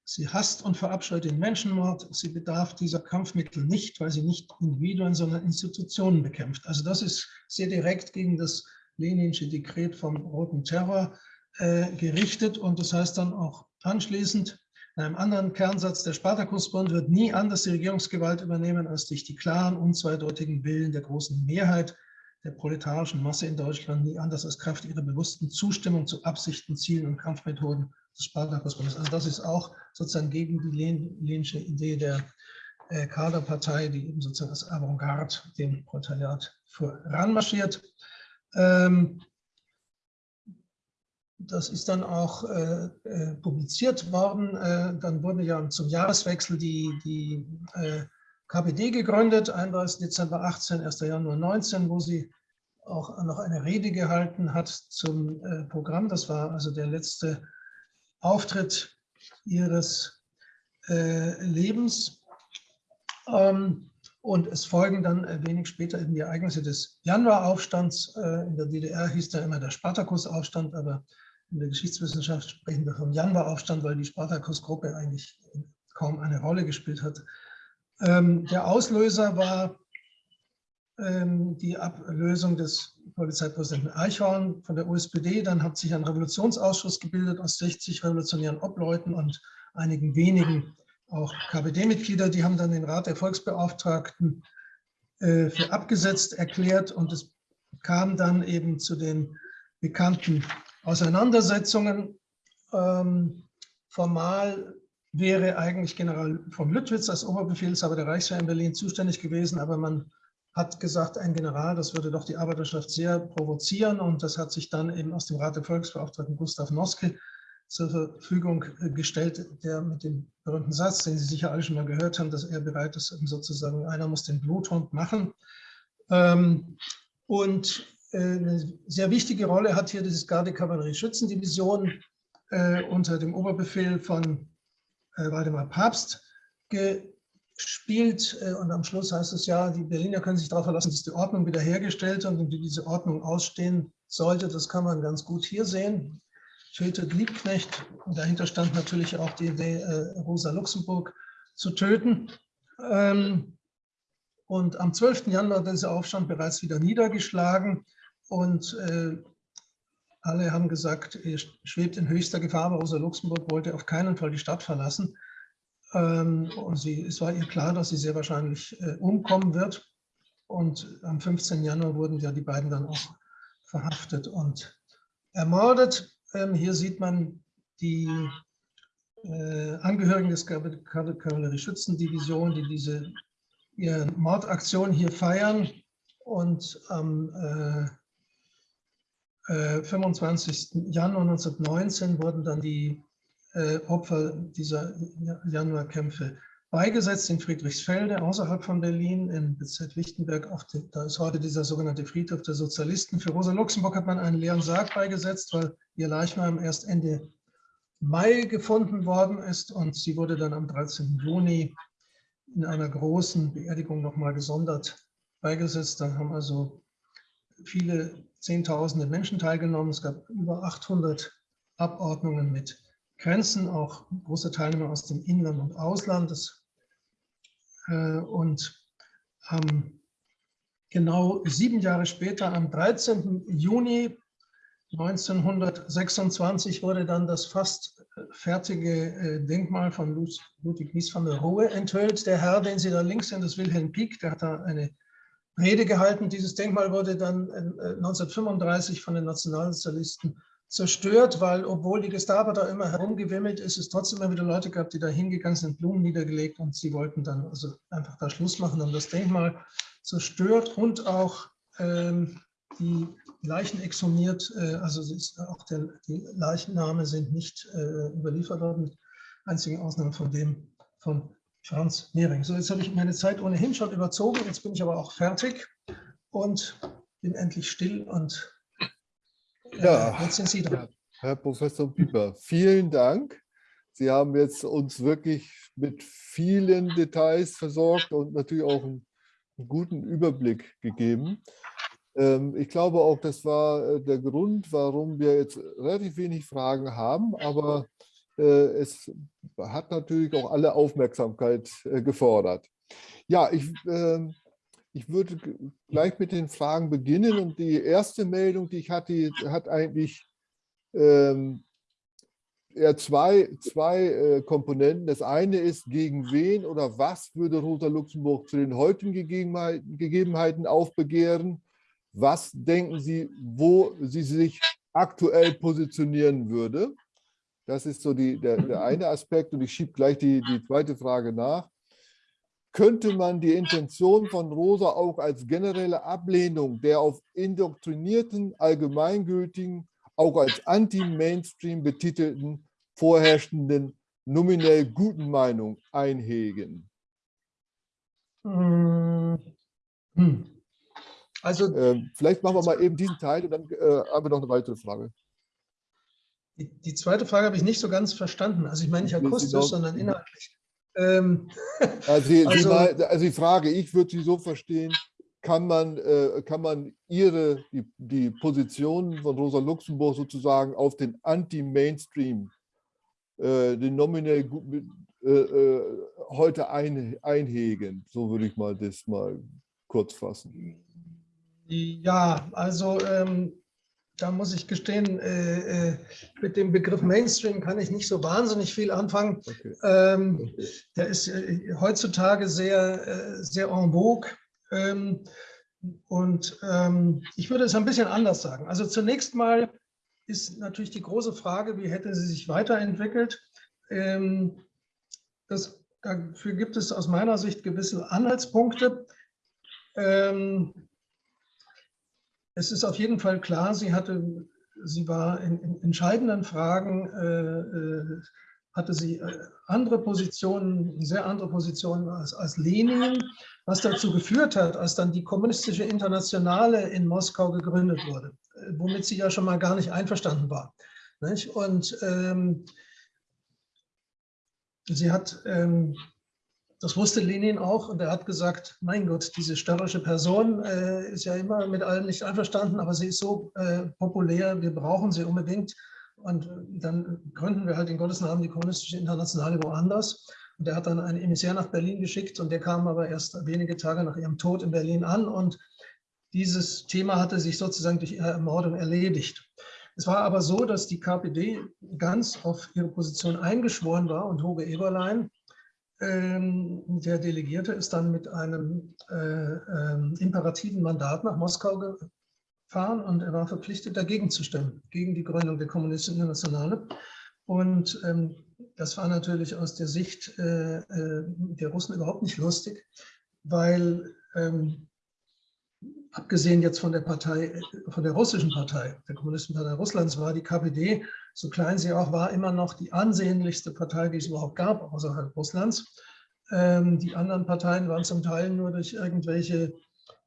Sie hasst und verabscheut den Menschenmord. Sie bedarf dieser Kampfmittel nicht, weil sie nicht Individuen, sondern Institutionen bekämpft. Also das ist sehr direkt gegen das Leninsche Dekret vom Roten Terror äh, gerichtet und das heißt dann auch anschließend, in einem anderen Kernsatz, der Spartakusbund wird nie anders die Regierungsgewalt übernehmen, als durch die klaren, unzweideutigen Willen der großen Mehrheit der proletarischen Masse in Deutschland, nie anders als Kraft ihrer bewussten Zustimmung zu Absichten, Zielen und Kampfmethoden des Spartakusbundes. Also das ist auch sozusagen gegen die Leninsche Idee der äh, Kaderpartei, die eben sozusagen als Avantgarde dem Proletariat voranmarschiert. Ähm, das ist dann auch äh, äh, publiziert worden. Äh, dann wurde ja zum Jahreswechsel die, die äh, KPD gegründet, 31. Dezember 18, 1. Januar 19, wo sie auch noch eine Rede gehalten hat zum äh, Programm. Das war also der letzte Auftritt ihres äh, Lebens. Ähm, und es folgen dann wenig später eben die Ereignisse des Januaraufstands. in der DDR hieß da immer der Spartakusaufstand, aber in der Geschichtswissenschaft sprechen wir vom Januaraufstand, weil die Spartakus-Gruppe eigentlich kaum eine Rolle gespielt hat. Ähm, der Auslöser war ähm, die Ablösung des Polizeipräsidenten Eichhorn von der USPD. Dann hat sich ein Revolutionsausschuss gebildet aus 60 revolutionären Obleuten und einigen wenigen auch KPD-Mitglieder. Die haben dann den Rat der Volksbeauftragten äh, für abgesetzt erklärt und es kam dann eben zu den bekannten Auseinandersetzungen. Ähm, formal wäre eigentlich General von Lüttwitz als Oberbefehlshaber der Reichswehr in Berlin zuständig gewesen, aber man hat gesagt, ein General, das würde doch die Arbeiterschaft sehr provozieren und das hat sich dann eben aus dem Rat der Volksbeauftragten Gustav Noske zur Verfügung gestellt, der mit dem berühmten Satz, den Sie sicher alle schon mal gehört haben, dass er bereit ist, sozusagen, einer muss den Bluthund machen. Ähm, und eine sehr wichtige Rolle hat hier dieses Garde-Kavallerie-Schützendivision äh, unter dem Oberbefehl von Waldemar Papst gespielt. Und am Schluss heißt es ja, die Berliner können sich darauf verlassen, dass die Ordnung wiederhergestellt und wie diese Ordnung ausstehen sollte, das kann man ganz gut hier sehen. Tötet Liebknecht. Und dahinter stand natürlich auch die Idee, äh, Rosa Luxemburg zu töten. Ähm, und am 12. Januar war dieser Aufstand bereits wieder niedergeschlagen. Und äh, alle haben gesagt, er schwebt in höchster Gefahr, aber Rosa Luxemburg wollte auf keinen Fall die Stadt verlassen. Ähm, und sie, es war ihr klar, dass sie sehr wahrscheinlich äh, umkommen wird. Und am 15. Januar wurden ja die beiden dann auch verhaftet und ermordet. Ähm, hier sieht man die äh, Angehörigen des Kavallerie-Schützendivision, die diese ihre Mordaktion hier feiern. Und am äh, 25. Äh, Januar 1919 wurden dann die äh, Opfer dieser Januarkämpfe beigesetzt in Friedrichsfelde, außerhalb von Berlin, in Bezirk Lichtenberg. Die, da ist heute dieser sogenannte Friedhof der Sozialisten. Für Rosa Luxemburg hat man einen leeren Sarg beigesetzt, weil ihr Leichnam erst Ende Mai gefunden worden ist und sie wurde dann am 13. Juni in einer großen Beerdigung nochmal gesondert beigesetzt. Da haben also viele Zehntausende Menschen teilgenommen. Es gab über 800 Abordnungen mit Grenzen, auch große Teilnehmer aus dem Inland und Ausland. Das, äh, und ähm, genau sieben Jahre später, am 13. Juni 1926, wurde dann das fast fertige äh, Denkmal von Ludwig Mies van der Rohe enthüllt. Der Herr, den Sie da links sehen, das Wilhelm Pieck, der hat da eine Rede gehalten. Dieses Denkmal wurde dann 1935 äh, von den Nationalsozialisten zerstört, weil obwohl die Gestapo da immer herumgewimmelt ist, es trotzdem immer wieder Leute gab, die da hingegangen sind, Blumen niedergelegt und sie wollten dann also einfach da Schluss machen, haben das Denkmal zerstört und auch ähm, die Leichen exhumiert, äh, also auch der, die Leichenname sind nicht äh, überliefert worden, mit einzigen Ausnahme von dem von Franz Mehring. So, jetzt habe ich meine Zeit ohnehin schon überzogen, jetzt bin ich aber auch fertig und bin endlich still und ja, jetzt sind Sie dran. Herr Professor Pieper, vielen Dank. Sie haben jetzt uns wirklich mit vielen Details versorgt und natürlich auch einen, einen guten Überblick gegeben. Ähm, ich glaube auch, das war äh, der Grund, warum wir jetzt relativ wenig Fragen haben, aber äh, es hat natürlich auch alle Aufmerksamkeit äh, gefordert. Ja, ich ähm, ich würde gleich mit den Fragen beginnen und die erste Meldung, die ich hatte, hat eigentlich ähm, eher zwei, zwei äh, Komponenten. Das eine ist, gegen wen oder was würde Rosa Luxemburg zu den heutigen Gegebenheiten aufbegehren? Was denken Sie, wo sie sich aktuell positionieren würde? Das ist so die, der, der eine Aspekt und ich schiebe gleich die, die zweite Frage nach könnte man die Intention von Rosa auch als generelle Ablehnung der auf indoktrinierten, allgemeingültigen, auch als anti-Mainstream betitelten, vorherrschenden, nominell guten Meinung einhegen? Hm. Also, ähm, vielleicht machen wir mal eben diesen Teil und dann äh, haben wir noch eine weitere Frage. Die, die zweite Frage habe ich nicht so ganz verstanden. Also ich meine nicht akustisch, sondern inhaltlich. Ähm, also, die, also, also, die Frage, ich würde sie so verstehen, kann man, äh, kann man ihre, die, die Position von Rosa Luxemburg sozusagen auf den Anti-Mainstream, äh, den nominell äh, äh, heute ein, einhegen? So würde ich mal das mal kurz fassen. Ja, also ähm, da muss ich gestehen, äh, äh, mit dem Begriff Mainstream kann ich nicht so wahnsinnig viel anfangen. Okay. Ähm. Der ist äh, heutzutage sehr, äh, sehr en vogue. Ähm, und ähm, ich würde es ein bisschen anders sagen. Also zunächst mal ist natürlich die große Frage, wie hätte sie sich weiterentwickelt? ähm, das, dafür gibt es aus meiner Sicht gewisse Anhaltspunkte. Ähm, es ist auf jeden Fall klar, sie hatte, sie war in, in entscheidenden Fragen, äh, äh hatte sie äh, andere Positionen, sehr andere Positionen als, als Lenin, was dazu geführt hat, als dann die kommunistische Internationale in Moskau gegründet wurde, äh, womit sie ja schon mal gar nicht einverstanden war. Nicht? Und ähm, sie hat ähm, das wusste Lenin auch und er hat gesagt, mein Gott, diese störrische Person äh, ist ja immer mit allem nicht einverstanden, aber sie ist so äh, populär, wir brauchen sie unbedingt. Und dann gründen wir halt in Gottes Namen die Kommunistische Internationale woanders. Und er hat dann einen Emissär nach Berlin geschickt und der kam aber erst wenige Tage nach ihrem Tod in Berlin an. Und dieses Thema hatte sich sozusagen durch ihre Ermordung erledigt. Es war aber so, dass die KPD ganz auf ihre Position eingeschworen war und Hoge Eberlein ähm, der Delegierte ist dann mit einem äh, äh, imperativen Mandat nach Moskau gefahren und er war verpflichtet, dagegen zu stimmen, gegen die Gründung der Kommunistischen Internationale. Und ähm, das war natürlich aus der Sicht äh, äh der Russen überhaupt nicht lustig, weil ähm, abgesehen jetzt von der Partei, von der russischen Partei, der Kommunistischen Partei Russlands, war die KPD, so klein sie auch war, immer noch die ansehnlichste Partei, die es überhaupt gab, außerhalb Russlands. Ähm, die anderen Parteien waren zum Teil nur durch irgendwelche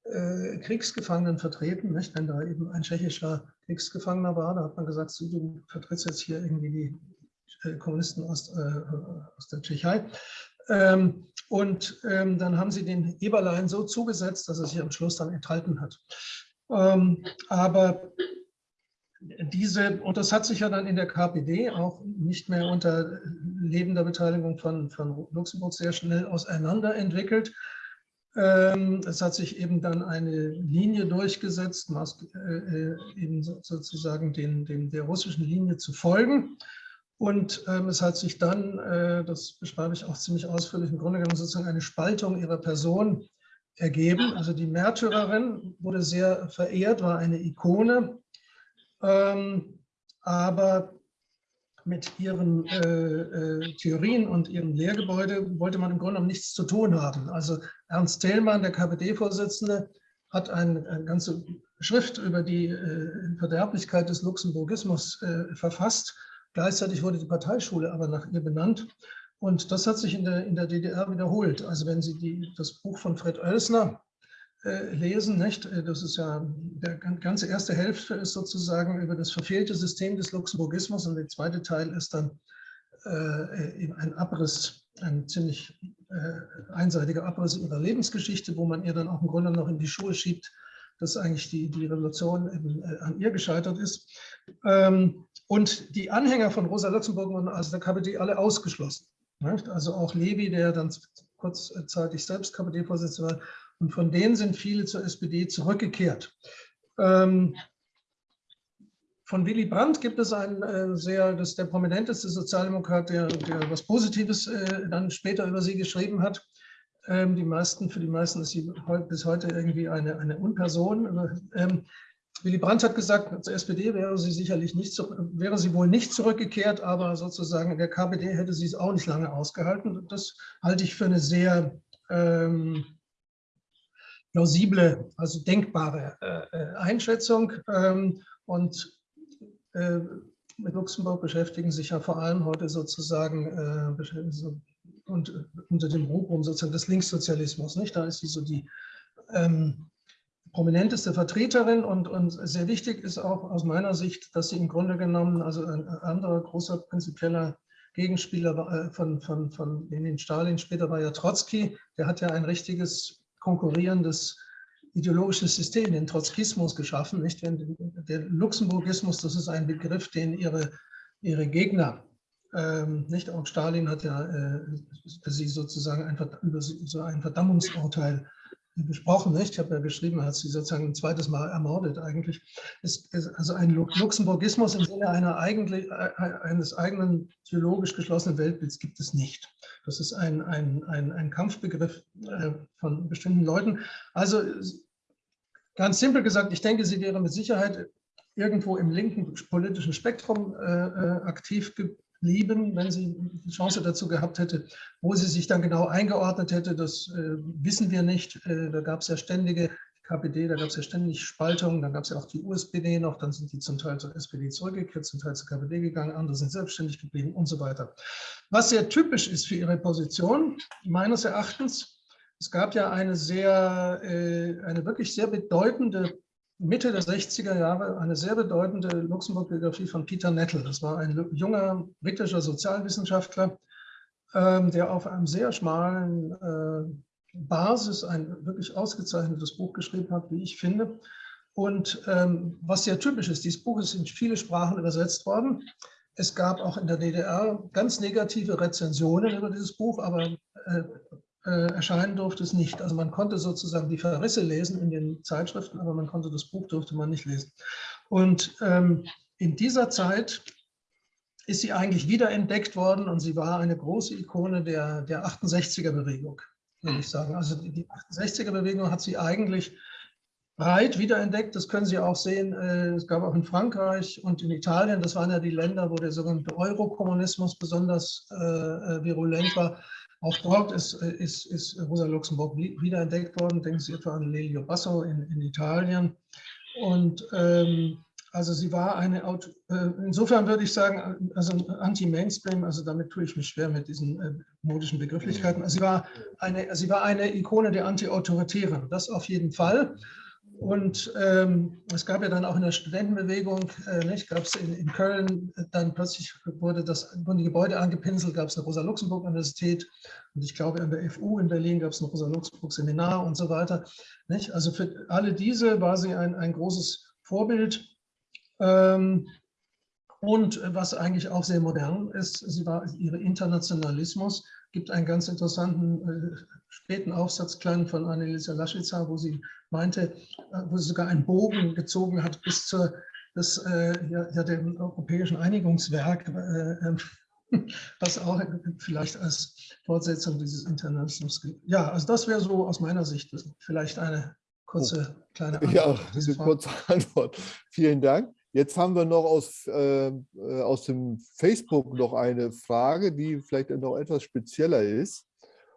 äh, Kriegsgefangenen vertreten. Nicht? Wenn da eben ein tschechischer Kriegsgefangener war, da hat man gesagt, so, du vertrittst jetzt hier irgendwie die äh, Kommunisten aus, äh, aus der Tschechei. Ähm, und ähm, dann haben sie den Eberlein so zugesetzt, dass er sich am Schluss dann enthalten hat. Ähm, aber diese, und das hat sich ja dann in der KPD auch nicht mehr unter lebender Beteiligung von, von Luxemburg sehr schnell auseinanderentwickelt. Ähm, es hat sich eben dann eine Linie durchgesetzt, äh, äh, eben sozusagen den, den, der russischen Linie zu folgen. Und ähm, es hat sich dann, äh, das beschreibe ich auch ziemlich ausführlich, im Grunde genommen sozusagen eine Spaltung ihrer Person ergeben. Also die Märtyrerin wurde sehr verehrt, war eine Ikone, ähm, aber mit ihren äh, äh, Theorien und ihrem Lehrgebäude wollte man im Grunde genommen nichts zu tun haben. Also Ernst Thälmann, der KPD-Vorsitzende, hat eine, eine, ganze Schrift über die äh, Verderblichkeit des Luxemburgismus äh, verfasst Gleichzeitig wurde die Parteischule aber nach ihr benannt. Und das hat sich in der, in der DDR wiederholt. Also wenn Sie die, das Buch von Fred Oelsner äh, lesen, nicht? Äh, das ist ja, der ganze erste Hälfte ist sozusagen über das verfehlte System des Luxemburgismus und der zweite Teil ist dann äh, ein Abriss, ein ziemlich äh, einseitiger Abriss ihrer Lebensgeschichte, wo man ihr dann auch im Grunde noch in die Schuhe schiebt, dass eigentlich die, die Revolution eben, äh, an ihr gescheitert ist. Ähm, und die Anhänger von Rosa Luxemburg wurden also der KPD alle ausgeschlossen. Also auch Levi, der dann kurzzeitig selbst KPD-Vorsitzender war. Und von denen sind viele zur SPD zurückgekehrt. Ähm, von Willy Brandt gibt es einen äh, sehr, das der prominenteste Sozialdemokrat, der, der was Positives äh, dann später über sie geschrieben hat. Ähm, die meisten, für die meisten ist sie bis heute irgendwie eine, eine Unperson. Ähm, Willy Brandt hat gesagt, zur SPD wäre sie sicherlich nicht, wäre sie wohl nicht zurückgekehrt, aber sozusagen in der KPD hätte sie es auch nicht lange ausgehalten. Das halte ich für eine sehr ähm, plausible, also denkbare äh, Einschätzung. Ähm, und äh, mit Luxemburg beschäftigen sich ja vor allem heute sozusagen äh, und äh, unter dem Rubrum sozusagen des Linkssozialismus. Nicht? Da ist sie so die ähm, prominenteste Vertreterin und, und sehr wichtig ist auch aus meiner Sicht, dass sie im Grunde genommen, also ein anderer großer prinzipieller Gegenspieler äh, von, von, von Lenin Stalin, später war ja Trotzki, der hat ja ein richtiges konkurrierendes ideologisches System, den Trotzkismus geschaffen. Nicht? Der Luxemburgismus, das ist ein Begriff, den ihre, ihre Gegner, ähm, nicht auch Stalin hat ja äh, für sie sozusagen ein, über so ein Verdammungsurteil besprochen, nicht? Ich habe ja geschrieben, er hat sie sozusagen ein zweites Mal ermordet eigentlich. Es ist also ein Luxemburgismus im Sinne einer eigentlich, äh, eines eigenen theologisch geschlossenen Weltbilds gibt es nicht. Das ist ein, ein, ein, ein Kampfbegriff äh, von bestimmten Leuten. Also ganz simpel gesagt, ich denke, sie wäre mit Sicherheit irgendwo im linken politischen Spektrum äh, aktiv geblieben, wenn sie die Chance dazu gehabt hätte. Wo sie sich dann genau eingeordnet hätte, das äh, wissen wir nicht. Äh, da gab es ja ständige KPD, da gab es ja ständig Spaltungen, dann gab es ja auch die USPD noch, dann sind die zum Teil zur SPD zurückgekehrt, zum Teil zur KPD gegangen, andere sind selbstständig geblieben und so weiter. Was sehr typisch ist für ihre Position, meines Erachtens, es gab ja eine sehr, äh, eine wirklich sehr bedeutende Mitte der 60er Jahre eine sehr bedeutende Luxemburg-Biografie von Peter Nettle. Das war ein junger britischer Sozialwissenschaftler, ähm, der auf einem sehr schmalen äh, Basis ein wirklich ausgezeichnetes Buch geschrieben hat, wie ich finde. Und ähm, was sehr typisch ist, dieses Buch ist in viele Sprachen übersetzt worden. Es gab auch in der DDR ganz negative Rezensionen über dieses Buch, aber äh, äh, erscheinen durfte es nicht. Also man konnte sozusagen die Verrisse lesen in den Zeitschriften, aber man konnte das Buch durfte man nicht lesen. Und ähm, in dieser Zeit ist sie eigentlich wiederentdeckt worden und sie war eine große Ikone der, der 68er-Bewegung würde ich sagen. Also die 68er-Bewegung hat sie eigentlich breit wiederentdeckt. Das können Sie auch sehen. Äh, es gab auch in Frankreich und in Italien, das waren ja die Länder, wo der sogenannte Eurokommunismus besonders äh, äh, virulent war. Auch dort ist, ist, ist Rosa Luxemburg wiederentdeckt worden. Denken Sie etwa an Lelio Basso in, in Italien. Und ähm, also sie war eine, äh, insofern würde ich sagen, also Anti-Mainstream, also damit tue ich mich schwer mit diesen äh, modischen Begrifflichkeiten. Also sie war eine, sie war eine Ikone der Anti-Autoritären, das auf jeden Fall. Und ähm, es gab ja dann auch in der Studentenbewegung, äh, nicht, gab es in, in, Köln, dann plötzlich wurde das wurden die Gebäude angepinselt, gab es eine Rosa-Luxemburg-Universität und ich glaube an der FU in Berlin gab es ein Rosa-Luxemburg-Seminar und so weiter. Nicht? Also für alle diese war sie ein, ein großes Vorbild ähm, und was eigentlich auch sehr modern ist, sie war, ihre Internationalismus gibt einen ganz interessanten äh, späten Aufsatz klein von Annelisa Laschitzer, wo sie meinte, äh, wo sie sogar einen Bogen gezogen hat bis zur das, äh, ja, dem europäischen Einigungswerk, äh, ähm, was auch vielleicht als Fortsetzung dieses Internationalismus gilt. Ja, also das wäre so aus meiner Sicht vielleicht eine kurze kleine Antwort. Ja, eine kurze Antwort. Vielen Dank. Jetzt haben wir noch aus, ähm, äh, aus dem Facebook noch eine Frage, die vielleicht noch etwas spezieller ist.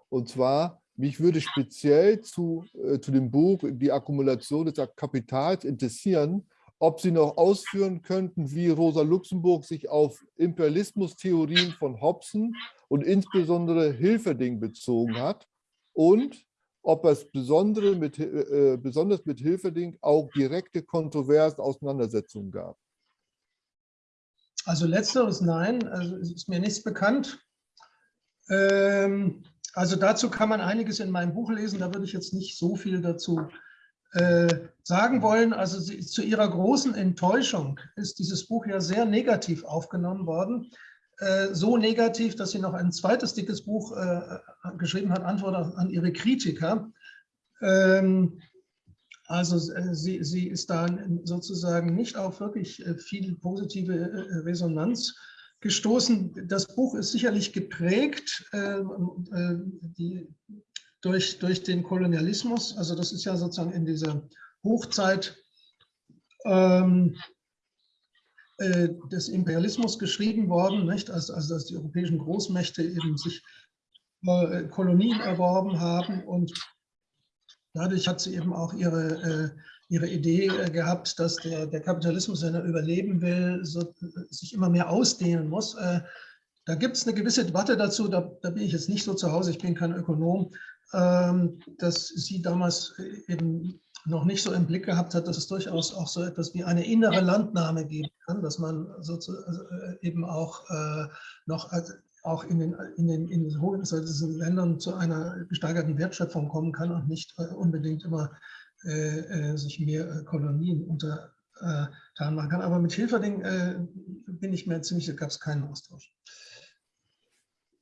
Und zwar, mich würde speziell zu, äh, zu dem Buch Die Akkumulation des Kapitals interessieren, ob Sie noch ausführen könnten, wie Rosa Luxemburg sich auf Imperialismustheorien von Hobson und insbesondere Hilferding bezogen hat und ob es besondere mit, äh, besonders mit Hilferding auch direkte kontroverse Auseinandersetzungen gab. Also letzteres nein, also ist mir nichts bekannt. Ähm, also dazu kann man einiges in meinem Buch lesen, da würde ich jetzt nicht so viel dazu äh, sagen wollen. Also sie, zu ihrer großen Enttäuschung ist dieses Buch ja sehr negativ aufgenommen worden. Äh, so negativ, dass sie noch ein zweites dickes Buch äh, geschrieben hat, Antwort an ihre Kritiker. Ähm, also äh, sie, sie ist da sozusagen nicht auf wirklich viel positive Resonanz gestoßen. Das Buch ist sicherlich geprägt die, durch, durch den Kolonialismus. Also das ist ja sozusagen in dieser Hochzeit ähm, äh, des Imperialismus geschrieben worden, nicht? Also, also dass die europäischen Großmächte eben sich äh, Kolonien erworben haben und dadurch hat sie eben auch ihre, äh, ihre Idee äh, gehabt, dass der, der Kapitalismus, wenn er überleben will, so, sich immer mehr ausdehnen muss. Da gibt es eine gewisse Debatte dazu, da, da, bin ich jetzt nicht so zu Hause, ich bin kein Ökonom, ähm, dass sie damals eben noch nicht so im Blick gehabt hat, dass es durchaus auch so etwas wie eine innere Landnahme geben kann, dass man sozusagen also, äh, eben auch äh, noch auch in den, in den, in den Ländern zu einer gesteigerten Wertschöpfung kommen kann und nicht äh, unbedingt immer äh, sich mehr Kolonien untertan machen kann. Aber mit Hilferding bin ich mir ziemlich, da gab es keinen Austausch.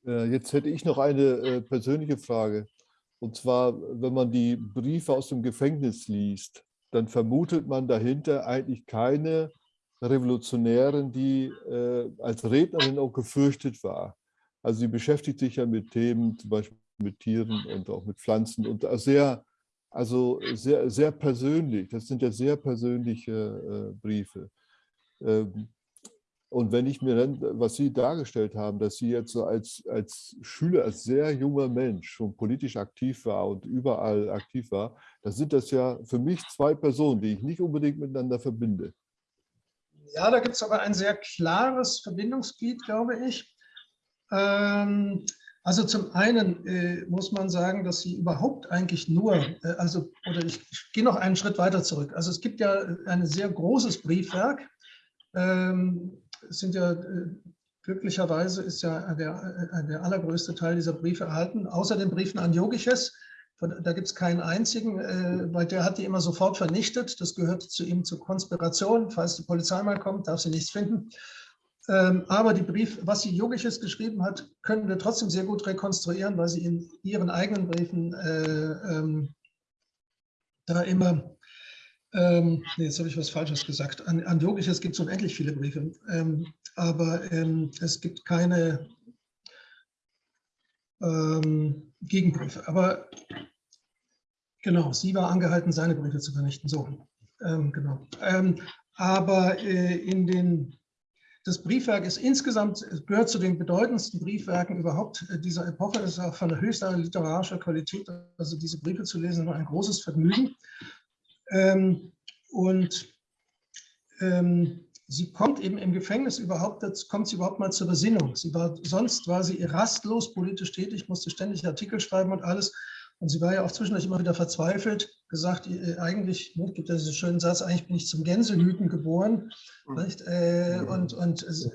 Jetzt hätte ich noch eine persönliche Frage. Und zwar, wenn man die Briefe aus dem Gefängnis liest, dann vermutet man dahinter eigentlich keine Revolutionärin, die äh, als Rednerin auch gefürchtet war. Also sie beschäftigt sich ja mit Themen, zum Beispiel mit Tieren und auch mit Pflanzen und sehr, also sehr, sehr persönlich. Das sind ja sehr persönliche äh, Briefe. Ähm, Und wenn ich mir dann, was Sie dargestellt haben, dass Sie jetzt so als, als Schüler, als sehr junger Mensch schon politisch aktiv war und überall aktiv war, dann sind das ja für mich zwei Personen, die ich nicht unbedingt miteinander verbinde. Ja, da gibt es aber ein sehr klares Verbindungsglied, glaube ich. Ähm, also zum einen äh, muss man sagen, dass sie überhaupt eigentlich nur, äh, also oder ich, ich gehe noch einen Schritt weiter zurück. Also es gibt ja ein sehr großes Briefwerk, ähm, sind ja äh, glücklicherweise ist ja der, äh, der allergrößte Teil dieser Briefe erhalten, außer den Briefen an Yogiches. Da gibt es keinen einzigen, äh, weil der hat die immer sofort vernichtet. Das gehört zu ihm zur Konspiration. Falls die Polizei mal kommt, darf sie nichts finden. Ähm, aber die Brief, was sie Yogiches geschrieben hat, können wir trotzdem sehr gut rekonstruieren, weil sie in ihren eigenen Briefen äh, ähm, da immer ähm, nee, jetzt habe ich was Falsches gesagt. An, an Yogisches gibt es unendlich viele Briefe, ähm, aber ähm, es gibt keine ähm, Gegenbriefe. Aber genau, sie war angehalten, seine Briefe zu vernichten. So, ähm, genau. Ähm, aber äh, in den, das Briefwerk ist insgesamt, gehört zu den bedeutendsten Briefwerken überhaupt dieser Epoche. Es ist auch von der höchsten literarischer Qualität. Also diese Briefe zu lesen, war ein großes Vergnügen. Ähm, und ähm, sie kommt eben im Gefängnis überhaupt, kommt sie überhaupt mal zur Besinnung. Sie war, sonst war sie rastlos politisch tätig, musste ständig Artikel schreiben und alles. Und sie war ja auch zwischendurch immer wieder verzweifelt, gesagt, eigentlich, ne, gibt ja diesen schönen Satz, eigentlich bin ich zum Gänsehüten geboren. Nicht? Äh, mhm. Und, und es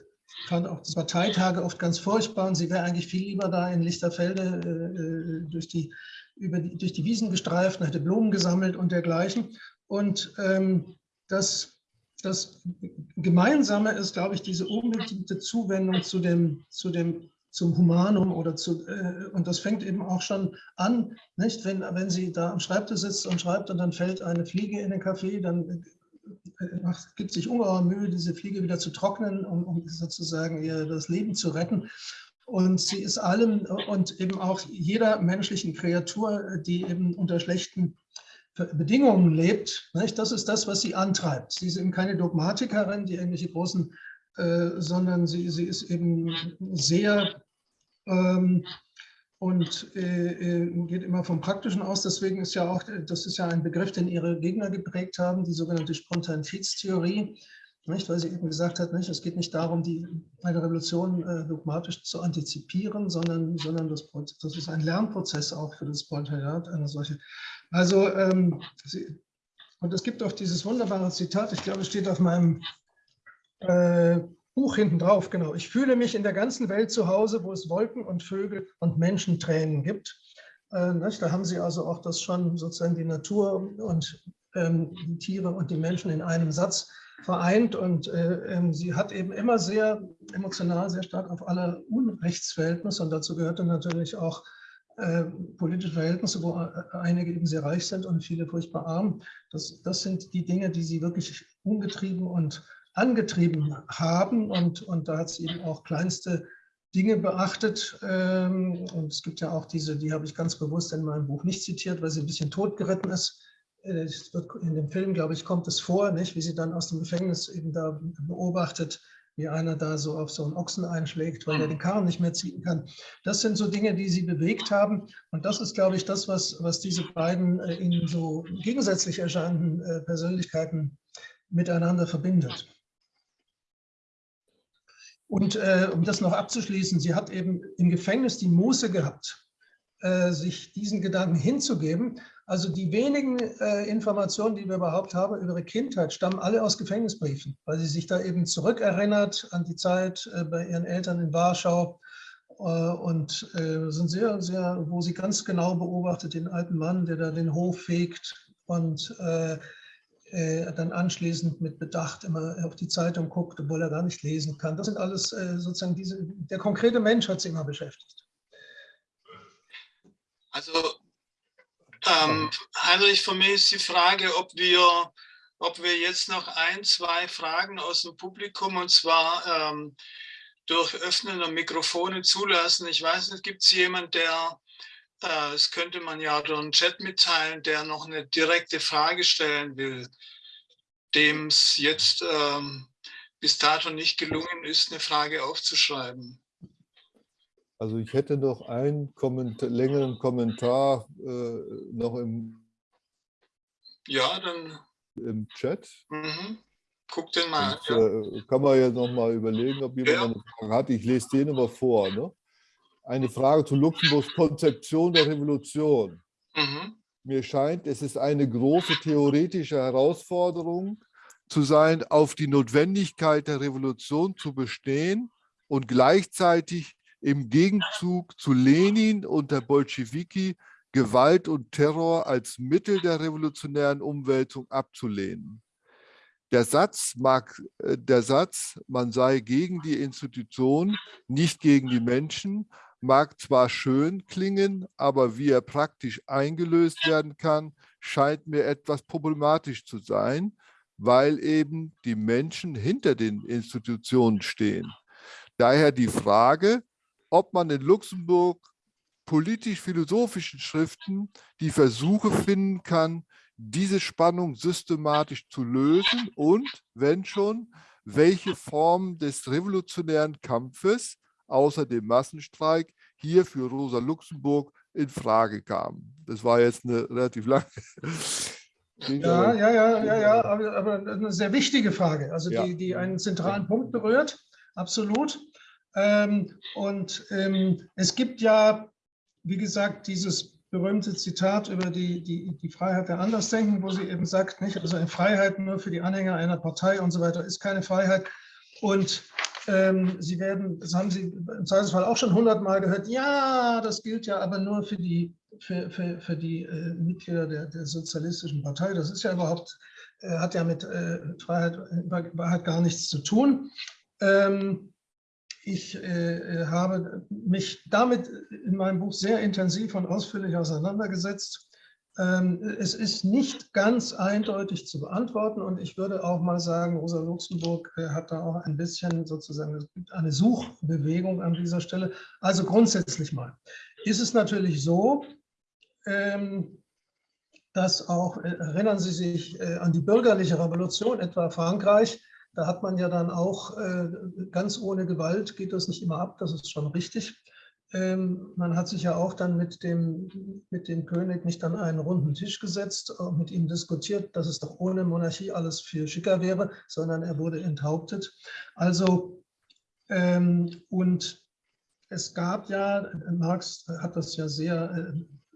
fand auch die Parteitage oft ganz furchtbar und sie wäre eigentlich viel lieber da in Lichterfelde äh, äh durch die über die, durch die Wiesen gestreift und hätte Blumen gesammelt und dergleichen. Und ähm, das, das Gemeinsame ist, glaube ich, diese unbedingte Zuwendung zu dem, zu dem zum Humanum oder zu, äh, und das fängt eben auch schon an, nicht? Wenn, wenn sie da am Schreibtisch sitzt und schreibt und dann fällt eine Fliege in den Kaffee, dann äh, macht, gibt sich ungeheuer Mühe, diese Fliege wieder zu trocknen, um, um sozusagen ihr das Leben zu retten. Und sie ist allem und eben auch jeder menschlichen Kreatur, die eben unter schlechten Bedingungen lebt, nicht? das ist das, was sie antreibt. Sie ist eben keine Dogmatikerin, die irgendwelche großen, äh, sondern sie, sie ist eben sehr ähm, und äh, äh geht immer vom Praktischen aus. Deswegen ist ja auch, das ist ja ein Begriff, den ihre Gegner geprägt haben, die sogenannte Spontanitätstheorie. Nicht, weil sie eben gesagt hat, nicht, es geht nicht darum, die, eine Revolution äh, dogmatisch zu antizipieren, sondern, sondern das, das ist ein Lernprozess auch für das Proletariat, eine solche. Also, ähm, sie, und es gibt auch dieses wunderbare Zitat, ich glaube, es steht auf meinem äh, Buch hinten drauf, genau. Ich fühle mich in der ganzen Welt zu Hause, wo es Wolken und Vögel und Menschentränen gibt. Äh, da haben Sie also auch das schon sozusagen die Natur und ähm, die Tiere und die Menschen in einem Satz vereint und äh, ähm, sie hat eben immer sehr emotional sehr stark auf alle Unrechtsverhältnisse und dazu gehörte natürlich auch äh, politische Verhältnisse, wo äh, einige eben sehr reich sind und viele furchtbar arm. Das, das sind die Dinge, die sie wirklich umgetrieben und angetrieben haben und, und da hat sie eben auch kleinste Dinge beachtet. Ähm, und es gibt ja auch diese, die habe ich ganz bewusst in meinem Buch nicht zitiert, weil sie ein bisschen totgeritten ist in dem Film, glaube ich, kommt es vor, nicht, wie sie dann aus dem Gefängnis eben da beobachtet, wie einer da so auf so einen Ochsen einschlägt, weil er den Karren nicht mehr ziehen kann. Das sind so Dinge, die sie bewegt haben. Und das ist, glaube ich, das, was, was diese beiden äh, in so gegensätzlich erscheinenden äh, Persönlichkeiten miteinander verbindet. Und äh, um das noch abzuschließen, sie hat eben im Gefängnis die Muße gehabt, äh, sich diesen Gedanken hinzugeben also die wenigen äh, Informationen, die wir überhaupt haben über ihre Kindheit, stammen alle aus Gefängnisbriefen, weil sie sich da eben zurückerinnert an die Zeit äh, bei ihren Eltern in Warschau äh, und äh, sind sehr, sehr, wo sie ganz genau beobachtet den alten Mann, der da den Hof fegt und äh, äh, dann anschließend mit Bedacht immer auf die Zeitung guckt, obwohl er gar nicht lesen kann. Das sind alles sozusagen diese, der konkrete Mensch hat sie immer beschäftigt. Also ähm, Heinrich, für mich ist die Frage, ob wir, ob wir jetzt noch ein, zwei Fragen aus dem Publikum und zwar ähm, durch Öffnen der Mikrofone zulassen. Ich weiß nicht, gibt es jemanden, der, äh, das könnte man ja durch den Chat mitteilen, der noch eine direkte Frage stellen will, dem es jetzt ähm, bis dato nicht gelungen ist, eine Frage aufzuschreiben. Also ich hätte noch einen Kommentar, längeren Kommentar äh, noch im, ja, dann, im Chat. Mhm. Guck den mal Und, an. ja. äh, kann man jetzt noch mal überlegen, ob jemand Ja. eine Frage hat. Ich lese den aber vor. Ne? Eine Frage zu Luxemburgs Konzeption der Revolution. Mhm. Mir scheint, es ist eine große theoretische Herausforderung zu sein, auf die Notwendigkeit der Revolution zu bestehen und gleichzeitig im Gegenzug zu Lenin und der Bolschewiki Gewalt und Terror als Mittel der revolutionären Umwälzung abzulehnen. Der Satz, mag, äh, der Satz, man sei gegen die Institution, nicht gegen die Menschen, mag zwar schön klingen, aber wie er praktisch eingelöst werden kann, scheint mir etwas problematisch zu sein, weil eben die Menschen hinter den Institutionen stehen. Daher die Frage, ob man in Luxemburg politisch-philosophischen Schriften die Versuche finden kann, diese Spannung systematisch zu lösen und, wenn schon, welche Formen des revolutionären Kampfes außer dem Massenstreik hier für Rosa Luxemburg in Frage kamen. Das war jetzt eine relativ lange. Ja, ja, ja, ja, ja, aber, aber eine sehr wichtige Frage, also Ja. die, die einen zentralen Punkt berührt, absolut. Ähm, und ähm, es gibt ja, wie gesagt, dieses berühmte Zitat über die, die, die Freiheit der Andersdenken, wo sie eben sagt, nicht, also eine Freiheit nur für die Anhänger einer Partei und so weiter ist keine Freiheit. Und ähm, Sie werden, das haben Sie im Zweifelsfall auch schon hundertmal gehört, ja, das gilt ja aber nur für die, für, für, für die äh, Mitglieder der, der Sozialistischen Partei. Das ist ja überhaupt, äh, hat ja mit äh, Freiheit, Wahrheit gar nichts zu tun. Ähm, ich äh, habe mich damit in meinem Buch sehr intensiv und ausführlich auseinandergesetzt. Ähm, es ist nicht ganz eindeutig zu beantworten und ich würde auch mal sagen, Rosa Luxemburg äh, hat da auch ein bisschen sozusagen eine Suchbewegung an dieser Stelle. Also grundsätzlich mal ist es natürlich so, ähm, dass auch, äh, erinnern Sie sich äh, an die bürgerliche Revolution, etwa Frankreich, da hat man ja dann auch äh, ganz ohne Gewalt, geht das nicht immer ab, das ist schon richtig. Ähm, man hat sich ja auch dann mit dem, mit dem König nicht an einen runden Tisch gesetzt, und mit ihm diskutiert, dass es doch ohne Monarchie alles viel schicker wäre, sondern er wurde enthauptet. Also, ähm, und es gab ja, Marx hat das ja sehr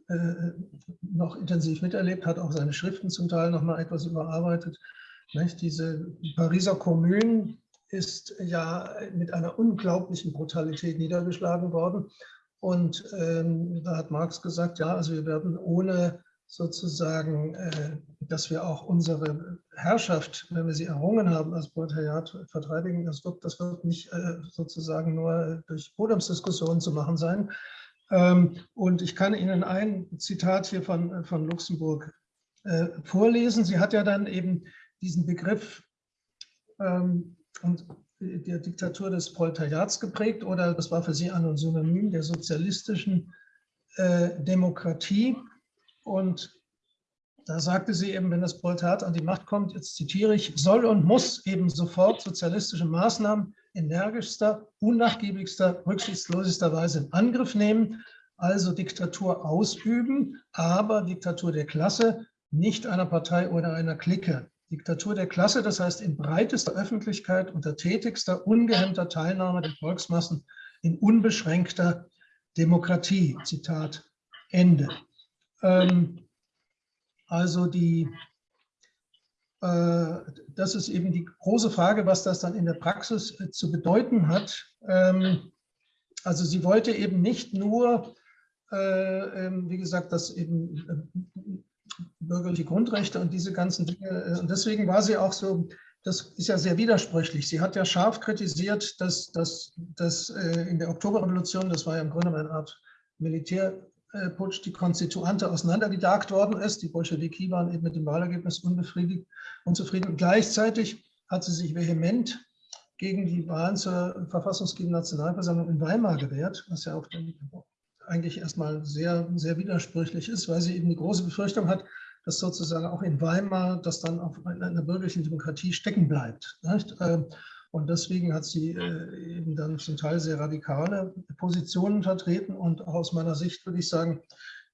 äh, äh, noch intensiv miterlebt, hat auch seine Schriften zum Teil noch mal etwas überarbeitet. Nicht? Diese Pariser Kommune ist ja mit einer unglaublichen Brutalität niedergeschlagen worden. Und ähm, da hat Marx gesagt, ja, also wir werden ohne sozusagen, äh, dass wir auch unsere Herrschaft, wenn wir sie errungen haben, als Proletariat verteidigen, das wird, das wird nicht äh, sozusagen nur durch Podiumsdiskussionen zu machen sein. Ähm, und ich kann Ihnen ein Zitat hier von, von Luxemburg äh, vorlesen. Sie hat ja dann eben diesen Begriff ähm, und der Diktatur des Proletariats geprägt oder das war für sie ein Synonym der sozialistischen äh, Demokratie. Und da sagte sie eben, wenn das Proletariat an die Macht kommt, jetzt zitiere ich, soll und muss eben sofort sozialistische Maßnahmen energischster, unnachgiebigster, rücksichtslosester Weise in Angriff nehmen, also Diktatur ausüben, aber Diktatur der Klasse, nicht einer Partei oder einer Clique. Diktatur der Klasse, das heißt in breitester Öffentlichkeit unter tätigster, ungehemmter Teilnahme der Volksmassen in unbeschränkter Demokratie. Zitat Ende. Ähm, also die, äh, das ist eben die große Frage, was das dann in der Praxis äh, zu bedeuten hat. Ähm, also sie wollte eben nicht nur, äh, ähm, wie gesagt, dass eben äh, bürgerliche Grundrechte und diese ganzen Dinge. Und deswegen war sie auch so, das ist ja sehr widersprüchlich. Sie hat ja scharf kritisiert, dass, dass, dass in der Oktoberrevolution, das war ja im Grunde eine Art Militärputsch, die Konstituante auseinandergejagt worden ist. Die Bolschewiki waren eben mit dem Wahlergebnis unbefriedigt, unzufrieden. Und gleichzeitig hat sie sich vehement gegen die Wahlen zur verfassungsgebenden Nationalversammlung in Weimar gewehrt, was ja auch eigentlich erstmal sehr, sehr widersprüchlich ist, weil sie eben die große Befürchtung hat, dass sozusagen auch in Weimar das dann auf einer bürgerlichen Demokratie stecken bleibt. Nicht? Und deswegen hat sie äh, eben dann zum Teil sehr radikale Positionen vertreten. Und aus meiner Sicht würde ich sagen,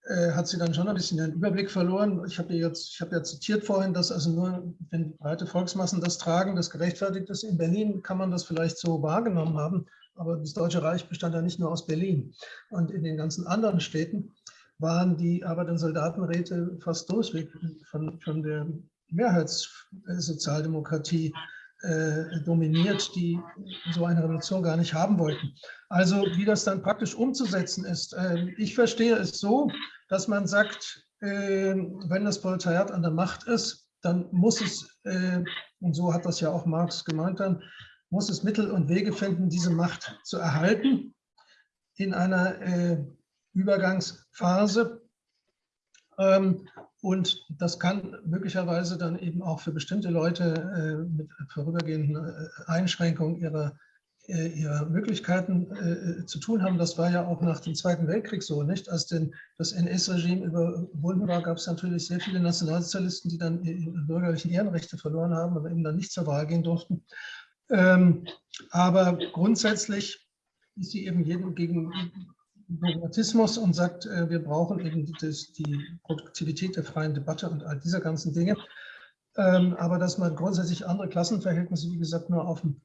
äh, hat sie dann schon ein bisschen den Überblick verloren. Ich habe jetzt, ich habe ja zitiert vorhin, dass also nur, wenn breite Volksmassen das tragen, das gerechtfertigt ist. In Berlin kann man das vielleicht so wahrgenommen haben, aber das Deutsche Reich bestand ja nicht nur aus Berlin. Und in den ganzen anderen Städten waren die Arbeit- und Soldatenräte fast durchweg von, von der Mehrheitssozialdemokratie äh, dominiert, die so eine Revolution gar nicht haben wollten. Also wie das dann praktisch umzusetzen ist. Äh, ich verstehe es so, dass man sagt, äh, wenn das Proletariat an der Macht ist, dann muss es, äh, und so hat das ja auch Marx gemeint dann, muss es Mittel und Wege finden, diese Macht zu erhalten in einer äh, Übergangsphase. Ähm, und das kann möglicherweise dann eben auch für bestimmte Leute äh, mit vorübergehenden äh, Einschränkungen ihrer, äh, ihrer Möglichkeiten äh, zu tun haben. Das war ja auch nach dem Zweiten Weltkrieg so, nicht? Als denn das NS-Regime überwunden war, gab es natürlich sehr viele Nationalsozialisten, die dann ihre bürgerlichen Ehrenrechte verloren haben und eben dann nicht zur Wahl gehen durften. Ähm, aber grundsätzlich ist sie eben jedem gegen Dogmatismus und sagt, äh, wir brauchen eben das, die Produktivität der freien Debatte und all dieser ganzen Dinge. Ähm, aber dass man grundsätzlich andere Klassenverhältnisse, wie gesagt, nur auf dem,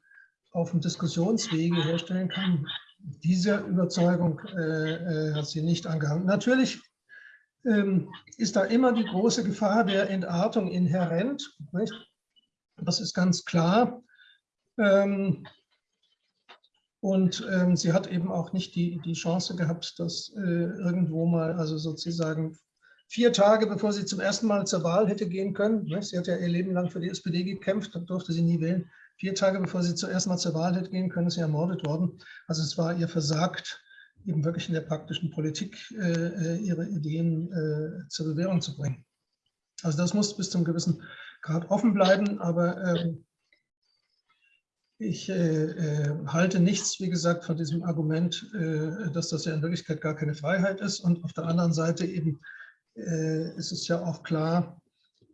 auf dem Diskussionswege herstellen kann, diese Überzeugung äh, äh, hat sie nicht angehangen. Natürlich ähm, ist da immer die große Gefahr der Entartung inhärent. Nicht? Das ist ganz klar. Ähm, und ähm, sie hat eben auch nicht die, die Chance gehabt, dass äh, irgendwo mal, also sozusagen vier Tage bevor sie zum ersten Mal zur Wahl hätte gehen können, ne, sie hat ja ihr Leben lang für die SPD gekämpft, dann durfte sie nie wählen, vier Tage bevor sie zuerst mal zur Wahl hätte gehen können, ist sie ermordet worden. Also es war ihr versagt, eben wirklich in der praktischen Politik äh, äh ihre Ideen äh, zur Bewährung zu bringen. Also das muss bis zum gewissen Grad offen bleiben, aber ähm, ich äh, äh, halte nichts, wie gesagt, von diesem Argument, äh, dass das ja in Wirklichkeit gar keine Freiheit ist. Und auf der anderen Seite eben äh, ist es ja auch klar,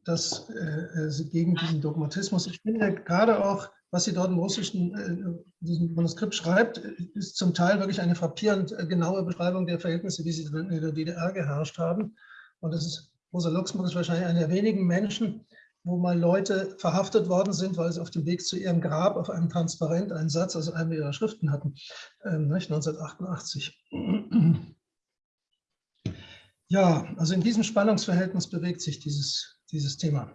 dass äh, äh, sie gegen diesen Dogmatismus, ich finde gerade auch, was sie dort im russischen diesem Manuskript schreibt, ist zum Teil wirklich eine frappierend genaue Beschreibung der Verhältnisse, wie sie in der DDR geherrscht haben. Und das ist, Rosa Luxemburg ist wahrscheinlich einer der wenigen Menschen, wo mal Leute verhaftet worden sind, weil sie auf dem Weg zu ihrem Grab auf einem Transparent einen Satz aus einer ihrer Schriften hatten, ähm, 1988. Ja, also in diesem Spannungsverhältnis bewegt sich dieses, dieses Thema.